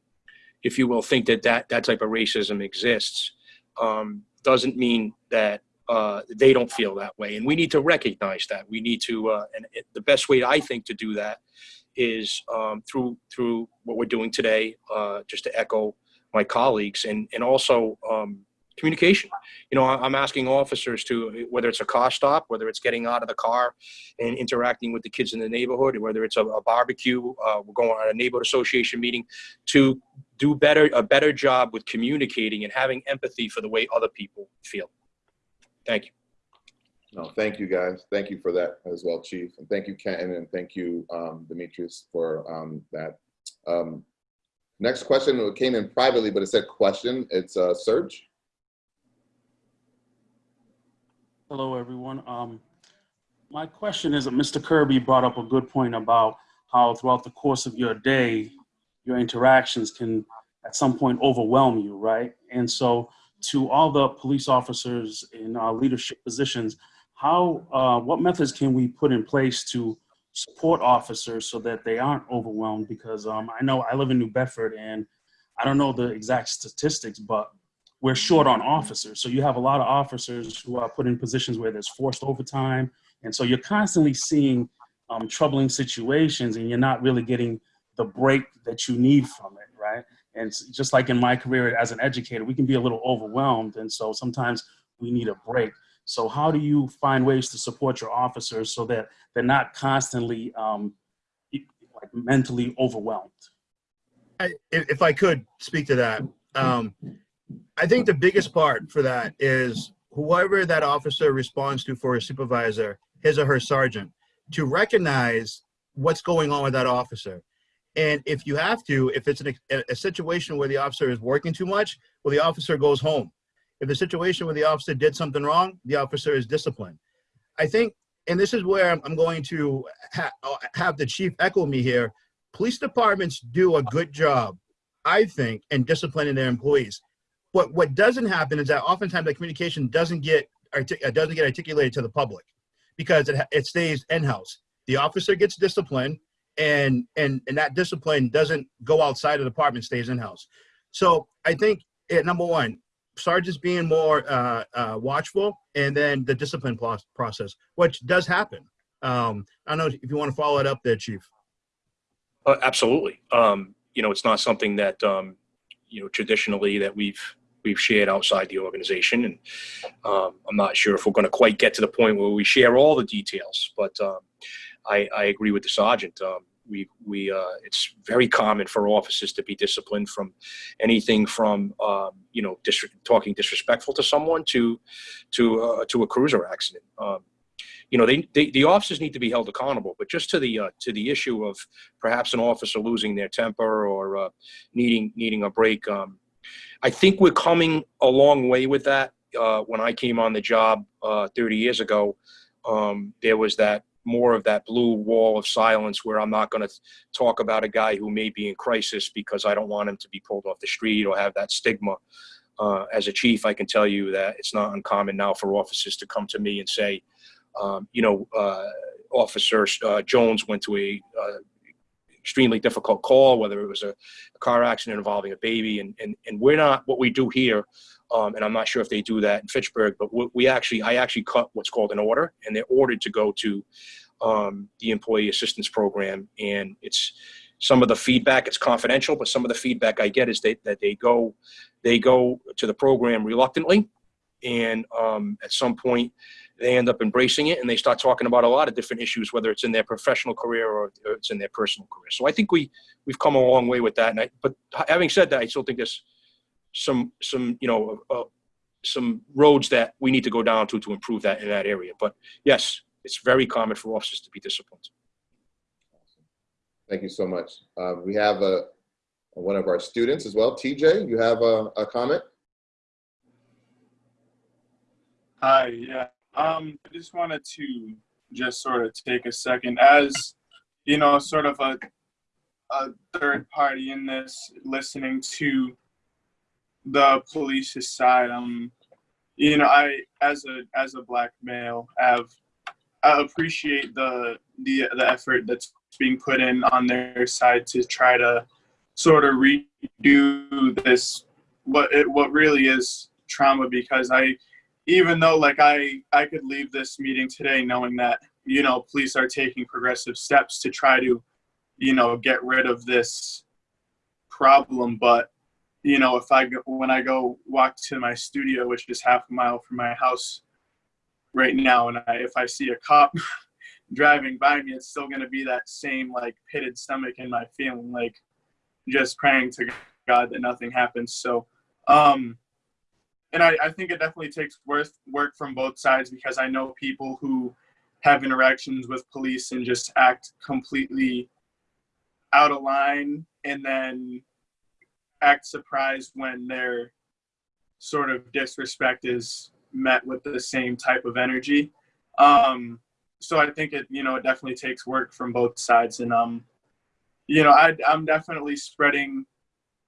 if you will, think that that, that type of racism exists, um, doesn't mean that uh, they don't feel that way. And we need to recognize that. We need to, uh, and it, the best way I think to do that is um, through through what we're doing today, uh, just to echo my colleagues, and and also um, communication. You know, I'm asking officers to whether it's a car stop, whether it's getting out of the car and interacting with the kids in the neighborhood, whether it's a, a barbecue, uh, we're going on a neighborhood association meeting, to do better a better job with communicating and having empathy for the way other people feel. Thank you. No, thank you guys. Thank you for that as well, Chief. And thank you, Kenton, and thank you, um, Demetrius, for um, that. Um, next question came in privately, but it said question. It's uh, Serge. Hello, everyone. Um, my question is that Mr. Kirby brought up a good point about how throughout the course of your day, your interactions can at some point overwhelm you, right? And so to all the police officers in uh, leadership positions, how, uh, what methods can we put in place to support officers so that they aren't overwhelmed? Because um, I know I live in New Bedford and I don't know the exact statistics, but we're short on officers. So you have a lot of officers who are put in positions where there's forced overtime. And so you're constantly seeing um, troubling situations and you're not really getting the break that you need from it, right? And just like in my career as an educator, we can be a little overwhelmed. And so sometimes we need a break. So how do you find ways to support your officers so that they're not constantly um, like mentally overwhelmed? I, if, I could speak to that, um, I think the biggest part for that is whoever that officer responds to for a supervisor, his or her sergeant, to recognize what's going on with that officer. And if you have to, if it's an, a, a situation where the officer is working too much, well, the officer goes home. If the situation where the officer did something wrong, the officer is disciplined. I think, and this is where I'm going to ha uh, have the chief echo me here. Police departments do a good job, I think, in disciplining their employees. But what doesn't happen is that oftentimes the communication doesn't get uh, doesn't get articulated to the public because it, it stays in-house. The officer gets disciplined and, and, and that discipline doesn't go outside of the department, stays in-house. So I think, it, number one, sergeants being more uh, uh, watchful and then the discipline process, which does happen. Um, I don't know if you want to follow it up there, Chief. Uh, absolutely. Um, you know, it's not something that, um, you know, traditionally that we've we've shared outside the organization. And um, I'm not sure if we're going to quite get to the point where we share all the details, but um, I, I, agree with the sergeant. Um, we, we, uh, it's very common for officers to be disciplined from anything from, um, you know, talking disrespectful to someone to, to, uh, to a cruiser accident. Um, you know, they, they, the officers need to be held accountable, but just to the, uh, to the issue of perhaps an officer losing their temper or uh, needing, needing a break, um, I think we're coming a long way with that. Uh, when I came on the job uh, 30 years ago, um, there was that more of that blue wall of silence where I'm not going to talk about a guy who may be in crisis because I don't want him to be pulled off the street or have that stigma. Uh, as a chief, I can tell you that it's not uncommon now for officers to come to me and say, um, you know, uh, Officer uh, Jones went to a uh, extremely difficult call, whether it was a, a car accident involving a baby. And, and, and we're not, what we do here, um, and I'm not sure if they do that in Fitchburg, but we actually, I actually cut what's called an order, and they're ordered to go to um, the employee assistance program. And it's some of the feedback, it's confidential, but some of the feedback I get is that they go, they go to the program reluctantly. And um, at some point, they end up embracing it and they start talking about a lot of different issues, whether it's in their professional career or it's in their personal career. So I think we we've come a long way with that. And I, but having said that, I still think there's some some you know uh, some roads that we need to go down to to improve that in that area. But yes, it's very common for officers to be disciplined. Thank you so much. Uh, we have a one of our students as well. TJ, you have a, a comment? Hi, yeah. Um, I just wanted to just sort of take a second as, you know, sort of a, a third party in this, listening to the police's side. Um, you know, I as a as a black male have I appreciate the the the effort that's being put in on their side to try to sort of redo this what it what really is trauma because I even though like I I could leave this meeting today knowing that you know police are taking progressive steps to try to you know get rid of this problem but you know if I go when I go walk to my studio which is half a mile from my house right now and I, if I see a cop *laughs* driving by me it's still going to be that same like pitted stomach in my feeling like just praying to God that nothing happens. So um and I, I think it definitely takes work work from both sides because I know people who have interactions with police and just act completely out of line and then act surprised when their sort of disrespect is met with the same type of energy. Um, so I think it, you know, it definitely takes work from both sides. And, um, you know, I, I'm definitely spreading,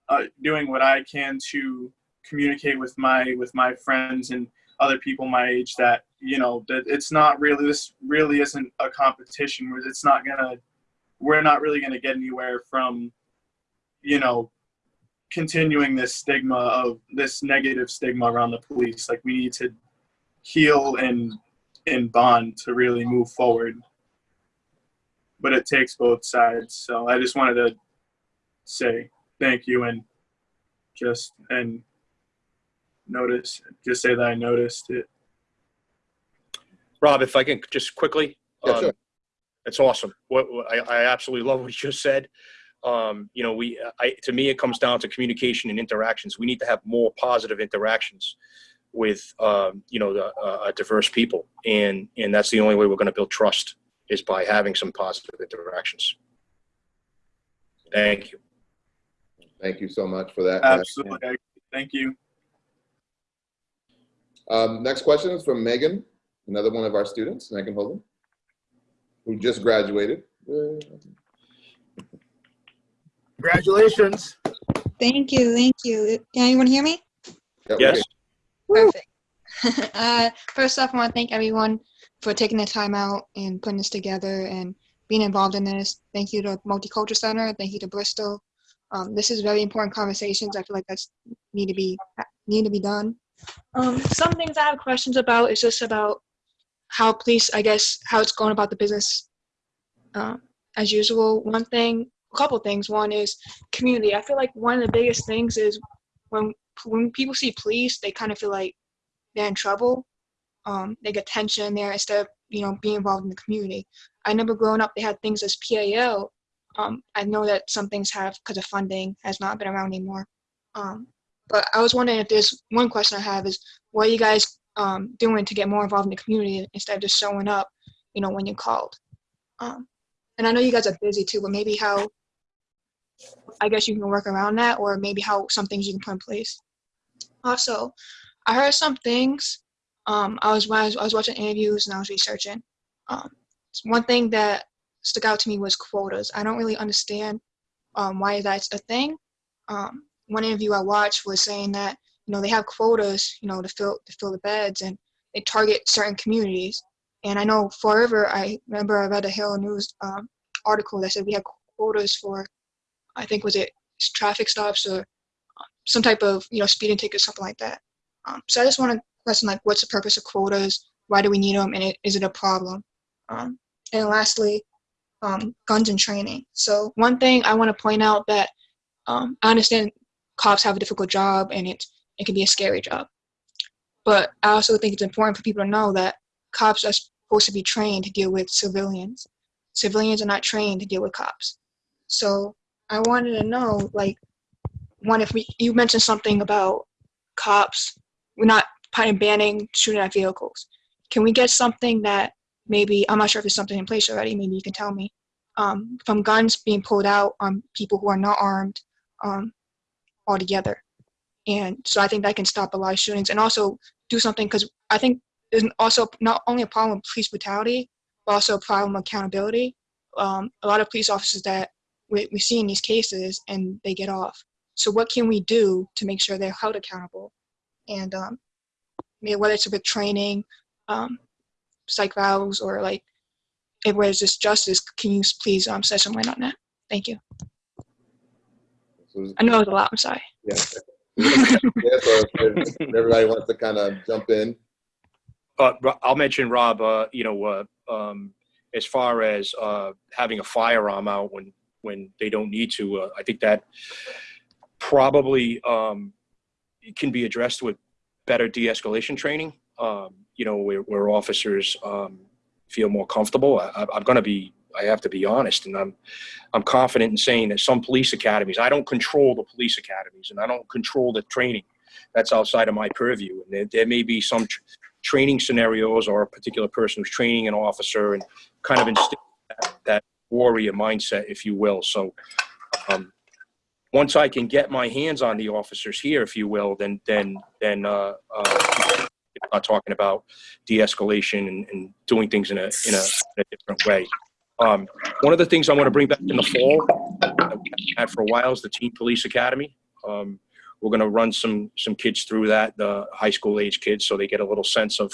uh, doing what I can to communicate with my with my friends and other people my age that you know that it's not really this really isn't a competition where it's not gonna we're not really gonna get anywhere from you know continuing this stigma of this negative stigma around the police like we need to heal and and bond to really move forward but it takes both sides. So I just wanted to say thank you and just and notice just say that I noticed it. Rob, if I can just quickly. Yeah, um, sure. It's awesome. What, what- I, I absolutely love what you just said. Um, you know, we, I, to me, it comes down to communication and interactions. We need to have more positive interactions with, um, you know, the, uh, diverse people. And, and that's the only way we're going to build trust is by having some positive interactions. Thank you. Thank you so much for that. Matt. Absolutely. Thank you. Um, next question is from Megan, another one of our students, Megan Holden, who just graduated. Yay. Congratulations. Thank you, thank you. Can anyone hear me? Yes. Perfect. *laughs* uh, first off, I want to thank everyone for taking the time out and putting this together and being involved in this. Thank you to Multicultural Center. Thank you to Bristol. Um, this is very important conversations. I feel like that's need to be need to be done. Um, some things I have questions about is just about how police, I guess, how it's going about the business um, as usual. One thing, a couple things. One is community. I feel like one of the biggest things is when when people see police, they kind of feel like they're in trouble. Um, they get tension there instead of you know being involved in the community. I remember growing up, they had things as PAL. Um, I know that some things have because of funding has not been around anymore. Um, but I was wondering if there's one question I have is what are you guys um, doing to get more involved in the community instead of just showing up, you know, when you're called. Um, and I know you guys are busy too, but maybe how I guess you can work around that, or maybe how some things you can put in place. Also, I heard some things. Um, I was I was, I was watching interviews and I was researching. Um, one thing that stuck out to me was quotas. I don't really understand um, why that's a thing. Um, one interview I watched was saying that you know they have quotas, you know, to fill to fill the beds, and they target certain communities. And I know forever. I remember I read a Herald News um, article that said we had quotas for, I think was it traffic stops or um, some type of you know speeding ticket, something like that. Um, so I just want to question like, what's the purpose of quotas? Why do we need them? And it, is it a problem? Um, and lastly, um, guns and training. So one thing I want to point out that um, I understand cops have a difficult job and it it can be a scary job, but I also think it's important for people to know that cops are supposed to be trained to deal with civilians. Civilians are not trained to deal with cops. So I wanted to know, like, one, if we you mentioned something about cops, we're not banning shooting at vehicles. Can we get something that maybe I'm not sure if there's something in place already. Maybe you can tell me. Um, from guns being pulled out on people who are not armed um, altogether, and so I think that can stop a lot of shootings and also do something because I think there's also not only a problem with police brutality, but also a problem of accountability. Um, a lot of police officers that we, we see in these cases and they get off. So what can we do to make sure they're held accountable? And um, maybe whether it's with training, um, psych evals, or like if where it's just justice, can you please um, shed some light on that? Thank you. I know it was a lot. I'm sorry. yeah. yeah, so if everybody wants to kind of jump in. Uh, I'll mention Rob, uh, you know, uh, um, as far as, uh, having a firearm out when, when they don't need to, uh, I think that probably, um, can be addressed with better de-escalation training. Um, you know, where, where officers, um, feel more comfortable. I, I- I'm gonna be, I have to be honest, and I'm, I'm confident in saying that some police academies, I don't control the police academies and I don't control the training. That's outside of my purview. And there, there may be some tr- training scenarios or a particular person who's training an officer and kind of instill that, that warrior mindset, if you will. So, um, once I can get my hands on the officers here, if you will, then, then, then, uh, uh, not talking about de-escalation and, and doing things in a, in a, in a different way. Um, one of the things I want to bring back in the fall that we had for a while is the Teen Police Academy. Um, we're going to run some some kids through that, the high school age kids, so they get a little sense of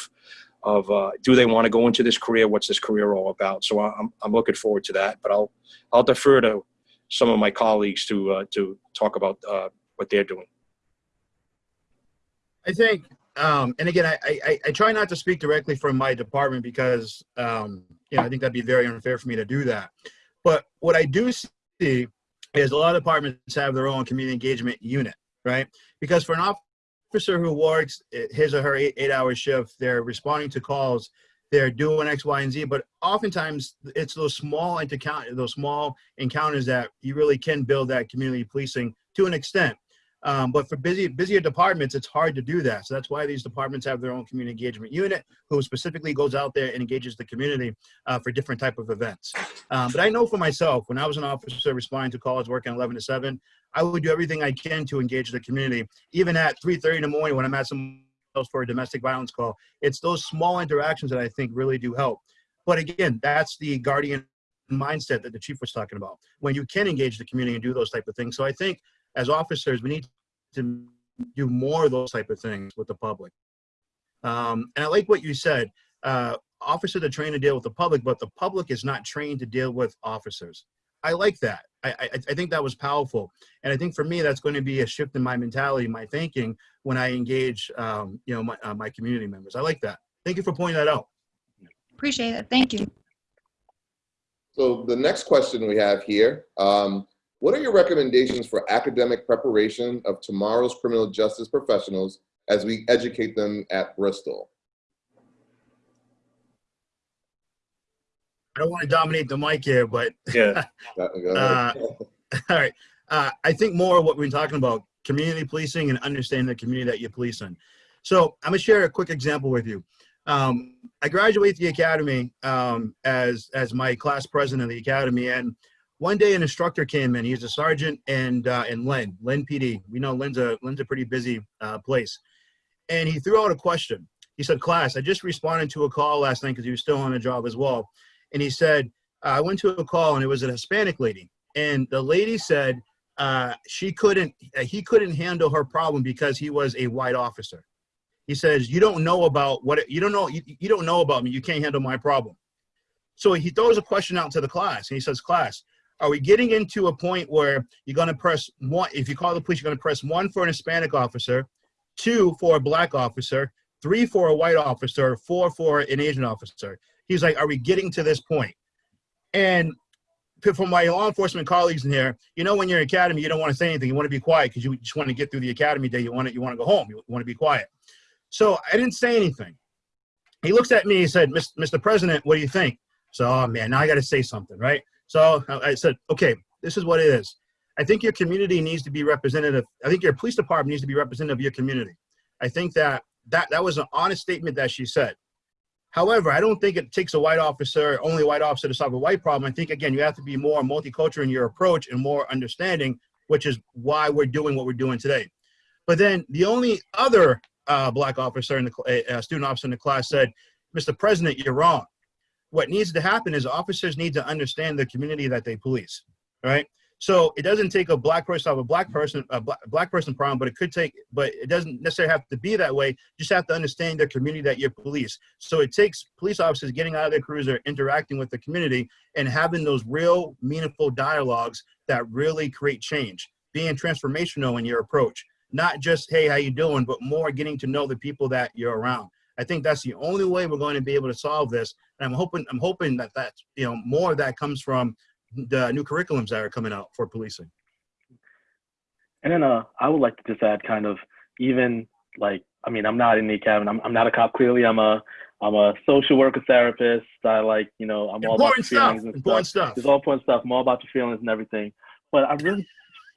of uh, do they want to go into this career? What's this career all about? So I'm I'm looking forward to that. But I'll I'll defer to some of my colleagues to uh, to talk about uh, what they're doing. I think, um, and again, I, I, I try not to speak directly from my department because, um, you know, I think that'd be very unfair for me to do that. But what I do see is a lot of departments have their own community engagement unit, right? Because for an officer who works his or her eight, eight hour shift, they're responding to calls, they're doing X, Y, and Z, but oftentimes it's those small encounter, those small encounters that you really can build that community policing to an extent. Um, but for busy, busier departments, it's hard to do that. So that's why these departments have their own community engagement unit who specifically goes out there and engages the community uh, for different type of events. Um, but I know for myself, when I was an officer responding to calls working 11 to 7, I would do everything I can to engage the community. Even at 3.30 in the morning when I'm at some for a domestic violence call, it's those small interactions that I think really do help. But again, that's the guardian mindset that the chief was talking about. When you can engage the community and do those type of things. So I think as officers, we need to do more of those type of things with the public. Um, and I like what you said. Uh, officers are trained to deal with the public, but the public is not trained to deal with officers. I like that. I, I, I think that was powerful. And I think for me, that's going to be a shift in my mentality, my thinking when I engage, um, you know, my, uh, my community members. I like that. Thank you for pointing that out. Appreciate it. Thank you. So the next question we have here, um, what are your recommendations for academic preparation of tomorrow's criminal justice professionals as we educate them at Bristol? I don't want to dominate the mic here, but *laughs* Yeah. uh, *laughs* all right. Uh, I think more of what we've been talking about, community policing and understanding the community that you're policing. So I'm gonna share a quick example with you. Um, I graduated the academy um, as as my class president of the academy, and one day an instructor came in. He's a sergeant and uh, in Lynn, Lynn PD. We know Lynn's a Lynn's a pretty busy uh, place, and he threw out a question. He said, "Class, I just responded to a call last night because he was still on the job as well." And he said, "I went to a call and it was a Hispanic lady, and the lady said uh, she couldn't, he couldn't handle her problem because he was a white officer." He says, "You don't know about what you don't know. You, you don't know about me. You can't handle my problem." So he throws a question out to the class, and he says, "Class." Are we getting into a point where you're going to press one if you call the police you're going to press one for an hispanic officer two for a black officer three for a white officer four for an asian officer? He's like are we getting to this point? And from my law enforcement colleagues in here you know when you're in academy you don't want to say anything. You want to be quiet because you just want to get through the academy day. You want to you want to go home. You want to be quiet. So i didn't say anything. He looks at me he said mr president what do you think? So oh man now i got to say something right so I said, okay, this is what it is. I think your community needs to be representative. I think your police department needs to be representative of your community. I think that that, that was an honest statement that she said. However, I don't think it takes a white officer, only white officer to solve a white problem. I think, again, you have to be more multicultural in your approach and more understanding, which is why we're doing what we're doing today. But then the only other uh, black officer in the uh, student officer in the class said, Mr. President, you're wrong what needs to happen is officers need to understand the community that they police, right? So it doesn't take a black person of a black person, a black, person problem, but it could take, but it doesn't necessarily have to be that way. You just have to understand the community that you police. So it takes police officers getting out of their cruiser, interacting with the community and having those real meaningful dialogues that really create change, being transformational in your approach. Not just, hey, how you doing, but more getting to know the people that you're around. I think that's the only way we're going to be able to solve this. And I'm hoping, I'm hoping that that, you know, more of that comes from the new curriculums that are coming out for policing. And then uh, I would like to just add kind of even like, I mean, I'm not in the cabin. I'm, I'm not a cop. Clearly, I'm a I'm a social worker therapist. I like, you know, I'm important all about the stuff. feelings and important stuff. stuff. It's all important stuff. I'm all about the feelings and everything. But I'm really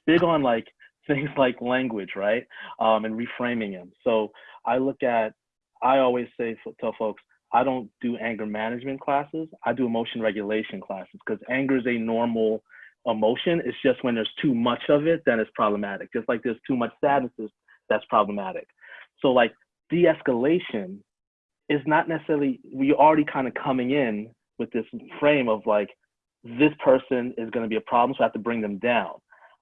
big on like *laughs* things like language, right? Um, and reframing them. So I look at I always say tell folks I don't do anger management classes. I do emotion regulation classes because anger is a normal emotion. It's just when there's too much of it, then it's problematic. Just like there's too much sadness, that's problematic. So like de-escalation is not necessarily we already kind of coming in with this frame of like this person is going to be a problem, so I have to bring them down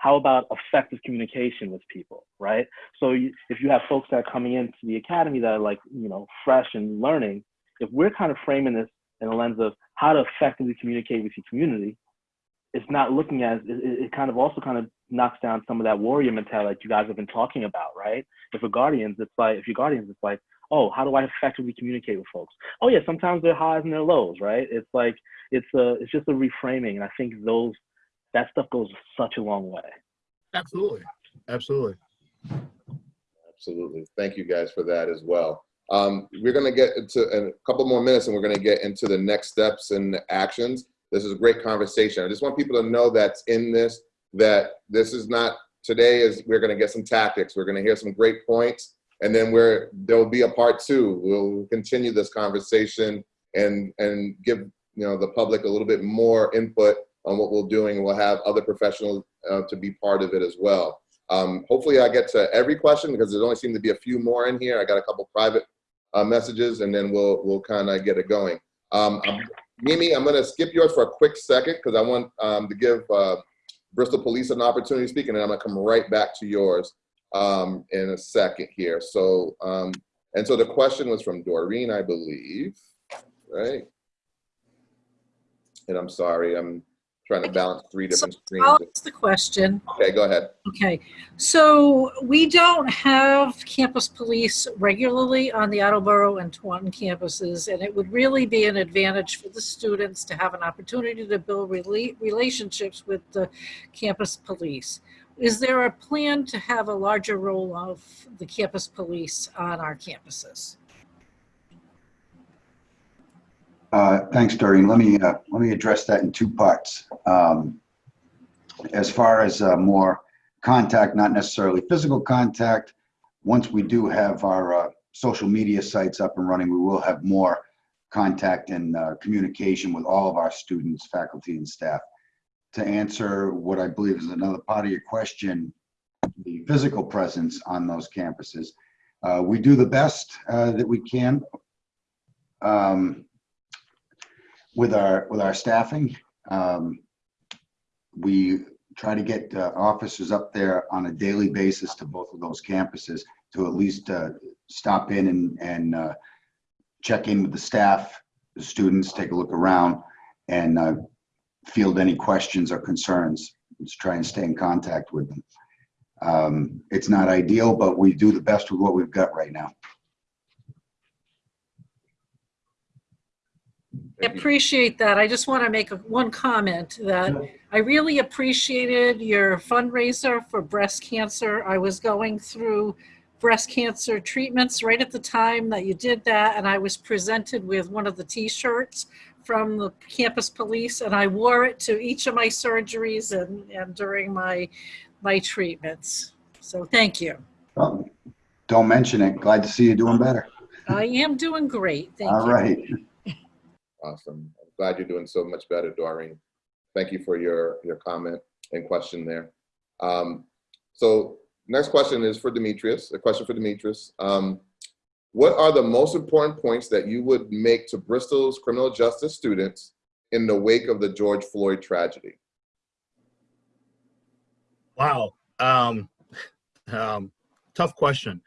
how about effective communication with people, right? So you, if you have folks that are coming into the academy that are like, you know, fresh and learning, if we're kind of framing this in a lens of how to effectively communicate with your community, it's not looking at, it, it kind of also kind of knocks down some of that warrior mentality that you guys have been talking about, right? If a guardians, it's like, if you're guardians, it's like, oh, how do I effectively communicate with folks? Oh yeah, sometimes they're highs and they're lows, right? It's like it's a it's just a reframing, and I think those that stuff goes such a long way. Absolutely. Absolutely. Absolutely. Thank you guys for that as well. Um, we're going to get into a couple more minutes and we're going to get into the next steps and actions. This is a great conversation. I just want people to know that's in this, that this is not, today is, we're going to get some tactics. We're going to hear some great points and then we're, there'll be a part two. We'll continue this conversation and, and give, you know, the public a little bit more input on what we're doing. We'll have other professionals uh, to be part of it as well. Um, hopefully I get to every question because there only seem to be a few more in here. I got a couple private uh, messages and then we'll, we'll kind of get it going. Um, I'm, Mimi, I'm gonna skip yours for a quick second because I want um, to give uh, Bristol Police an opportunity to speak and then I'm gonna come right back to yours um, in a second here. So, um, and so the question was from Doreen, I believe, right? And I'm sorry, I'm trying to balance three different screens. I'll ask the question. Okay, go ahead. Okay, so we don't have campus police regularly on the Attleboro and Taunton campuses, and it would really be an advantage for the students to have an opportunity to build rela- relationships with the campus police. Is there a plan to have a larger role of the campus police on our campuses? Uh, Thanks, Doreen. Let me, uh, let me address that in two parts. Um, As far as uh, more contact, not necessarily physical contact, once we do have our uh, social media sites up and running, we will have more contact and uh, communication with all of our students, faculty, and staff. To answer what I believe is another part of your question, the physical presence on those campuses, uh, we do the best that we can. Um, with our with our staffing. Um, we try to get uh, officers up there on a daily basis to both of those campuses to at least uh, stop in and and uh, check in with the staff, the students, take a look around, and uh, field any questions or concerns. Let's try and stay in contact with them. Um, it's not ideal, but we do the best with what we've got right now. Appreciate that. I just want to make a, one comment that I really appreciated your fundraiser for breast cancer. I was going through breast cancer treatments right at the time that you did that, and I was presented with one of the T-shirts from the campus police, and I wore it to each of my surgeries and, and during my my treatments. So thank you. Um, Don't mention it. Glad to see you doing better. I am doing great. Thank All you. right. Awesome. I'm glad you're doing so much better, Doreen. Thank you for your, your comment and question there. Um, so next question is for Demetrius, a question for Demetrius. Um, what are the most important points that you would make to Bristol's criminal justice students in the wake of the George Floyd tragedy? Wow. Um, *laughs* um, tough question.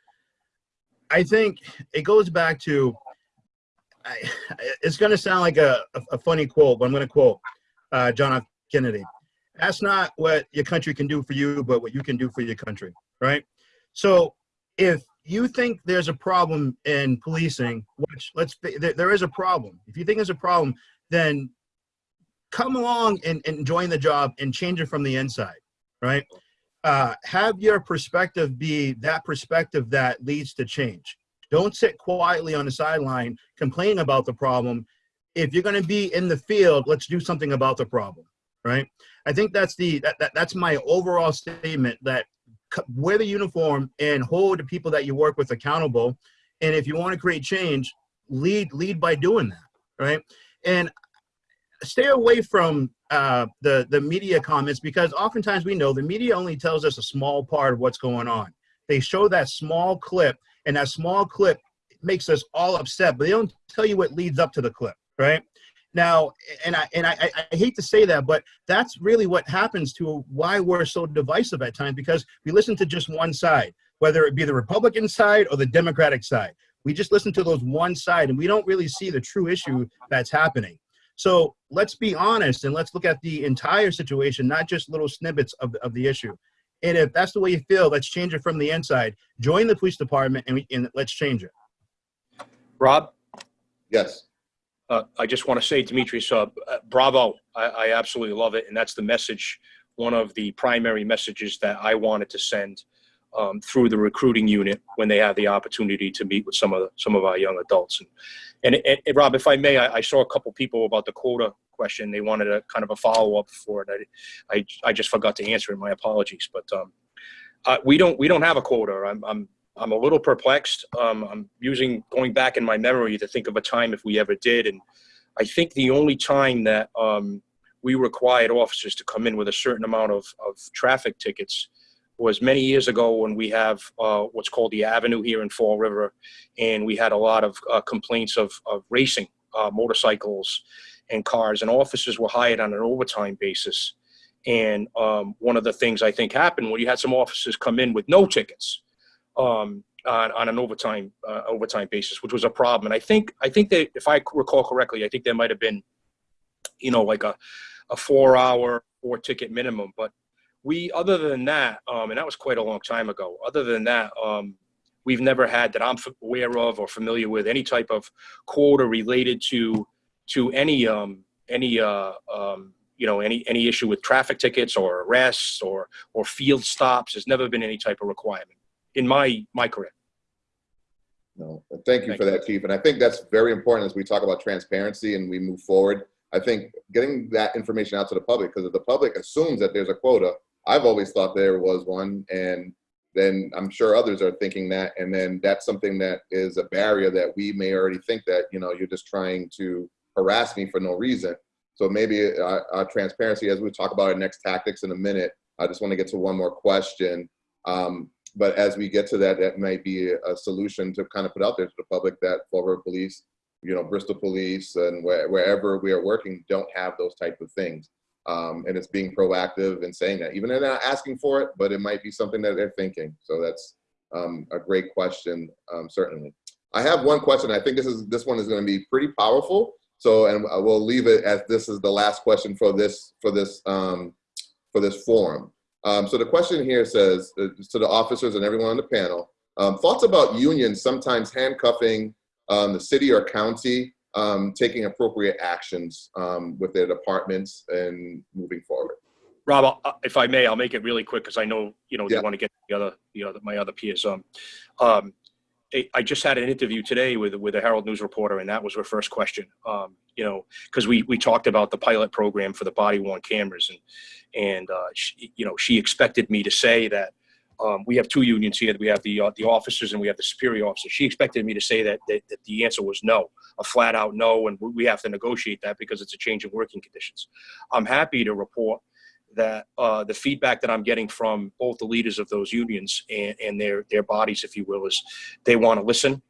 I think it goes back to, I, it's going to sound like a, a, funny quote, but I'm going to quote uh, John F. Kennedy. That's not what your country can do for you, but what you can do for your country, right? So if you think there's a problem in policing, which let's there, there is a problem. If you think there's a problem, then come along and, and join the job and change it from the inside, right? Uh, have your perspective be that perspective that leads to change. Don't sit quietly on the sideline complaining about the problem. If you're going to be in the field, let's do something about the problem, right? I think that's the that, that that's my overall statement that wear the uniform and hold the people that you work with accountable. And if you want to create change, lead lead by doing that, right? And stay away from uh, the the media comments because oftentimes we know the media only tells us a small part of what's going on. They show that small clip, and that small clip makes us all upset, but they don't tell you what leads up to the clip, right? Now, and I and I, I hate to say that, but that's really what happens to why we're so divisive at times because we listen to just one side, whether it be the Republican side or the Democratic side. We just listen to those one side, and we don't really see the true issue that's happening. So let's be honest and let's look at the entire situation, not just little snippets of, of the issue. And if that's the way you feel, let's change it from the inside. Join the police department and, we, and let's change it. Rob, Yes. uh, I just want to say, Demetrius, uh, uh, bravo. I, I absolutely love it. And that's the message, one of the primary messages that I wanted to send um, through the recruiting unit when they have the opportunity to meet with some of the, some of our young adults. And, and, and, and Rob, if I may, I, I saw a couple people about the quota question. They wanted a kind of a follow up for it. I, I, I just forgot to answer it. My apologies. But um, uh, we don't we don't have a quota. I'm I'm I'm a little perplexed. Um, I'm using going back in my memory to think of a time if we ever did, and I think the only time that um, we required officers to come in with a certain amount of, of traffic tickets was many years ago when we have uh, what's called the Avenue here in Fall River, and we had a lot of uh, complaints of, of racing uh, motorcycles and cars, and officers were hired on an overtime basis. And um, one of the things I think happened when you had some officers come in with no tickets um, on, on an overtime uh, overtime basis, which was a problem. And I think I think that if I recall correctly, I think there might have been, you know, like a a four hour four ticket minimum. But we, other than that, um, and that was quite a long time ago. Other than that, um, we've never had that I'm aware of or familiar with any type of quota related to to any um, any uh, um, you know any any issue with traffic tickets or arrests or or field stops. There's never been any type of requirement in my my career. No, thank you for that, Chief. And I think that's very important as we talk about transparency and we move forward. I think getting that information out to the public, because if the public assumes that there's a quota, I've always thought there was one, and then I'm sure others are thinking that, and then that's something that is a barrier that we may already think that you know you're just trying to harass me for no reason. So maybe our, our transparency, as we talk about our next tactics in a minute, I just want to get to one more question. Um, but as we get to that, that might be a solution to kind of put out there to the public that Fall Police, you know, Bristol Police, and where, wherever we are working, don't have those type of things. Um, and it's being proactive and saying that, even they're not asking for it, but it might be something that they're thinking. So that's um, a great question, um, certainly. I have one question. I think this is this one is going to be pretty powerful. So, and we'll leave it as this is the last question for this for this um, for this forum. Um, so the question here says uh, to the officers and everyone on the panel, um, thoughts about unions sometimes handcuffing um, the city or county, um, taking appropriate actions um, with their departments and moving forward. Rob, I'll- uh, if I may, I'll make it really quick because I know you know Yeah. they want to get the other the other my other peers. Um, um, I- just had an interview today with with a Herald News reporter, and that was her first question. Um, you know, because we we talked about the pilot program for the body worn cameras, and and uh, she, you know she expected me to say that um, we have two unions here. We have the uh, the officers and we have the superior officers. She expected me to say that, that that the answer was no, a flat out no, and we have to negotiate that because it's a change in working conditions. I'm happy to report that uh, the feedback that I'm getting from both the leaders of those unions and, and their their bodies, if you will, is they want to listen.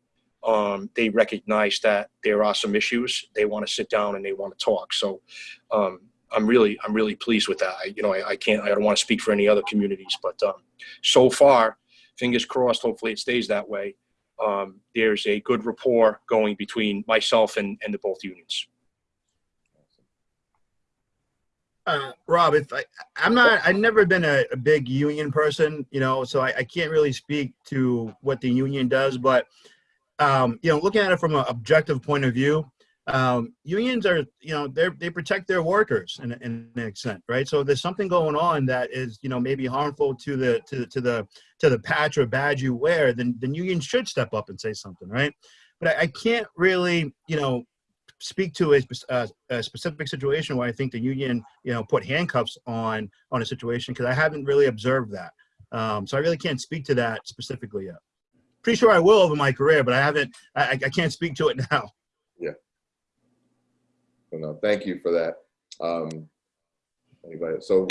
Um, they recognize that there are some issues. They want to sit down and they want to talk. So um, I'm really I'm really pleased with that. I, you know, I, I can't I don't want to speak for any other communities, but um, so far, fingers crossed. Hopefully, it stays that way. Um, there's a good rapport going between myself and, and the both unions. Uh, Rob, if I, I'm not, I've never been a, a big union person, you know, so I, I can't really speak to what the union does, but, um, you know, looking at it from an objective point of view, um, unions are, you know, they they protect their workers in, in an extent, right? So there's something going on that is, you know, maybe harmful to the, to, to the, to the patch or badge you wear, then, then union should step up and say something, right? But I, I can't really, you know, speak to a, spe- uh, a specific situation where I think the union, you know, put handcuffs on on a situation because I haven't really observed that. Um, so I really can't speak to that specifically yet. Pretty sure I will over my career, but I haven't. I, I can't speak to it *laughs* now. So no, thank you for that. Um, anybody? So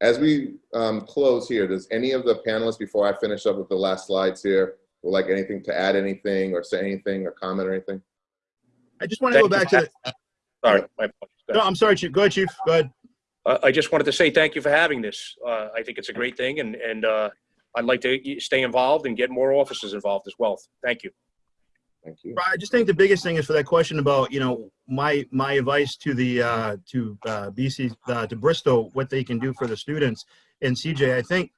as we um, close here, does any of the panelists, before I finish up with the last slides here, would like anything to add anything or say anything or comment or anything? I just want to go Thank you back to. for The, Sorry, my apologies. No. I'm sorry, Chief. Go ahead, Chief. Go ahead. Uh, I just wanted to say thank you for having this. Uh, I think it's a great thing, and and uh, I'd like to stay involved and get more officers involved as well. Thank you. Thank you. I just think the biggest thing is for that question about you know my my advice to the uh, to uh, BC uh, to Bristol what they can do for the students and CJ. I think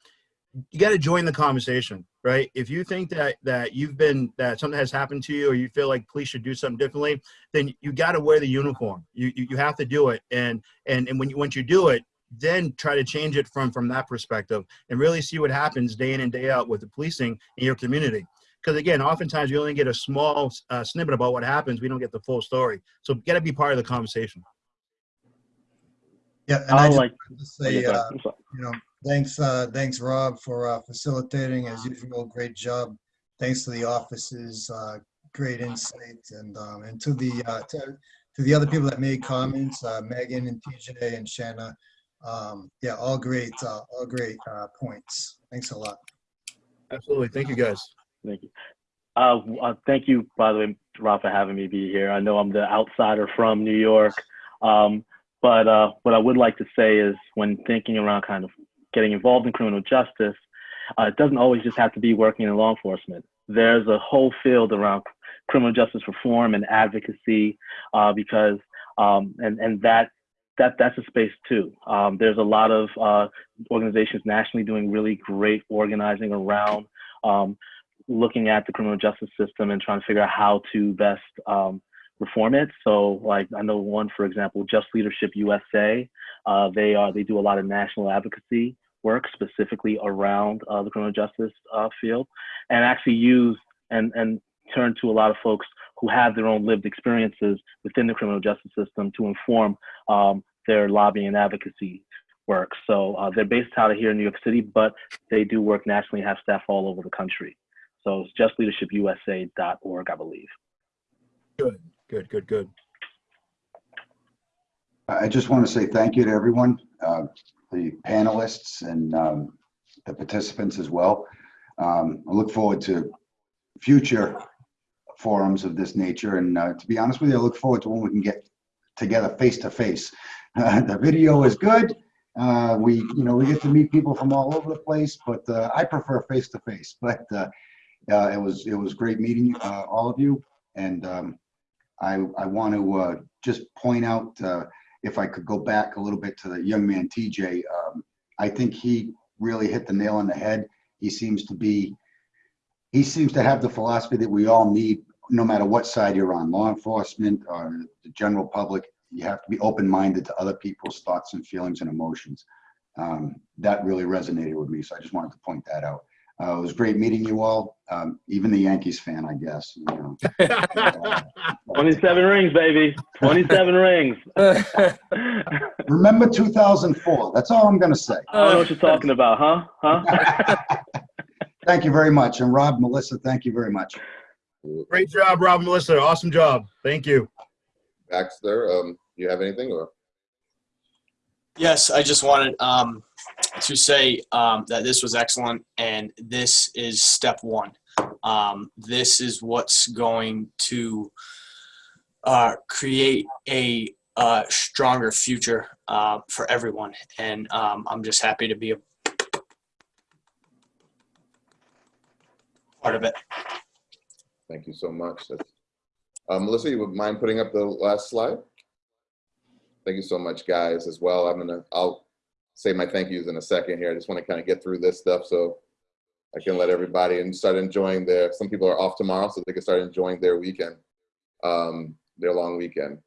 you got to join the conversation, right? If you think that that you've been that something has happened to you, or you feel like police should do something differently, then you got to wear the uniform. You, you you have to do it, and and and when you once you do it, then try to change it from from that perspective, and really see what happens day in and day out with the policing in your community. Because again, oftentimes we only get a small uh, snippet about what happens. We don't get the full story. So got to be part of the conversation. Yeah, and I I just like. to say, uh, you know, thanks, uh, thanks, Rob, for uh, facilitating as usual. Great job. Thanks to the offices, uh, great insight, and um, and to the uh, to, to the other people that made comments, uh, Megan and TJ and Shanna. Um, yeah, all great, uh, all great uh, points. Thanks a lot. Absolutely. Thank you, guys. Thank you. Uh, uh, thank you, by the way, Rob, for having me be here. I know I'm the outsider from New York, um, but uh, what I would like to say is when thinking around kind of getting involved in criminal justice, uh, it doesn't always just have to be working in law enforcement. There's a whole field around criminal justice reform and advocacy uh, because, um, and, and that that that's a space too. Um, there's a lot of uh, organizations nationally doing really great organizing around um, looking at the criminal justice system and trying to figure out how to best um, reform it. So, like I know one, for example, Just Leadership USA. Uh, they are they do a lot of national advocacy work specifically around uh, the criminal justice uh, field, and actually use and and turn to a lot of folks who have their own lived experiences within the criminal justice system to inform um, their lobbying and advocacy work. So uh, they're based out of here in New York City, but they do work nationally and have staff all over the country. So it's justleadershipusa.org, I believe. Good, good, good, good. I just want to say thank you to everyone, uh, the panelists and um, the participants as well. Um, I look forward to future forums of this nature. And uh, to be honest with you, I look forward to when we can get together face to face. *laughs* The video is good. Uh, We, you know, we get to meet people from all over the place, but uh, I prefer face to face. *laughs* But uh, uh, it was, it was great meeting all of you. And um, I, I want to just point out, if I could go back a little bit to the young man TJ, um, I think he really hit the nail on the head. He seems to be, he seems to have the philosophy that we all need, no matter what side you're on, law enforcement or the general public. You have to be open-minded to other people's thoughts and feelings and emotions. Um, that really resonated with me, so I just wanted to point that out. Uh, it was great meeting you all, um, even the Yankees fan, I guess. You know. *laughs* 27 rings, baby. 27 *laughs* rings. Remember 2004. That's all I'm going to say. I don't know what you're talking about, huh? Huh? *laughs* Thank you very much. And Rob, Melissa, thank you very much. Great job, Rob Melissa. Awesome job. Thank you. Baxter, um, you have anything or? Yes, I just wanted um, to say um, that this was excellent, and this is step one. Um, this is what's going to uh, create a uh, stronger future uh, for everyone, and um, I'm just happy to be a part of it. Thank you so much. Uh, Melissa, you would mind putting up the last slide? Thank you so much, guys, as well. I'm gonna, I'll say my thank yous in a second here. I just want to kind of get through this stuff so I can let everybody and start enjoying their, some people are off tomorrow, so they can start enjoying their weekend, um, their long weekend.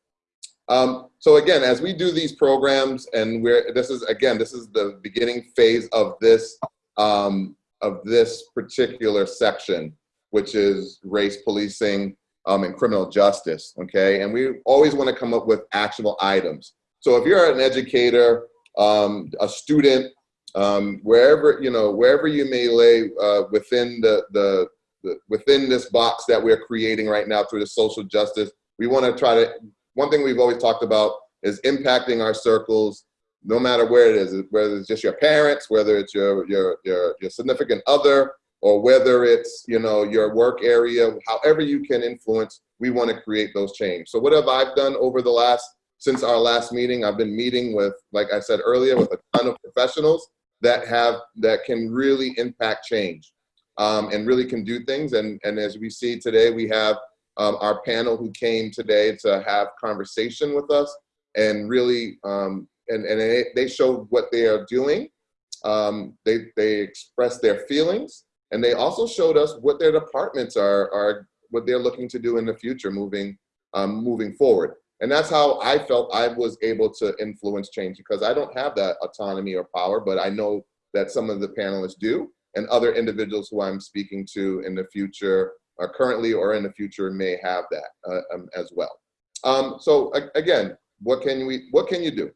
Um, so again, as we do these programs and we're, this is, again, this is the beginning phase of this, um, of this particular section, which is race policing, um, and criminal justice, okay? And we always want to come up with actionable items. So if you're an educator, um, a student, um, wherever, you know, wherever you may lay uh, within the, the, the, within this box that we're creating right now through the social justice, we want to try to, one thing we've always talked about is impacting our circles, no matter where it is, whether it's just your parents, whether it's your, your, your, your significant other, or whether it's you know your work area however you can influence we want to create those change. So what have i've done over the last since our last meeting i've been meeting with like i said earlier with a ton of professionals that have that can really impact change um, and really can do things. And and as we see today we have um, our panel who came today to have conversation with us and really um, and and they, showed what they are doing. Um, they, they expressed their feelings and they also showed us what their departments are, are what they're looking to do in the future moving, um, moving forward. And that's how I felt I was able to influence change because I don't have that autonomy or power, but I know that some of the panelists do and other individuals who I'm speaking to in the future or currently or in the future may have that uh, um, as well. Um, so again, what can we, what can you do?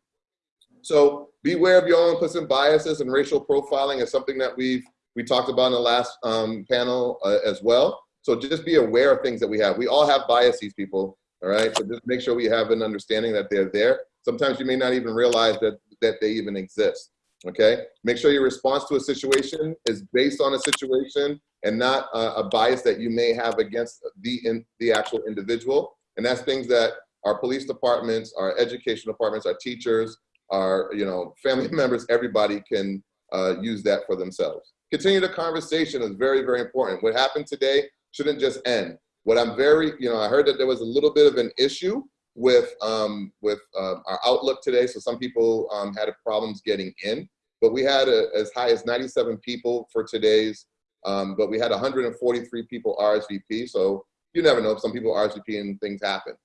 So beware of your own implicit biases and racial profiling is something that we've we talked about in the last um, panel uh, as well. So just be aware of things that we have. We all have biases, people. All right. So just make sure we have an understanding that they're there. Sometimes you may not even realize that that they even exist. Okay. Make sure your response to a situation is based on a situation and not uh, a bias that you may have against the in, the actual individual. And that's things that our police departments, our education departments, our teachers, our you know family *laughs* members, everybody can uh, use that for themselves. Continue the conversation is very very important. What happened today shouldn't just end. What I'm very, you know, I heard that there was a little bit of an issue with um, with uh, our outlook today. So some people um, had problems getting in, but we had a, as high as 97 people for today's. Um, but we had 143 people RSVP. So you never know. If some people RSVP and things happen.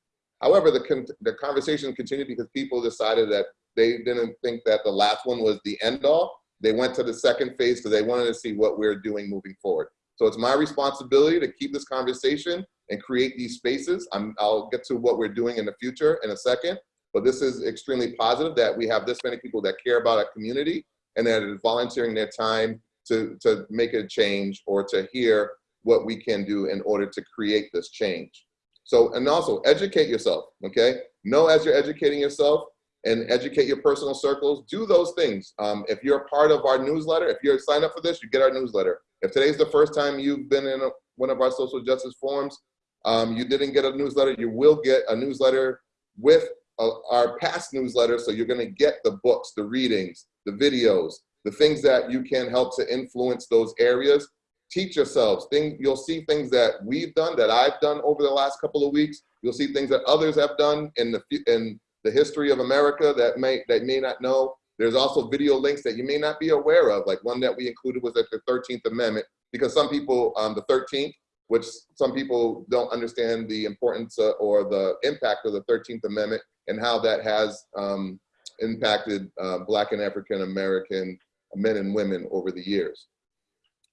However, the con the conversation continued because people decided that they didn't think that the last one was the end all. They went to the second phase because they wanted to see what we're doing moving forward. So it's my responsibility to keep this conversation and create these spaces. i will get to what we're doing in the future in a second, but this is extremely positive that we have this many people that care about our community and that are volunteering their time to, to make a change or to hear what we can do in order to create this change. So, and also educate yourself, okay? Know as you're educating yourself and educate your personal circles, do those things. Um, if you're a part of our newsletter, if you're signed up for this, you get our newsletter. If today's the first time you've been in a, one of our social justice forums, um, you didn't get a newsletter, you will get a newsletter with uh, our past newsletter. So you're gonna get the books, the readings, the videos, the things that you can help to influence those areas. Teach yourselves, things, you'll see things that we've done, that I've done over the last couple of weeks. You'll see things that others have done in the, in the history of America that may, that may not know. There's also video links that you may not be aware of. Like one that we included was like the 13th Amendment, because some people, um, the 13th, which some people don't understand the importance uh, or the impact of the 13th Amendment and how that has um, impacted uh, Black and African American men and women over the years.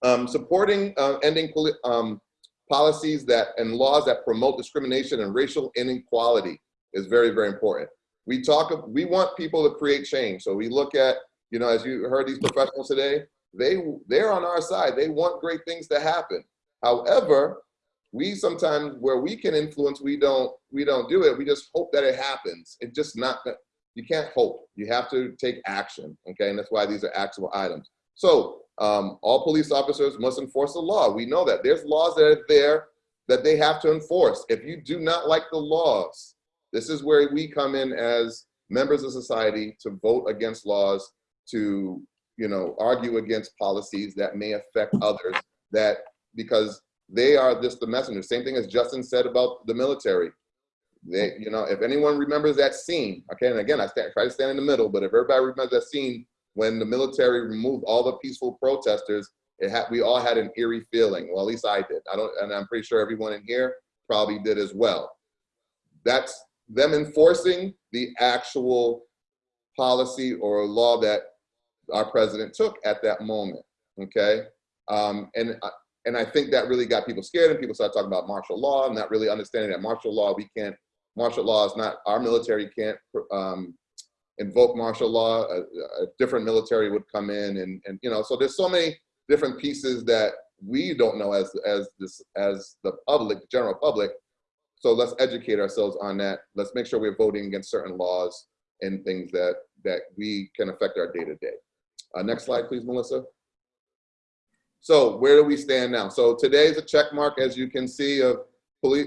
Um, supporting uh, ending um, policies that and laws that promote discrimination and racial inequality is very, very important we talk, we want people to create change. So we look at, you know, as you heard these professionals today, they, they're on our side. They want great things to happen. However, we sometimes, where we can influence, we don't, we don't do it. We just hope that it happens. It just not, you can't hope. You have to take action, okay? And that's why these are actionable items. So um, all police officers must enforce the law. We know that. There's laws that are there that they have to enforce. If you do not like the laws, this is where we come in as members of society to vote against laws, to you know, argue against policies that may affect others that because they are just the messenger. Same thing as Justin said about the military. They, you know, if anyone remembers that scene, okay, and again, I stand, try to stand in the middle, but if everybody remembers that scene when the military removed all the peaceful protesters, it had, we all had an eerie feeling. Well, at least I did. I don't, and I'm pretty sure everyone in here probably did as well. That's them enforcing the actual policy or law that our president took at that moment, okay? Um, and, uh, and I think that really got people scared and people started talking about martial law and not really understanding that martial law, we can't, martial law is not, our military can't um, invoke martial law, a, a, different military would come in and, and, you know, so there's so many different pieces that we don't know as, as, this, as the public, the general public, so let's educate ourselves on that. Let's make sure we're voting against certain laws and things that, that we can affect our day to day. Uh, next slide, please, Melissa. So where do we stand now? So today is a check mark, as you can see, of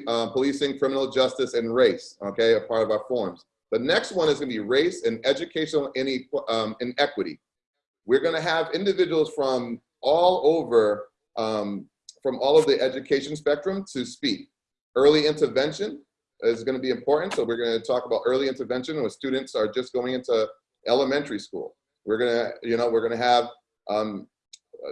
uh, policing, criminal justice, and race, okay, a part of our forms. The next one is gonna be race and educational um, inequity. We're gonna have individuals from all over, um, from all of the education spectrum to speak. Early intervention is going to be important. So we're going to talk about early intervention when students are just going into elementary school. We're going to, you know, we're going to have um,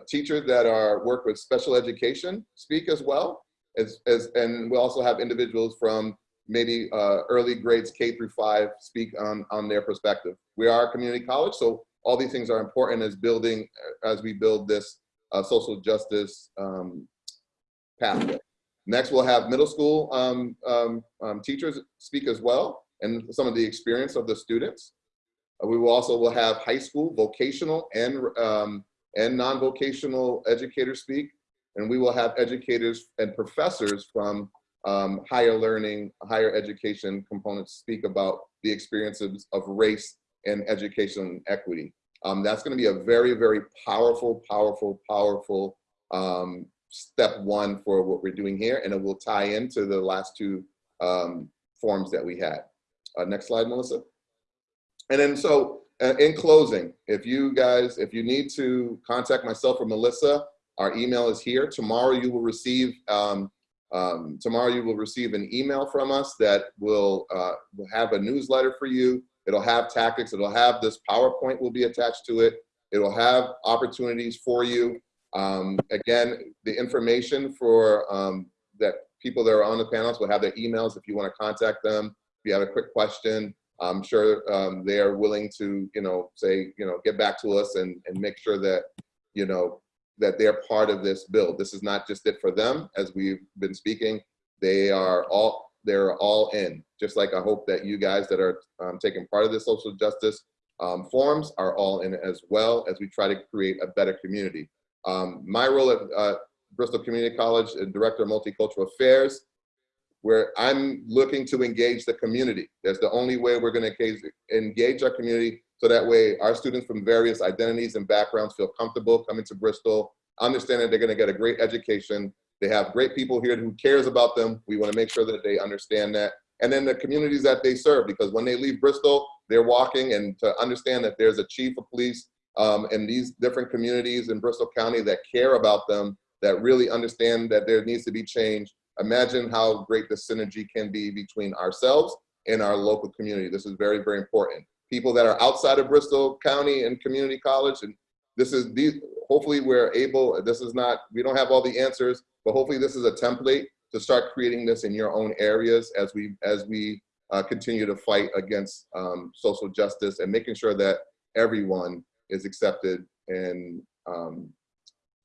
teachers that are work with special education speak as well as, as and we also have individuals from maybe uh, early grades K through five speak on, on their perspective. We are a community college, so all these things are important as building, as we build this uh, social justice um, pathway. Next, we'll have middle school um, um, um, teachers speak as well and some of the experience of the students. Uh, we will also will have high school, vocational, and um, and non-vocational educators speak, and we will have educators and professors from um, higher learning, higher education components speak about the experiences of race and education equity. Um, that's going to be a very, very powerful, powerful, powerful um, step one for what we're doing here, and it will tie into the last two um, forms that we had. Uh, next slide, Melissa. And then so uh, in closing, if you guys, if you need to contact myself or Melissa, our email is here. Tomorrow you will receive, um, um, tomorrow you will receive an email from us that will, uh, will have a newsletter for you. It'll have tactics, it'll have this PowerPoint will be attached to it. It'll have opportunities for you. Um, again, the information for um, that people that are on the panels will have their emails if you want to contact them. If you have a quick question, I'm sure um, they are willing to, you know, say, you know, get back to us and, and make sure that, you know, that they're part of this build. This is not just it for them, as we've been speaking. They are all, they're all in. Just like I hope that you guys that are um, taking part of the social justice um, forums are all in as well as we try to create a better community. Um, my role at uh, Bristol Community College, uh, Director of Multicultural Affairs, where I'm looking to engage the community. That's the only way we're gonna engage, engage our community so that way our students from various identities and backgrounds feel comfortable coming to Bristol, understand that they're gonna get a great education. They have great people here who cares about them. We wanna make sure that they understand that. And then the communities that they serve, because when they leave Bristol, they're walking and to understand that there's a chief of police um, in these different communities in Bristol County that care about them, that really understand that there needs to be change. Imagine how great the synergy can be between ourselves and our local community. This is very, very important. People that are outside of Bristol County and community college, and this is these, hopefully we're able, this is not, we don't have all the answers, but hopefully this is a template to start creating this in your own areas as we, as we uh, continue to fight against um, social justice and making sure that everyone is accepted and um,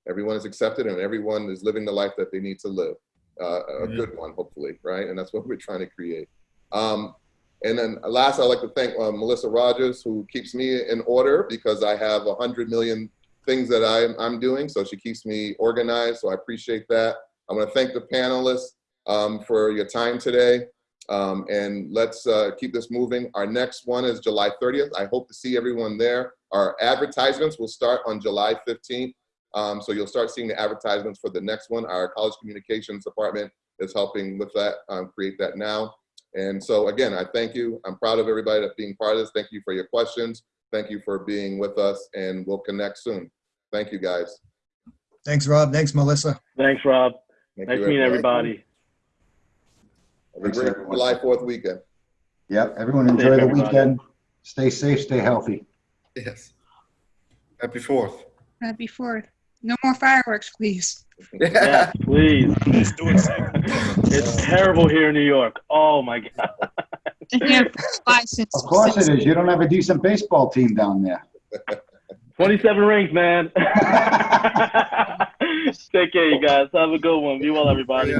everyone is accepted and everyone is living the life that they need to live. Uh, a Yeah. good one, hopefully, right? And that's what we're trying to create. Um, and then last, I'd like to thank uh, Melissa Rogers, who keeps me in order because I have a hundred million things that I'm, I'm doing. So she keeps me organized. So I appreciate that. I want to thank the panelists um, for your time today. Um, and let's uh, keep this moving. Our next one is July 30th. I hope to see everyone there. Our advertisements will start on July 15th. Um, so you'll start seeing the advertisements for the next one. Our college communications department is helping with that, um, create that now. And so again, I thank you. I'm proud of everybody that's being part of this. Thank you for your questions. Thank you for being with us and we'll connect soon. Thank you guys. Thanks, Rob. Thanks, Melissa. Thanks, Rob. Thank nice you, meeting everybody. everybody. Have a great July 4th weekend. Yep, everyone Safe, enjoy the everybody. weekend. Stay safe, stay healthy. Yes. Happy Fourth. Happy Fourth. No more fireworks, please. Yes, *laughs* please. it's terrible here in New York. Oh my God. Yeah, five cents. Of course it is. You don't have a decent baseball team down there. *laughs* 27 rings, man. *laughs* Take care, you guys. Have a good one. Be well, everybody.